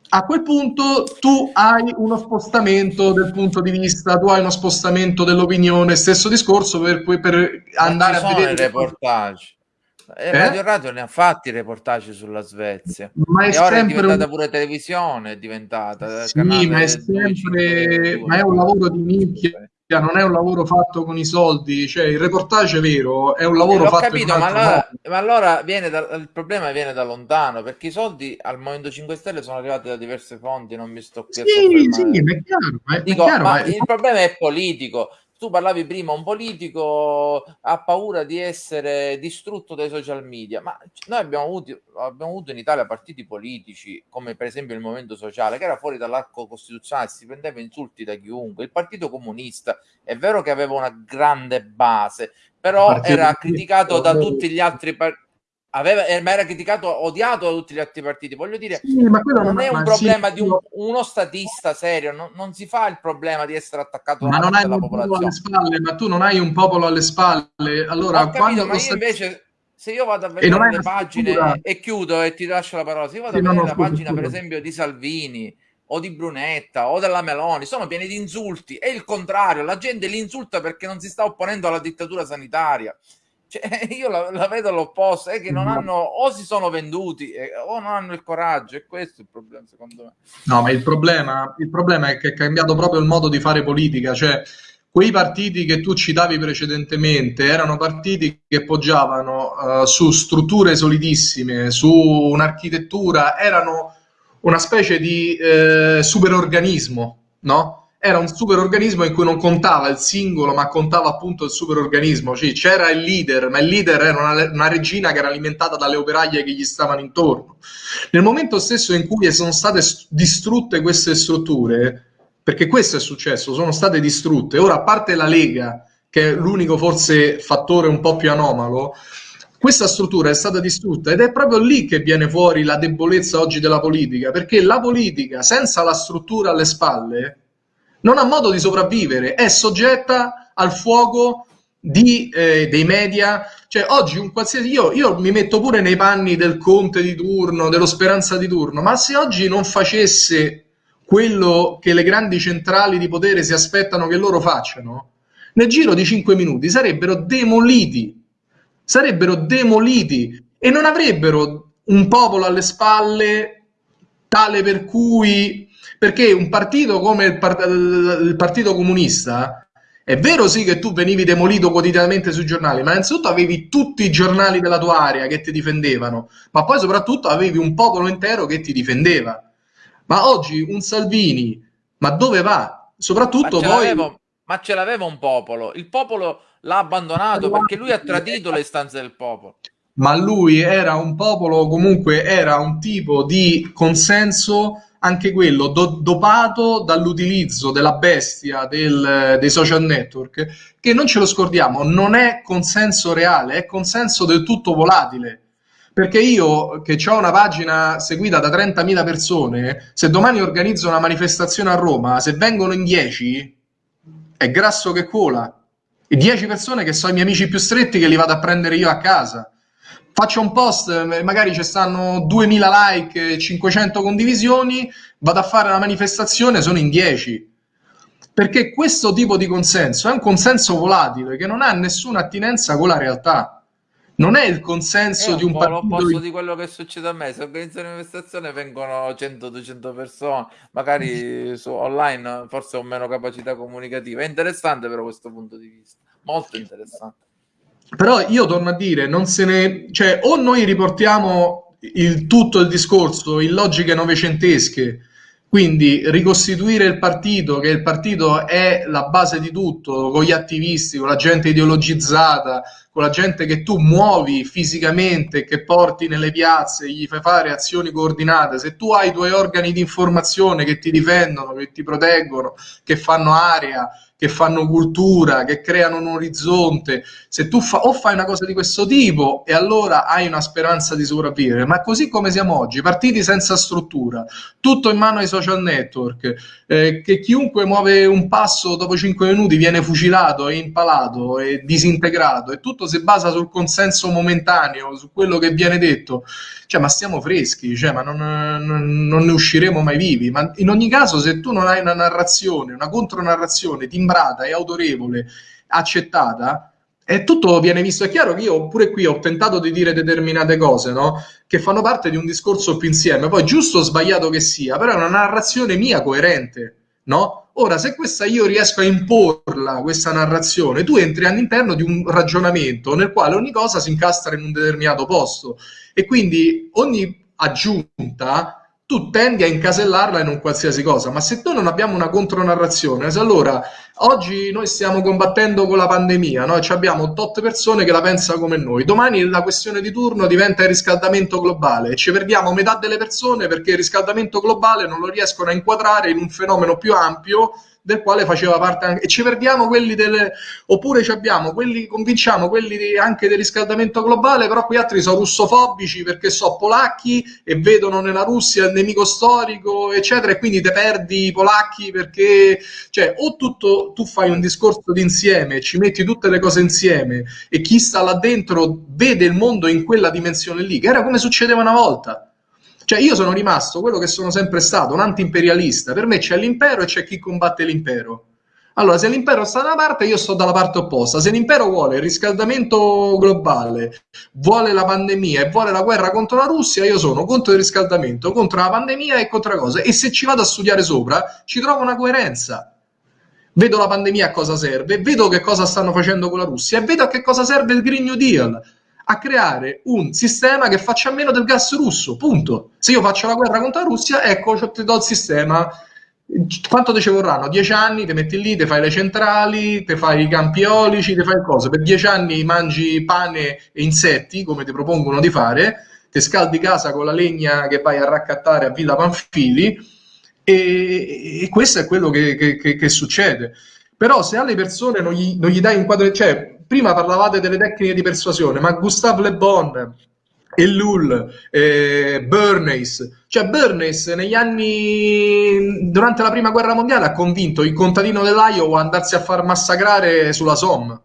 a quel punto tu hai uno spostamento del punto di vista, tu hai uno spostamento dell'opinione, stesso discorso per, per andare a vedere... reportage. Eh? Radio Radio ne ha fatti reportage sulla Svezia. Ma è ora è diventata un... pure televisione, è diventata. Sì, ma è sempre... ma è un lavoro di nicchia non è un lavoro fatto con i soldi, cioè il reportage è vero, è un lavoro eh, fatto capito, ma allora, ma allora viene da, il problema viene da lontano, perché i soldi al Movimento 5 Stelle sono arrivati da diverse fonti, non mi sto qui sì, sì, è chiaro, è, Dico, è chiaro, ma il problema è politico, tu parlavi prima, un politico ha paura di essere distrutto dai social media, ma noi abbiamo avuto, abbiamo avuto in Italia partiti politici, come per esempio il Movimento Sociale, che era fuori dall'arco costituzionale, si prendeva insulti da chiunque. Il Partito Comunista è vero che aveva una grande base, però era criticato da tutti gli altri partiti aveva, eh, ma era criticato, odiato da tutti gli altri partiti. Voglio dire, sì, non, non, è un problema sì, di un, uno statista serio, non, non, si fa il problema di essere attaccato ma non hai popolo alle spalle, ma tu non hai un popolo alle spalle. Allora, Ho capito, ma io invece se io vado a vedere le pagine e chiudo e ti lascio la parola, se io vado sì, a vedere la pagina, per esempio, di Salvini o di Brunetta o della Meloni sono pieni di insulti e il contrario, la gente li insulta perché non si sta opponendo alla dittatura sanitaria. Cioè, [laughs] io la, la, vedo all'opposto, è che non hanno o si sono venduti eh, o non hanno il coraggio, e questo è il problema secondo me. No, ma il problema, il problema è che è cambiato proprio il modo di fare politica, cioè quei partiti che tu citavi precedentemente erano partiti che poggiavano uh, su strutture solidissime, su un'architettura, erano una specie di eh, superorganismo, no? Era un superorganismo in cui non contava il singolo, ma contava appunto il superorganismo. Cioè, c'era il leader, ma il leader era una, una, regina che era alimentata dalle operaie che gli stavano intorno. Nel momento stesso in cui sono state distrutte queste strutture, perché questo è successo, sono state distrutte. Ora, a parte la Lega, che è l'unico forse fattore un po' più anomalo, questa struttura è stata distrutta ed è proprio lì che viene fuori la debolezza oggi della politica, perché la politica senza la struttura alle spalle non ha modo di sopravvivere, è soggetta al fuoco di, eh, dei media. Cioè, oggi un qualsiasi io, io mi metto pure nei panni del Conte di turno, dello Speranza di turno, ma se oggi non facesse quello che le grandi centrali di potere si aspettano che loro facciano, nel giro di cinque minuti sarebbero demoliti, sarebbero demoliti e non avrebbero un popolo alle spalle tale per cui, perché un partito come il, part- il Partito Comunista è vero sì che tu venivi demolito quotidianamente sui giornali, ma innanzitutto avevi tutti i giornali della tua area che ti difendevano, ma poi soprattutto avevi un popolo intero che ti difendeva. Ma oggi un Salvini, ma dove va? Soprattutto ma poi... Ma ce l'aveva un popolo, il popolo l'ha abbandonato perché lui ha tradito le istanze del popolo. Ma lui era un popolo, comunque era un tipo di consenso, anche quello do- dopato dall'utilizzo della bestia del, dei social network, che non ce lo scordiamo, non è consenso reale, è consenso del tutto volatile perché io, che ho una pagina seguita da 30.000 persone, se domani organizzo una manifestazione a Roma, se vengono in 10, è grasso che cola. E 10 persone che sono i miei amici più stretti che li vado a prendere io a casa. Faccio un post, magari ci stanno 2.000 like, 500 condivisioni, vado a fare una manifestazione, sono in 10 perché questo tipo di consenso è un consenso volatile che non ha nessuna attinenza con la realtà. Non è il consenso è di un po' partito l'opposto di quello che succede a me. Se organizzo una manifestazione vengono 100-200 persone magari [laughs] su online forse ho meno capacità comunicativa. È interessante però questo punto di vista molto interessante però io torno a dire non se ne cioè o noi riportiamo il tutto il discorso in logiche novecentesche quindi ricostituire il partito, che il partito è la base di tutto, con gli attivisti, con la gente ideologizzata, con la gente che tu muovi fisicamente, che porti nelle piazze, gli fai fare azioni coordinate, se tu hai i tuoi organi di informazione che ti difendono, che ti proteggono, che fanno aria, che fanno cultura, che creano un orizzonte, se tu fa, o fai una cosa di questo tipo e allora hai una speranza di sopravvivere, ma così come siamo oggi, partiti senza struttura, tutto in mano ai social network, eh, che chiunque muove un passo dopo cinque minuti viene fucilato e impalato e disintegrato e tutto si basa sul consenso momentaneo, su quello che viene detto, cioè ma stiamo freschi, cioè, ma non, non ne usciremo mai vivi, ma in ogni caso se tu non hai una narrazione, una contronarrazione, ti timbrata e autorevole, accettata, e tutto viene visto. È chiaro che io pure qui ho tentato di dire determinate cose, no? Che fanno parte di un discorso più insieme. Poi, giusto o sbagliato che sia, però è una narrazione mia coerente, no? Ora, se questa io riesco a imporla, questa narrazione, tu entri all'interno di un ragionamento nel quale ogni cosa si incastra in un determinato posto e quindi ogni aggiunta tu tendi a incasellarla in un qualsiasi cosa, ma se noi non abbiamo una contronarrazione, se allora oggi noi stiamo combattendo con la pandemia, no? Ci abbiamo tot persone che la pensano come noi, domani la questione di turno diventa il riscaldamento globale ci perdiamo metà delle persone perché il riscaldamento globale non lo riescono a inquadrare in un fenomeno più ampio del quale faceva parte anche, e ci perdiamo quelli delle, oppure ci abbiamo quelli, convinciamo quelli di, anche del riscaldamento globale, però quei altri sono russofobici perché sono polacchi e vedono nella Russia il nemico storico, eccetera, e quindi te perdi i polacchi perché, cioè, o tutto, tu fai un discorso d'insieme, ci metti tutte le cose insieme e chi sta là dentro vede il mondo in quella dimensione lì, che era come succedeva una volta Cioè io sono rimasto quello che sono sempre stato, un anti-imperialista. Per me c'è l'impero e c'è chi combatte l'impero. Allora, se l'impero sta da una parte, io sto dalla parte opposta. Se l'impero vuole il riscaldamento globale, vuole la pandemia e vuole la guerra contro la Russia, io sono contro il riscaldamento, contro la pandemia e contro la cosa. E se ci vado a studiare sopra, ci trovo una coerenza. Vedo la pandemia a cosa serve, vedo che cosa stanno facendo con la Russia e vedo a che cosa serve il Green New Deal. A creare un sistema che faccia meno del gas russo, punto. Se io faccio la guerra contro la Russia, ecco, ti do il sistema quanto te ci vorranno? Dieci anni, ti metti lì, ti fai le centrali, ti fai i campi eolici, ti fai cose. Per dieci anni mangi pane e insetti, come ti propongono di fare, ti scaldi casa con la legna che vai a raccattare a Villa Panfili e, e questo è quello che, che, che, che, succede. Però se alle persone non gli, non gli dai un quadro... Cioè, prima parlavate delle tecniche di persuasione, ma Gustave Le Bon e Lull, eh, Bernays. Cioè Bernays negli anni, durante la prima guerra mondiale, ha convinto il contadino dell'Iowa a andarsi a far massacrare sulla Somme.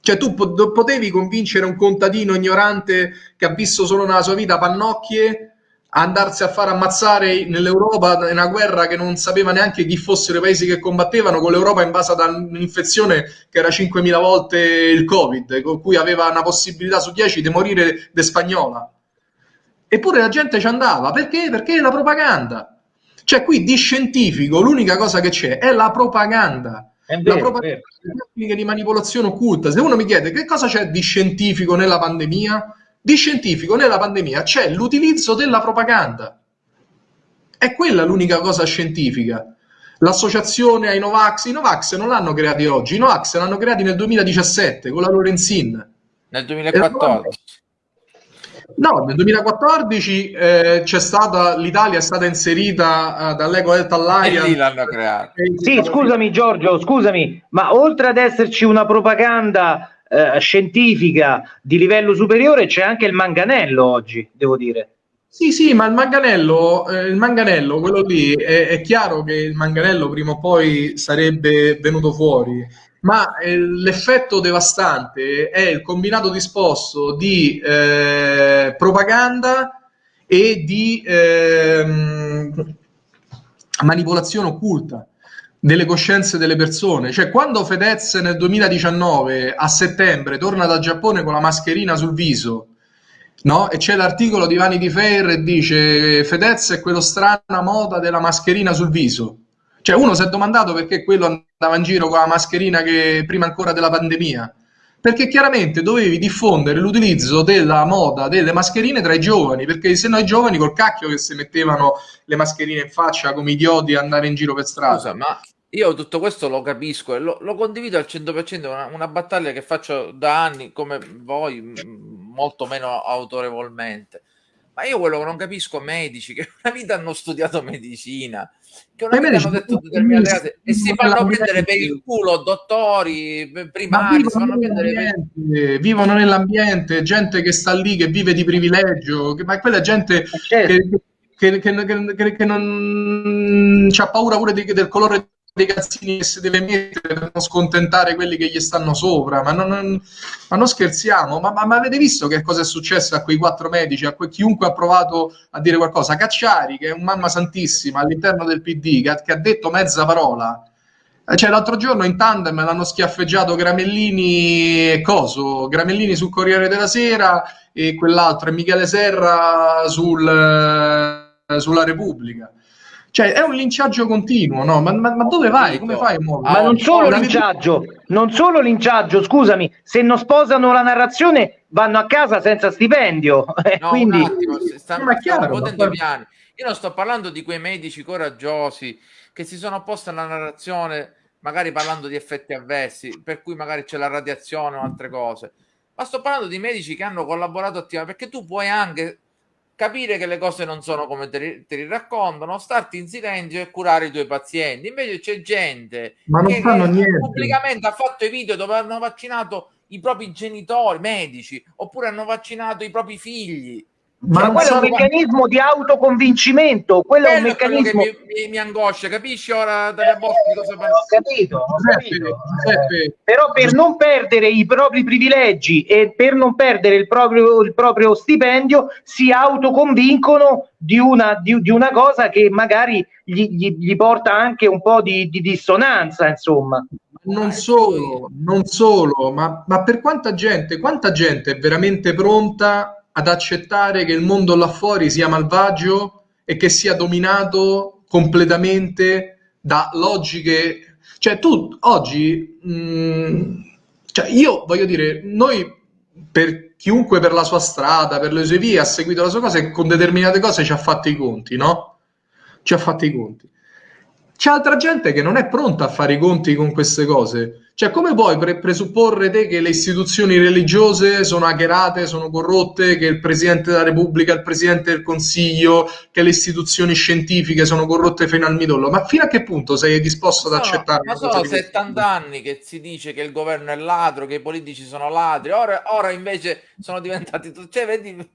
Cioè tu potevi convincere un contadino ignorante che ha visto solo nella sua vita pannocchie andarsi a far ammazzare nell'Europa in una guerra che non sapeva neanche chi fossero i paesi che combattevano, con l'Europa invasa da un'infezione che era 5.000 volte il Covid, con cui aveva una possibilità su 10 di morire de spagnola. Eppure la gente ci andava, perché? Perché è la propaganda. Cioè qui di scientifico l'unica cosa che c'è è la propaganda. È vero, la propaganda, tecniche di manipolazione occulta. Se uno mi chiede che cosa c'è di scientifico nella pandemia, di scientifico nella pandemia c'è l'utilizzo della propaganda. È quella l'unica cosa scientifica. L'associazione ai Novax, i Novax non l'hanno creati oggi, i Novax l'hanno creati nel 2017 con la Lorenzin. Nel 2014. No, nel 2014 eh, c'è stata l'Italia è stata inserita uh, dall'Eco Health Alliance. E lì l'hanno creata. Sì, scusami Giorgio, scusami, ma oltre ad esserci una propaganda eh, scientifica di livello superiore c'è anche il manganello oggi, devo dire. Sì, sì, ma il manganello, eh, il manganello quello lì, è, è, chiaro che il manganello prima o poi sarebbe venuto fuori, ma eh, l'effetto devastante è il combinato disposto di eh, propaganda e di ehm, manipolazione occulta delle coscienze delle persone. Cioè, quando Fedez nel 2019 a settembre torna dal Giappone con la mascherina sul viso, no? E c'è l'articolo di Vanity Fair e dice Fedez è quello strana moda della mascherina sul viso. Cioè, uno si è domandato perché quello andava in giro con la mascherina che prima ancora della pandemia. Perché chiaramente dovevi diffondere l'utilizzo della moda delle mascherine tra i giovani, perché se no i giovani col cacchio che si mettevano le mascherine in faccia come idioti andare in giro per strada. Scusa, ma io tutto questo lo capisco e lo, lo condivido al 100%, una, una battaglia che faccio da anni come voi, molto meno autorevolmente. Ma io quello che non capisco medici che una vita hanno studiato medicina, che una vita hanno detto determinate cose e si fanno prendere per il culo dottori, primari, si fanno prendere per... vivono nell'ambiente, gente che sta lì, che vive di privilegio, che, ma quella gente certo. che, che, che, che, non ha paura pure di, del colore dei cazzini che si deve mettere per non scontentare quelli che gli stanno sopra, ma non, non, ma non scherziamo, ma, ma, ma, avete visto che cosa è successo a quei quattro medici, a que, chiunque ha provato a dire qualcosa? Cacciari, che è un mamma santissima all'interno del PD, che, che ha detto mezza parola, eh, cioè l'altro giorno in tandem l'hanno schiaffeggiato Gramellini e Coso, Gramellini sul Corriere della Sera e quell'altro, e Michele Serra sul, eh, sulla Repubblica. Cioè, è un linciaggio continuo, no? Ma, ma, ma dove vai? Come fai a muovere? Ma non solo linciaggio, non solo linciaggio, scusami, se non sposano la narrazione vanno a casa senza stipendio. [laughs] Eh, no, quindi... un attimo, stanno, ma chiaro, stanno piani. Io non sto parlando di quei medici coraggiosi che si sono opposti alla narrazione, magari parlando di effetti avversi, per cui magari c'è la radiazione o altre cose. Ma sto parlando di medici che hanno collaborato attivamente, perché tu puoi anche capire che le cose non sono come te, te li raccontano, starti in silenzio e curare i tuoi pazienti. Invece c'è gente Ma non che, fanno niente. pubblicamente ha fatto i video dove hanno vaccinato i propri genitori medici oppure hanno vaccinato i propri figli. Ma, ma quello è un meccanismo di autoconvincimento, quello è un meccanismo che mi, mi, mi, angoscia, capisci ora dalle Boschi cosa parla? Ho capito, ho capito. Però per non perdere i propri privilegi e per non perdere il proprio, il proprio stipendio si autoconvincono di una, di, di una cosa che magari gli, gli, gli, porta anche un po' di, di dissonanza, insomma. Non solo, non solo, ma, ma per quanta gente, quanta gente è veramente pronta ad accettare che il mondo là fuori sia malvagio e che sia dominato completamente da logiche. Cioè, tu oggi, mh, mm, cioè io voglio dire, noi per chiunque per la sua strada, per le sue vie, ha seguito la sua cosa e con determinate cose ci ha fatto i conti, no? Ci ha fatto i conti. C'è altra gente che non è pronta a fare i conti con queste cose cioè, come puoi pre- presupporre te che le istituzioni religiose sono hackerate, sono corrotte, che il Presidente della Repubblica, il Presidente del Consiglio, che le istituzioni scientifiche sono corrotte fino al midollo? Ma fino a che punto sei disposto ad accettare? Ma sono 70 anni che si dice che il governo è ladro, che i politici sono ladri, ora, ora invece sono diventati. Cioè, vedi...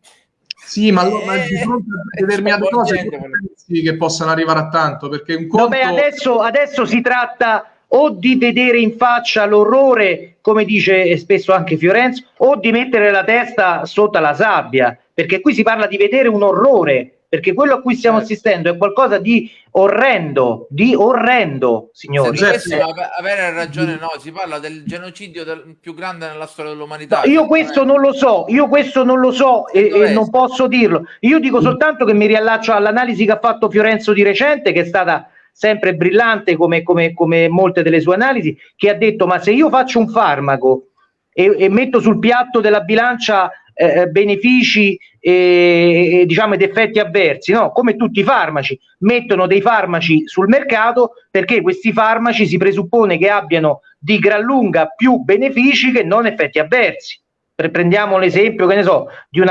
Sì, ma, allora, ma di eh, fronte a determinate cose pensi che possano arrivare a tanto, perché un conto... Vabbè, adesso, adesso si tratta o di vedere in faccia l'orrore, come dice spesso anche Fiorenzo, o di mettere la testa sotto la sabbia, perché qui si parla di vedere un orrore, perché quello a cui stiamo eh. assistendo è qualcosa di orrendo, di orrendo, signori. Questo, avere ragione, no, si parla del genocidio del, più grande nella storia dell'umanità. No, io questo non lo so, io questo non lo so e, e non posso dirlo. Io dico soltanto che mi riallaccio all'analisi che ha fatto Fiorenzo di recente, che è stata sempre brillante come, come, come molte delle sue analisi, che ha detto ma se io faccio un farmaco e, e metto sul piatto della bilancia eh, benefici e, e, diciamo ed effetti avversi, no? come tutti i farmaci, mettono dei farmaci sul mercato perché questi farmaci si presuppone che abbiano di gran lunga più benefici che non effetti avversi. Prendiamo l'esempio, che ne so, di,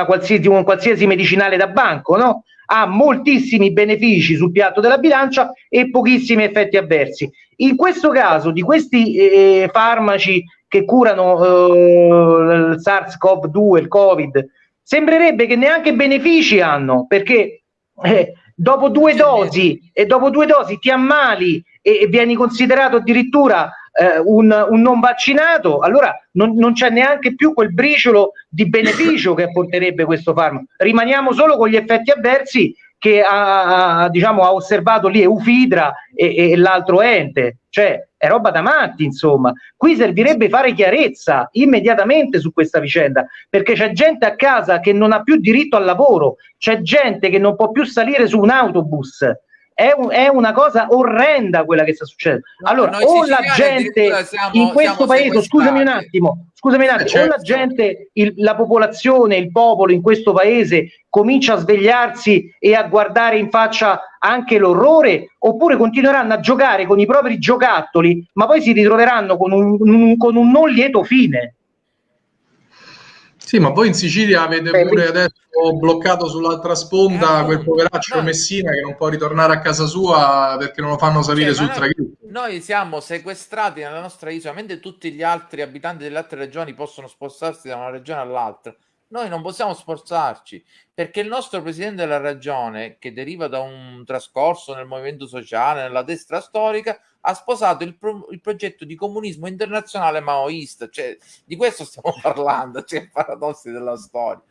di un qualsiasi medicinale da banco, no? ha moltissimi benefici sul piatto della bilancia e pochissimi effetti avversi. In questo caso, di questi eh, farmaci che curano eh, il SARS-CoV-2, il Covid, sembrerebbe che neanche benefici hanno, perché eh, dopo due dosi e dopo due dosi ti ammali e, e vieni considerato addirittura eh, un, un, non vaccinato, allora non, non, c'è neanche più quel briciolo di beneficio che apporterebbe questo farmaco. Rimaniamo solo con gli effetti avversi che ha, ha, diciamo, ha osservato lì Eufidra e, e l'altro ente, cioè è roba da matti, insomma. Qui servirebbe fare chiarezza immediatamente su questa vicenda, perché c'è gente a casa che non ha più diritto al lavoro, c'è gente che non può più salire su un autobus, è, un, è, una cosa orrenda quella che sta succedendo. Allora, o la gente siamo, in questo paese, scusami un attimo, scusami un attimo, certo. o la gente, il, la popolazione, il popolo in questo paese comincia a svegliarsi e a guardare in faccia anche l'orrore, oppure continueranno a giocare con i propri giocattoli, ma poi si ritroveranno con un, un, con un non lieto fine. Sì, ma voi in Sicilia avete Beh, pure adesso bloccato sull'altra sponda eh, quel poveraccio no. Messina che non può ritornare a casa sua perché non lo fanno salire cioè, sul traghetto. Noi siamo sequestrati nella nostra isola, mentre tutti gli altri abitanti delle altre regioni possono spostarsi da una regione all'altra. Noi non possiamo sforzarci perché il nostro presidente della regione, che deriva da un trascorso nel movimento sociale, nella destra storica, ha sposato il, pro- il progetto di comunismo internazionale maoista. Cioè, di questo stiamo [laughs] parlando, cioè paradossi della storia.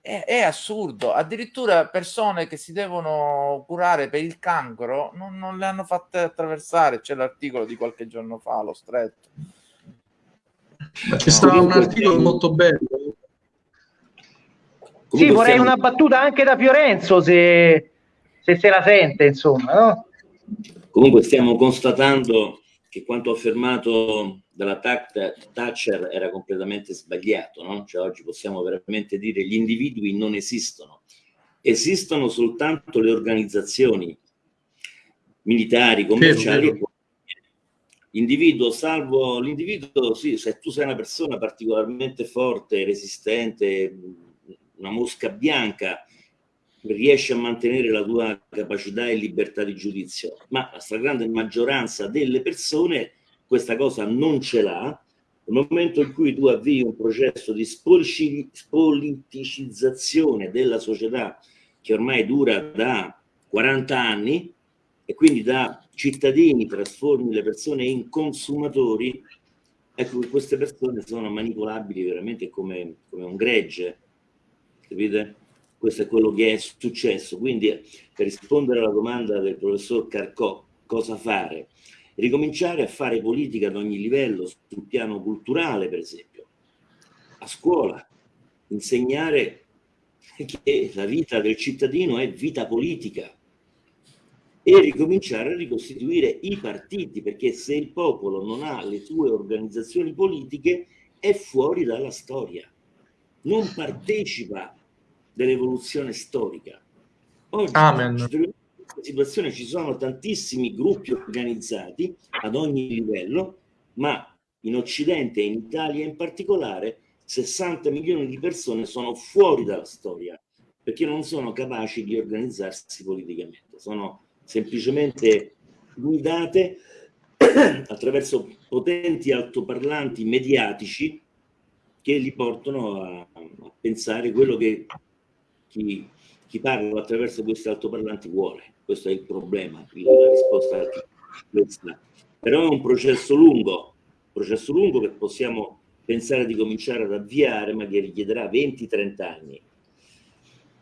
È, è, assurdo. Addirittura persone che si devono curare per il cancro non, non le hanno fatte attraversare. C'è l'articolo di qualche giorno fa, lo stretto. C'è stato un articolo molto bello sì, vorrei siamo... una battuta anche da Fiorenzo se, se se la sente, insomma. No? Comunque stiamo constatando che quanto affermato dalla Thatcher era completamente sbagliato. No? Cioè, oggi possiamo veramente dire che gli individui non esistono, esistono soltanto le organizzazioni militari, commerciali L'individuo, salvo l'individuo, sì, se tu sei una persona particolarmente forte, resistente, una mosca bianca, riesci a mantenere la tua capacità e libertà di giudizio, ma la stragrande maggioranza delle persone questa cosa non ce l'ha Nel momento in cui tu avvii un processo di spoliticizzazione della società che ormai dura da 40 anni e quindi da cittadini trasformi le persone in consumatori, ecco che queste persone sono manipolabili veramente come, come un gregge, capite? Questo è quello che è successo. Quindi per rispondere alla domanda del professor Carcò, cosa fare? ricominciare a fare politica ad ogni livello, sul piano culturale per esempio, a scuola, insegnare che la vita del cittadino è vita politica e ricominciare a ricostituire i partiti, perché se il popolo non ha le sue organizzazioni politiche è fuori dalla storia, non partecipa dell'evoluzione storica. Oggi Amen situazione ci sono tantissimi gruppi organizzati ad ogni livello, ma in Occidente e in Italia in particolare 60 milioni di persone sono fuori dalla storia perché non sono capaci di organizzarsi politicamente, sono semplicemente guidate [clears throat] attraverso potenti altoparlanti mediatici che li portano a, a pensare quello che chi, chi parla attraverso questi altoparlanti vuole questo è il problema, la risposta è questa. Però è un processo lungo, processo lungo che possiamo pensare di cominciare ad avviare, ma che richiederà 20-30 anni.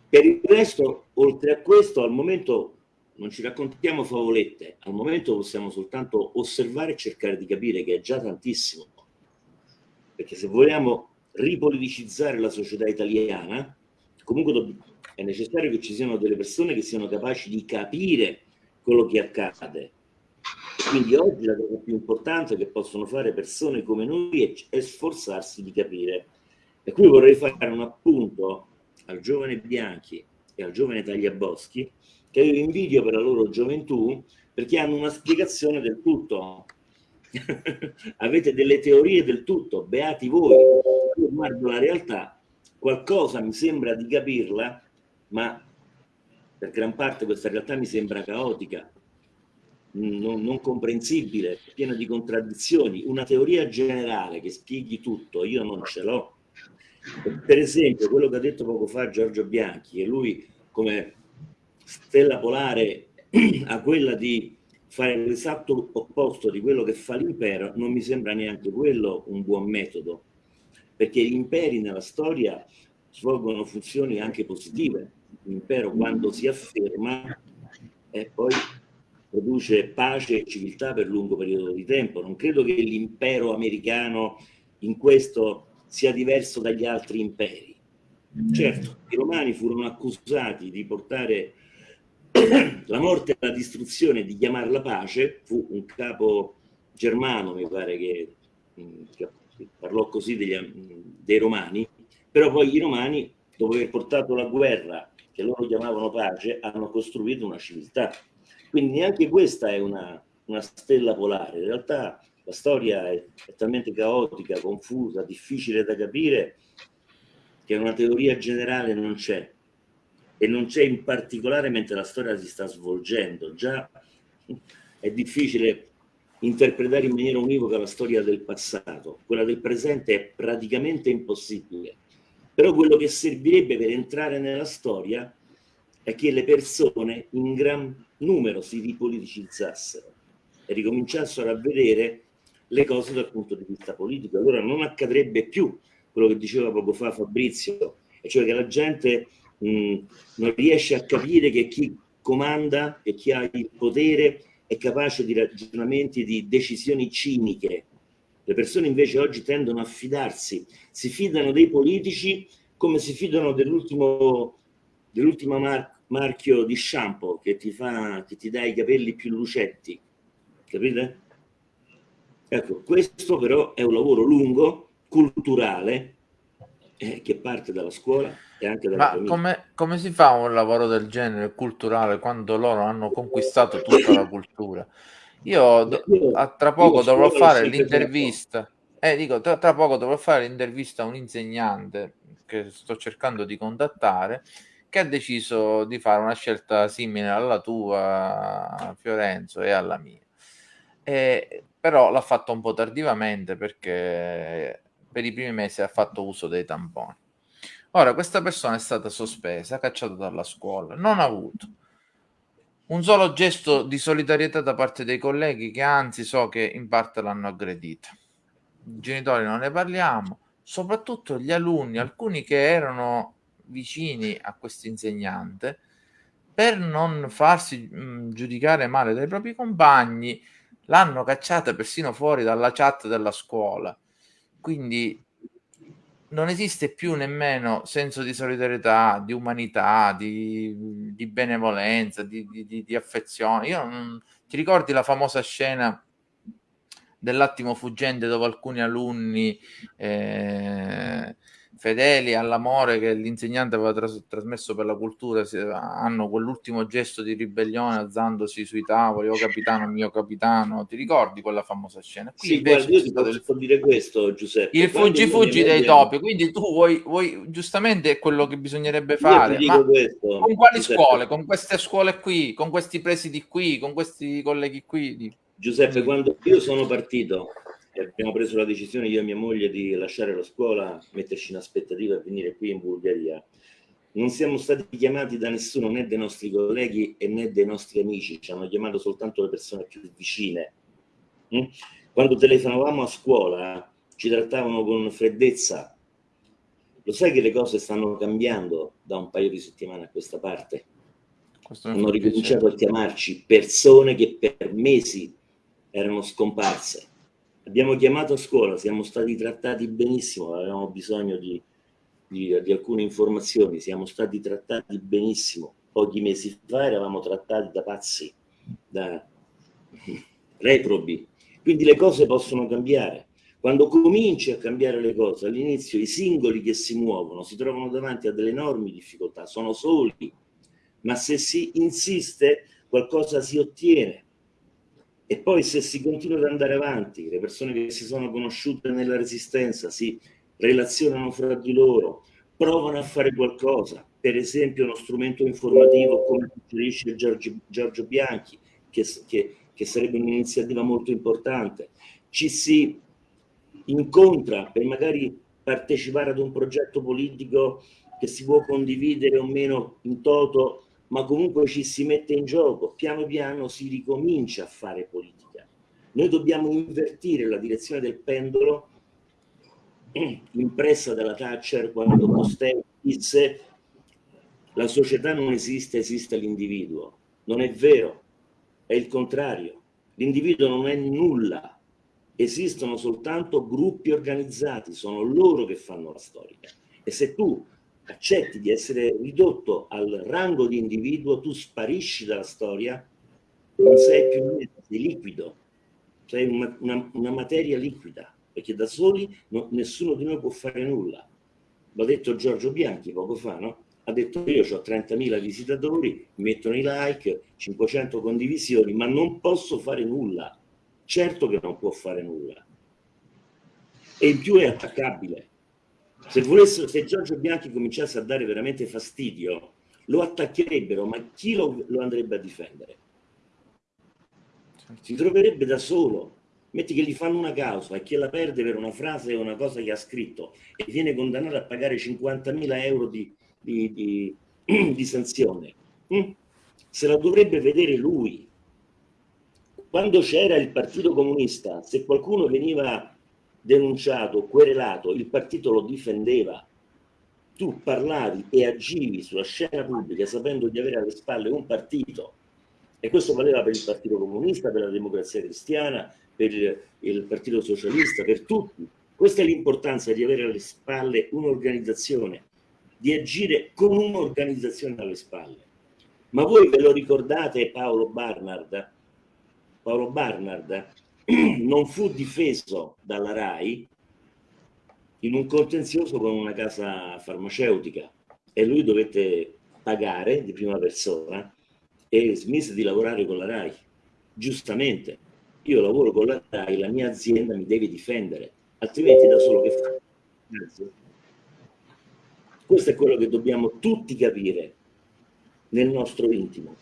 Per il resto, oltre a questo, al momento non ci raccontiamo favolette, al momento possiamo soltanto osservare e cercare di capire che è già tantissimo. Perché se vogliamo ripoliticizzare la società italiana, comunque è necessario che ci siano delle persone che siano capaci di capire quello che accade. Quindi oggi la cosa più importante che possono fare persone come noi è, è sforzarsi di capire. E qui vorrei fare un appunto al giovane Bianchi e al giovane Tagliaboschi, che io invidio per la loro gioventù, perché hanno una spiegazione del tutto. [laughs] Avete delle teorie del tutto, beati voi. Io guardo la realtà, qualcosa mi sembra di capirla, ma per gran parte questa realtà mi sembra caotica, non, non, comprensibile, piena di contraddizioni. Una teoria generale che spieghi tutto, io non ce l'ho. Per esempio, quello che ha detto poco fa Giorgio Bianchi, che lui come stella polare [clears throat] ha quella di fare l'esatto opposto di quello che fa l'impero, non mi sembra neanche quello un buon metodo, perché gli imperi nella storia svolgono funzioni anche positive l'impero quando si afferma e poi produce pace e civiltà per lungo periodo di tempo. Non credo che l'impero americano in questo sia diverso dagli altri imperi. Certo, i romani furono accusati di portare la morte e la distruzione, di chiamarla pace, fu un capo germano, mi pare che, che parlò così degli, dei romani, però poi i romani, dopo aver portato la guerra che loro chiamavano pace, hanno costruito una civiltà. Quindi neanche questa è una, una stella polare. In realtà la storia è, è talmente caotica, confusa, difficile da capire, che una teoria generale non c'è. E non c'è in particolare mentre la storia si sta svolgendo. Già è difficile interpretare in maniera univoca la storia del passato. Quella del presente è praticamente impossibile però quello che servirebbe per entrare nella storia è che le persone in gran numero si ripoliticizzassero e ricominciassero a vedere le cose dal punto di vista politico. Allora non accadrebbe più quello che diceva poco fa Fabrizio, e cioè che la gente mh, non riesce a capire che chi comanda e chi ha il potere è capace di ragionamenti, di decisioni ciniche, le persone invece oggi tendono a fidarsi, si fidano dei politici come si fidano dell'ultimo dell'ultimo mar marchio di shampoo che ti, fa, che ti dà i capelli più lucetti, capite? Ecco, questo però è un lavoro lungo, culturale, eh, che parte dalla scuola e anche dalla Ma famiglia. Come, come si fa un lavoro del genere culturale quando loro hanno conquistato tutta la cultura? Io, io tra poco dovrò fare l'intervista. Eh, dico, tra, tra, poco dovrò fare l'intervista a un insegnante che sto cercando di contattare che ha deciso di fare una scelta simile alla tua, Fiorenzo, e alla mia. eh, però l'ha fatto un po' tardivamente perché per i primi mesi ha fatto uso dei tamponi. Ora, questa persona è stata sospesa, cacciata dalla scuola, non ha avuto un solo gesto di solidarietà da parte dei colleghi che anzi so che in parte l'hanno aggredita. I genitori non ne parliamo, soprattutto gli alunni, alcuni che erano vicini a questo insegnante, per non farsi mh, giudicare male dai propri compagni, l'hanno cacciata persino fuori dalla chat della scuola. Quindi non esiste più nemmeno senso di solidarietà, di umanità, di, di benevolenza, di, di, di affezione. Io non, ti ricordi la famosa scena dell'attimo fuggente dove alcuni alunni eh, fedeli all'amore che l'insegnante aveva tras- trasmesso per la cultura si, hanno quell'ultimo gesto di ribellione alzandosi sui tavoli, oh capitano, mio capitano, ti ricordi quella famosa scena? Qui sì, guarda, io ti posso del... dire questo Giuseppe. Il fuggi fuggi dei topi, quindi tu vuoi, vuoi, giustamente è quello che bisognerebbe fare, ma questo, con quali Giuseppe. scuole? Con queste scuole qui, con questi presidi qui, con questi colleghi qui? Giuseppe, quando io sono partito abbiamo preso la decisione io e mia moglie di lasciare la scuola, metterci in aspettativa e venire qui in Bulgaria. Non siamo stati chiamati da nessuno, né dai nostri colleghi né dai nostri amici, ci hanno chiamato soltanto le persone più vicine. Mm? Quando telefonavamo a scuola ci trattavano con freddezza. Lo sai che le cose stanno cambiando da un paio di settimane a questa parte? Hanno ricominciato a chiamarci persone che per mesi erano scomparse Abbiamo chiamato a scuola, siamo stati trattati benissimo, avevamo bisogno di, di, di alcune informazioni, siamo stati trattati benissimo. Pochi mesi fa eravamo trattati da pazzi, da [laughs] reprobi. Quindi le cose possono cambiare. Quando cominci a cambiare le cose, all'inizio i singoli che si muovono si trovano davanti a delle enormi difficoltà, sono soli, ma se si insiste qualcosa si ottiene. E poi se si continua ad andare avanti, le persone che si sono conosciute nella resistenza si relazionano fra di loro, provano a fare qualcosa, per esempio uno strumento informativo come suggerisce Giorgio, Giorgio Bianchi, che, che, che sarebbe un'iniziativa molto importante, ci si incontra per magari partecipare ad un progetto politico che si può condividere o meno in toto ma comunque ci si mette in gioco, piano piano si ricomincia a fare politica. Noi dobbiamo invertire la direzione del pendolo [clears throat] impressa dalla Thatcher quando Costello disse la società non esiste, esiste l'individuo. Non è vero, è il contrario. L'individuo non è nulla, esistono soltanto gruppi organizzati, sono loro che fanno la storia. E se tu accetti di essere ridotto al rango di individuo, tu sparisci dalla storia, non sei più niente, liquido, sei una, una, una materia liquida, perché da soli no, nessuno di noi può fare nulla. L'ha detto Giorgio Bianchi poco fa, no? Ha detto io ho 30.000 visitatori, mettono i like, 500 condivisioni, ma non posso fare nulla. Certo che non può fare nulla. E in più è attaccabile se, volessero, se Giorgio Bianchi cominciasse a dare veramente fastidio, lo attaccherebbero, ma chi lo, lo andrebbe a difendere? Si troverebbe da solo. Metti che gli fanno una causa e chi la perde per una frase o una cosa che ha scritto e viene condannato a pagare 50.000 euro di, di, di, [clears throat] di sanzione. Mm? Se la dovrebbe vedere lui. Quando c'era il Partito Comunista, se qualcuno veniva denunciato, querelato, il partito lo difendeva. Tu parlavi e agivi sulla scena pubblica sapendo di avere alle spalle un partito e questo valeva per il Partito Comunista, per la Democrazia Cristiana, per il Partito Socialista, per tutti. Questa è l'importanza di avere alle spalle un'organizzazione, di agire con un'organizzazione alle spalle. Ma voi ve lo ricordate Paolo Barnard? Paolo Barnard [clears throat] non fu difeso dalla RAI in un contenzioso con una casa farmaceutica e lui dovette pagare di prima persona e smise di lavorare con la RAI. Giustamente, io lavoro con la RAI, la mia azienda mi deve difendere, altrimenti da solo che fa? Questo è quello che dobbiamo tutti capire nel nostro intimo.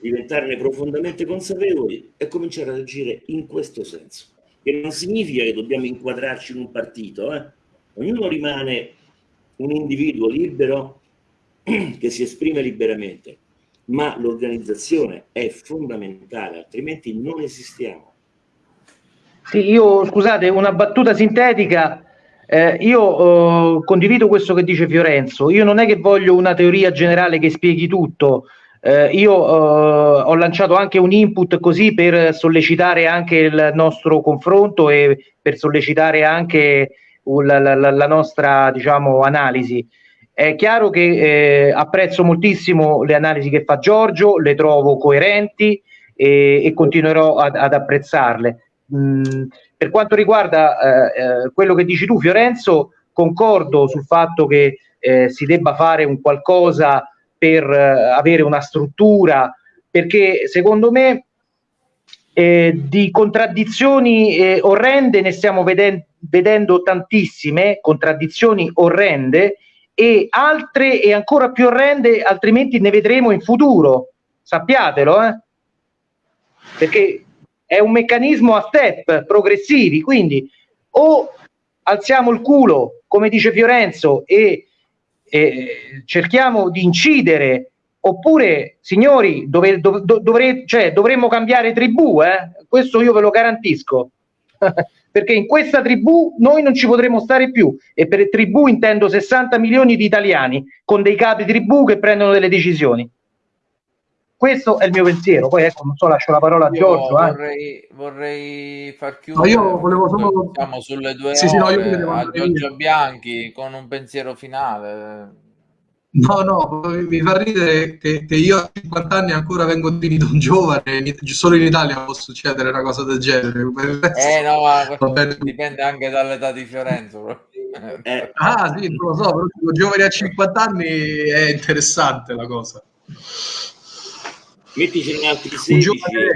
Diventarne profondamente consapevoli e cominciare ad agire in questo senso. Che non significa che dobbiamo inquadrarci in un partito, eh? ognuno rimane un individuo libero [clears throat] che si esprime liberamente, ma l'organizzazione è fondamentale, altrimenti non esistiamo. Sì, io scusate, una battuta sintetica. Eh, io eh, condivido questo che dice Fiorenzo. Io non è che voglio una teoria generale che spieghi tutto. Eh, io eh, ho lanciato anche un input così per sollecitare anche il nostro confronto e per sollecitare anche la, la, la nostra diciamo, analisi. È chiaro che eh, apprezzo moltissimo le analisi che fa Giorgio, le trovo coerenti e, e continuerò ad, ad apprezzarle. Mm, per quanto riguarda eh, eh, quello che dici tu, Fiorenzo, concordo sul fatto che eh, si debba fare un qualcosa per eh, avere una struttura, perché secondo me eh, di contraddizioni eh, orrende ne stiamo veden- vedendo tantissime, contraddizioni orrende, e altre e ancora più orrende, altrimenti ne vedremo in futuro. Sappiatelo, eh? perché è un meccanismo a step progressivi, quindi o alziamo il culo, come dice Fiorenzo, e, e cerchiamo di incidere, oppure, signori, dove, dov, dovre, cioè, dovremmo cambiare tribù, eh? questo io ve lo garantisco. [laughs] perché in questa tribù noi non ci potremo stare più e per tribù intendo 60 milioni di italiani con dei capi tribù che prendono delle decisioni. Questo è il mio pensiero, poi ecco, non so, lascio la parola a Giorgio. Vorrei, eh. vorrei far chiudere. No, io volevo solo... Siamo sulle due sì, ore sì, no, io a Giorgio Bianchi con un pensiero finale. No, no, mi fa ridere che, che, io a 50 anni ancora vengo definito un giovane, solo in Italia può succedere una cosa del genere. Eh no, ma [laughs] dipende anche dall'età di Fiorenzo. Eh. Ah sì, non lo so, però giovane a 50 anni è interessante la cosa. Mettici in altri 16 giovane...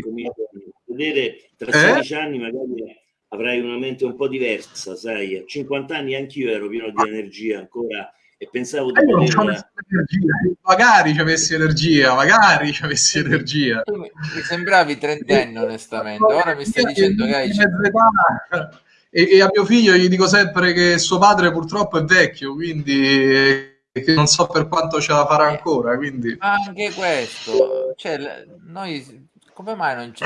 vedere tra 16 eh? anni magari avrai una mente un po' diversa, sai, a 50 anni anch'io ero pieno di energia ancora e pensavo di eh, poter... magari ci avessi energia magari ci avessi energia. Mi sembravi trentenni onestamente. Ora mi stai dicendo che hai e, e, a mio figlio gli dico sempre che suo padre purtroppo è vecchio quindi che non so per quanto ce la farà ancora quindi. Anche questo cioè, noi come mai non c'è?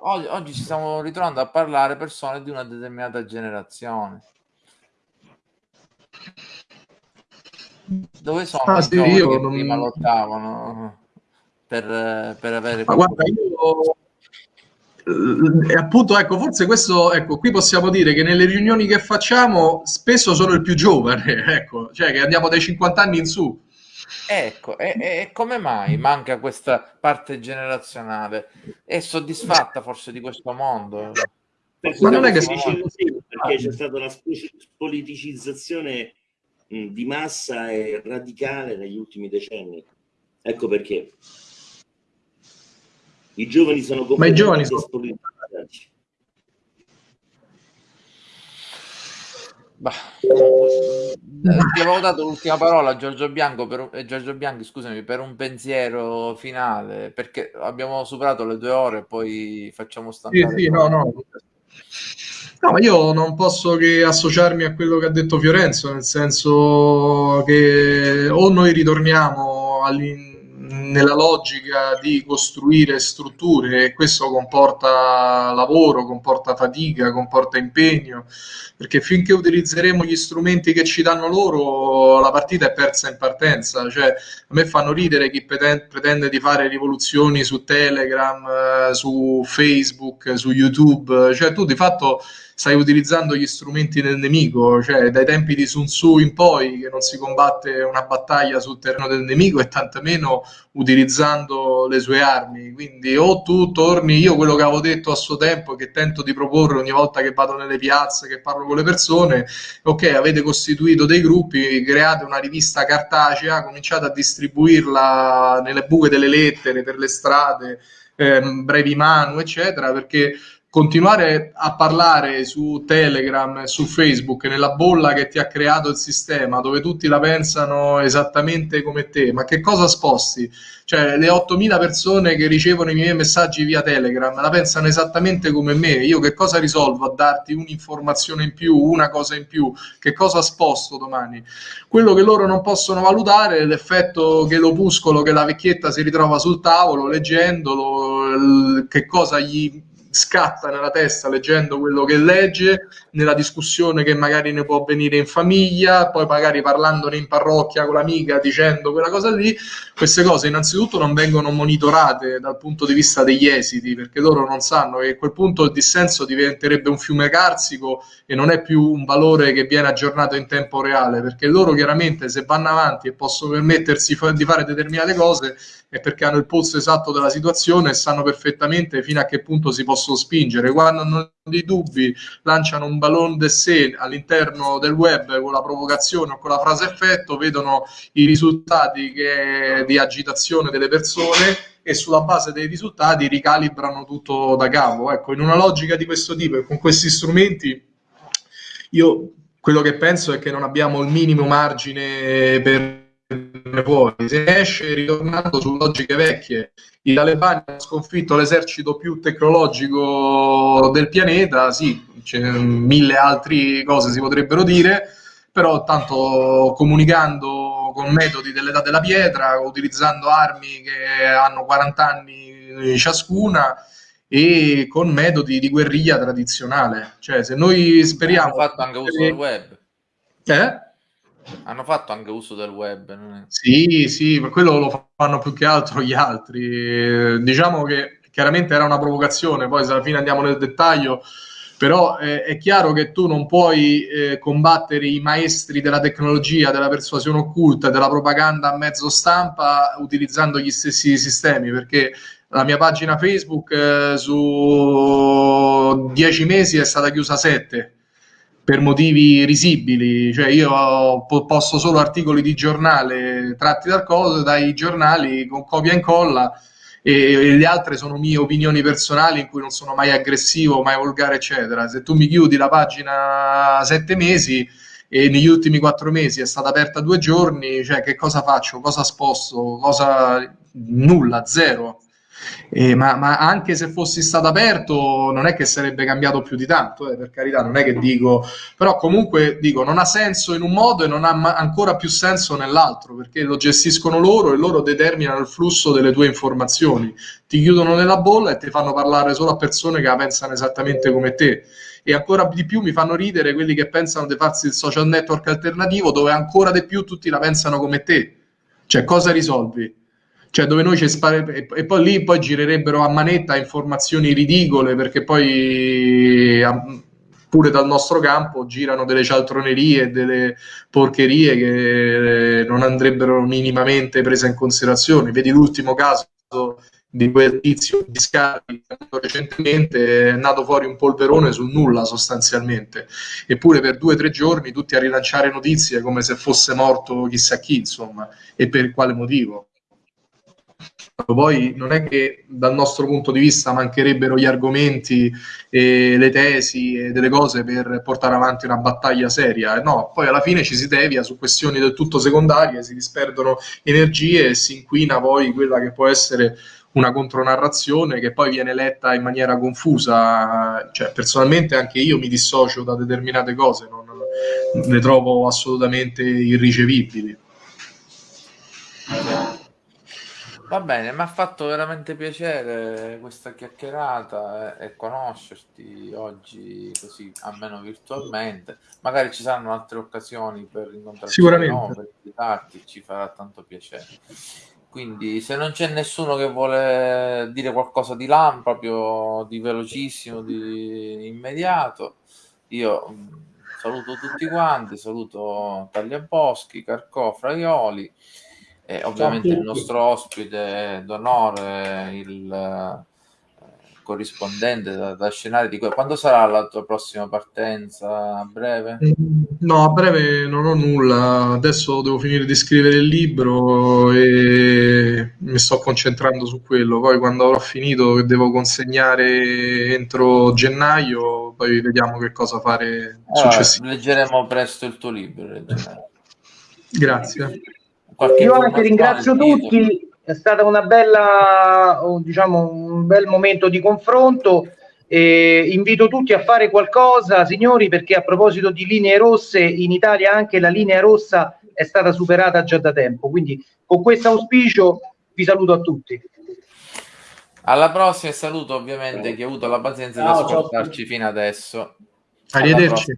Oggi, oggi ci stiamo ritrovando a parlare persone di una determinata generazione. Dove sono ah, sì, io che non... prima lottavano per, per avere... Ma guarda, io... E eh, appunto, ecco, forse questo, ecco, qui possiamo dire che nelle riunioni che facciamo spesso sono il più giovane, [laughs] ecco, cioè che andiamo dai 50 anni in su. Ecco, e, e, come mai manca questa parte generazionale? È soddisfatta forse di questo mondo? Perché Ma non è che si dice così, perché c'è stata la politicizzazione di massa e radicale negli ultimi decenni. Ecco perché. I giovani sono completamente spolitizzati. Bah, eh, ti avevo dato l'ultima parola a Giorgio Bianco per, eh, Giorgio Bianchi, scusami, per un pensiero finale, perché abbiamo superato le due ore e poi facciamo stampare. Sì, sì, no, no. No, ma io non posso che associarmi a quello che ha detto Fiorenzo, nel senso che o noi ritorniamo all'interno nella logica di costruire strutture e questo comporta lavoro, comporta fatica, comporta impegno, perché finché utilizzeremo gli strumenti che ci danno loro, la partita è persa in partenza. Cioè, a me fanno ridere chi pretende di fare rivoluzioni su Telegram, eh, su Facebook, su YouTube, cioè tu di fatto stai utilizzando gli strumenti del nemico, cioè dai tempi di Sun Tzu in poi che non si combatte una battaglia sul terreno del nemico e tantomeno utilizzando le sue armi. Quindi o tu torni, io quello che avevo detto a suo tempo, che tento di proporre ogni volta che vado nelle piazze, che parlo con le persone, ok, avete costituito dei gruppi, create una rivista cartacea, cominciate a distribuirla nelle buche delle lettere, per le strade, eh, brevi manu, eccetera, perché continuare a parlare su Telegram su Facebook nella bolla che ti ha creato il sistema, dove tutti la pensano esattamente come te, ma che cosa sposti? Cioè, le 8.000 persone che ricevono i miei messaggi via Telegram la pensano esattamente come me. Io che cosa risolvo a darti un'informazione in più, una cosa in più? Che cosa sposto domani? Quello che loro non possono valutare è l'effetto che l'opuscolo, che la vecchietta si ritrova sul tavolo leggendolo, che cosa gli scatta nella testa leggendo quello che legge, nella discussione che magari ne può avvenire in famiglia, poi magari parlandone in parrocchia con l'amica dicendo quella cosa lì, queste cose innanzitutto non vengono monitorate dal punto di vista degli esiti, perché loro non sanno che a quel punto il dissenso diventerebbe un fiume carsico e non è più un valore che viene aggiornato in tempo reale, perché loro chiaramente se vanno avanti e possono permettersi di fare determinate cose è perché hanno il polso esatto della situazione e sanno perfettamente fino a che punto si possono spingere. Quando hanno dei dubbi, lanciano un ballon d'essai all'interno del web con la provocazione o con la frase effetto, vedono i risultati che, di agitazione delle persone e sulla base dei risultati ricalibrano tutto da capo. Ecco, in una logica di questo tipo e con questi strumenti, io quello che penso è che non abbiamo il minimo margine per fuori, se esce ritornando su logiche vecchie. I talebani hanno sconfitto l'esercito più tecnologico del pianeta, sì, mille altre cose si potrebbero dire, però tanto comunicando con metodi dell'età della pietra, utilizzando armi che hanno 40 anni ciascuna e con metodi di guerriglia tradizionale. Cioè, se noi speriamo... Hanno fatto anche uso del web. Eh? Hanno fatto anche uso del web. È... Sì, sì, ma quello lo fanno più che altro gli altri. Diciamo che chiaramente era una provocazione, poi alla fine andiamo nel dettaglio, però eh, è chiaro che tu non puoi eh, combattere i maestri della tecnologia, della persuasione occulta, della propaganda a mezzo stampa utilizzando gli stessi sistemi, perché la mia pagina Facebook eh, su dieci mesi è stata chiusa sette per motivi risibili, cioè io posto solo articoli di giornale tratti dal cose, dai giornali con copia e incolla e, e le altre sono mie opinioni personali in cui non sono mai aggressivo, mai volgare, eccetera. Se tu mi chiudi la pagina sette mesi e negli ultimi quattro mesi è stata aperta due giorni, cioè che cosa faccio? Cosa sposto? Cosa... Nulla, zero. Eh, ma, ma, anche se fossi stato aperto non è che sarebbe cambiato più di tanto, eh, per carità, non è che dico, però comunque dico, non ha senso in un modo e non ha ma- ancora più senso nell'altro, perché lo gestiscono loro e loro determinano il flusso delle tue informazioni, ti chiudono nella bolla e ti fanno parlare solo a persone che la pensano esattamente come te. E ancora di più mi fanno ridere quelli che pensano di farsi il social network alternativo dove ancora di più tutti la pensano come te. Cioè, cosa risolvi? Cioè dove noi ci spare e poi lì poi girerebbero a manetta informazioni ridicole perché poi pure dal nostro campo girano delle cialtronerie, delle porcherie che non andrebbero minimamente prese in considerazione. Vedi l'ultimo caso di quel tizio di Scarpi recentemente è nato fuori un polverone sul nulla sostanzialmente eppure per due o tre giorni tutti a rilanciare notizie come se fosse morto chissà chi insomma e per quale motivo poi non è che dal nostro punto di vista mancherebbero gli argomenti e le tesi e delle cose per portare avanti una battaglia seria, no, poi alla fine ci si devia su questioni del tutto secondarie, si disperdono energie e si inquina poi quella che può essere una contronarrazione che poi viene letta in maniera confusa, cioè personalmente anche io mi dissocio da determinate cose, non, le trovo assolutamente irricevibili. Va bene, mi ha fatto veramente piacere questa chiacchierata e, e conoscerti oggi così, almeno virtualmente. Magari ci saranno altre occasioni per incontrarci Sicuramente. no, per visitarti, ci farà tanto piacere. Quindi se non c'è nessuno che vuole dire qualcosa di là, proprio di velocissimo, di immediato, io mm, saluto tutti quanti, saluto Tagliaboschi, Carcò, Fraioli e ovviamente il nostro ospite d'onore, il eh, corrispondente da, da scenario di que- quando sarà la tua prossima partenza a breve? No, a breve non ho nulla. Adesso devo finire di scrivere il libro e mi mi sto concentrando su quello. Poi quando avrò finito, che devo consegnare entro gennaio, poi vediamo che cosa fare allora, successivamente. Leggeremo presto il tuo libro. Grazie. Qualche Io anche ringrazio tutti, è stato una bella, diciamo, un bel momento di confronto. E invito tutti a fare qualcosa, signori, perché a proposito di linee rosse, in Italia anche la linea rossa è stata superata già da tempo. Quindi con questo auspicio vi saluto a tutti. Alla prossima e saluto ovviamente chi ha avuto la pazienza di ascoltarci fino adesso. Arrivederci.